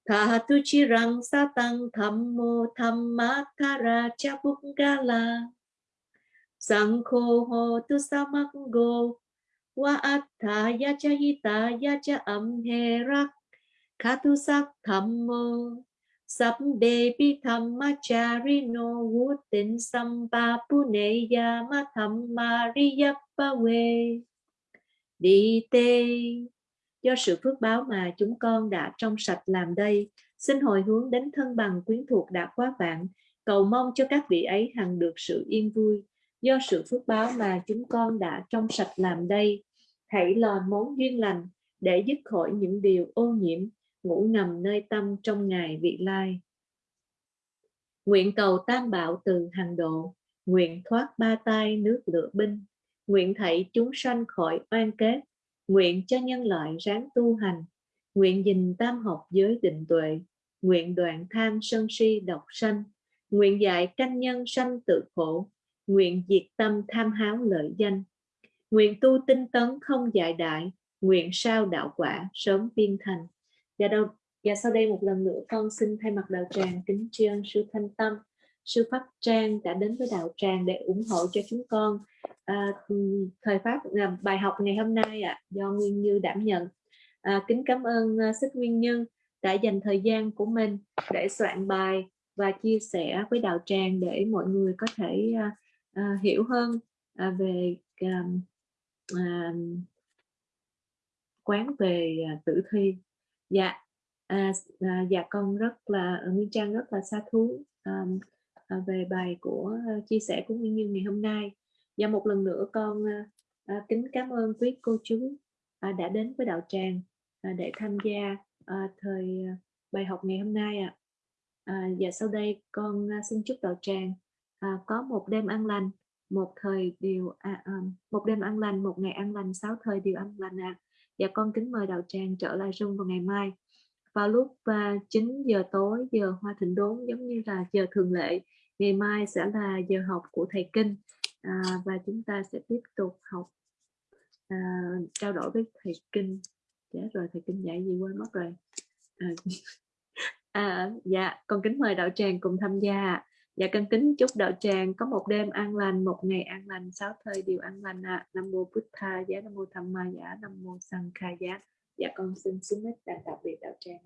Thatu chirang satang thammo thammakara chapungala Sankho ho tu samango, wa atta yacha hita yacha amherak. Khatu sak thammo Sabbe pi dhammacharino vutin samba puneya ma we Đi tê. Do sự phước báo mà chúng con đã trong sạch làm đây, Xin hồi hướng đến thân bằng quyến thuộc đã quá vạn. Cầu mong cho các vị ấy hằng được sự yên vui. Do sự phước báo mà chúng con đã trong sạch làm đây, Hãy lò món duyên lành để dứt khỏi những điều ô nhiễm ngủ ngầm nơi tâm trong ngày vị lai. Nguyện cầu tam bảo từ hàng độ, nguyện thoát ba tai nước lửa binh, nguyện thảy chúng sanh khỏi oan kết, nguyện cho nhân loại ráng tu hành, nguyện dình tam học giới định tuệ, nguyện đoạn tham sân si độc sanh, nguyện dạy canh nhân sanh tự khổ, nguyện diệt tâm tham háo lợi danh, nguyện tu tinh tấn không dại đại, nguyện sao đạo quả sớm viên thành. Và, đâu, dạ sau đây một lần nữa con xin thay mặt đạo tràng kính tri ân sư Thanh Tâm, sư Pháp Trang đã đến với đạo tràng để ủng hộ cho chúng con à, thời pháp à, bài học ngày hôm nay ạ à, do Nguyên Như đảm nhận. À, kính cảm ơn à, uh, Sức Nguyên Như đã dành thời gian của mình để soạn bài và chia sẻ với đạo tràng để mọi người có thể uh, uh, hiểu hơn uh, về uh, uh, quán về uh, tử thi dạ à, à, dạ con rất là ờ, nguyên trang rất là xa thú à, à, về bài của à, chia sẻ của nguyên như ngày hôm nay và một lần nữa con ờ, à, kính cảm ơn quý cô chú à, đã đến với đạo tràng à, để tham gia à, thời à, bài học ngày hôm nay ạ à. à, và sau đây con à, xin chúc đạo tràng à, có một đêm an lành một thời điều à, à, một đêm an lành một ngày an lành sáu thời điều an lành ạ à và con kính mời đạo tràng trở lại Zoom vào ngày mai. Vào lúc à, 9 giờ tối giờ hoa thịnh đốn giống như là giờ thường lệ. Ngày mai sẽ là giờ học của thầy kinh. À, và chúng ta sẽ tiếp tục học à, trao đổi với thầy kinh. Dạ rồi thầy kinh dạy gì quên mất rồi. À, [laughs] à, dạ con kính mời đạo tràng cùng tham gia dạ con kính chúc đạo tràng có một đêm an lành, một ngày an lành, sáu thời điều an lành ạ à. nam mô bút tha giá, nam mô tham ma giá, nam mô sang kha giá dạ con xin xuống hết đại tạm biệt đạo tràng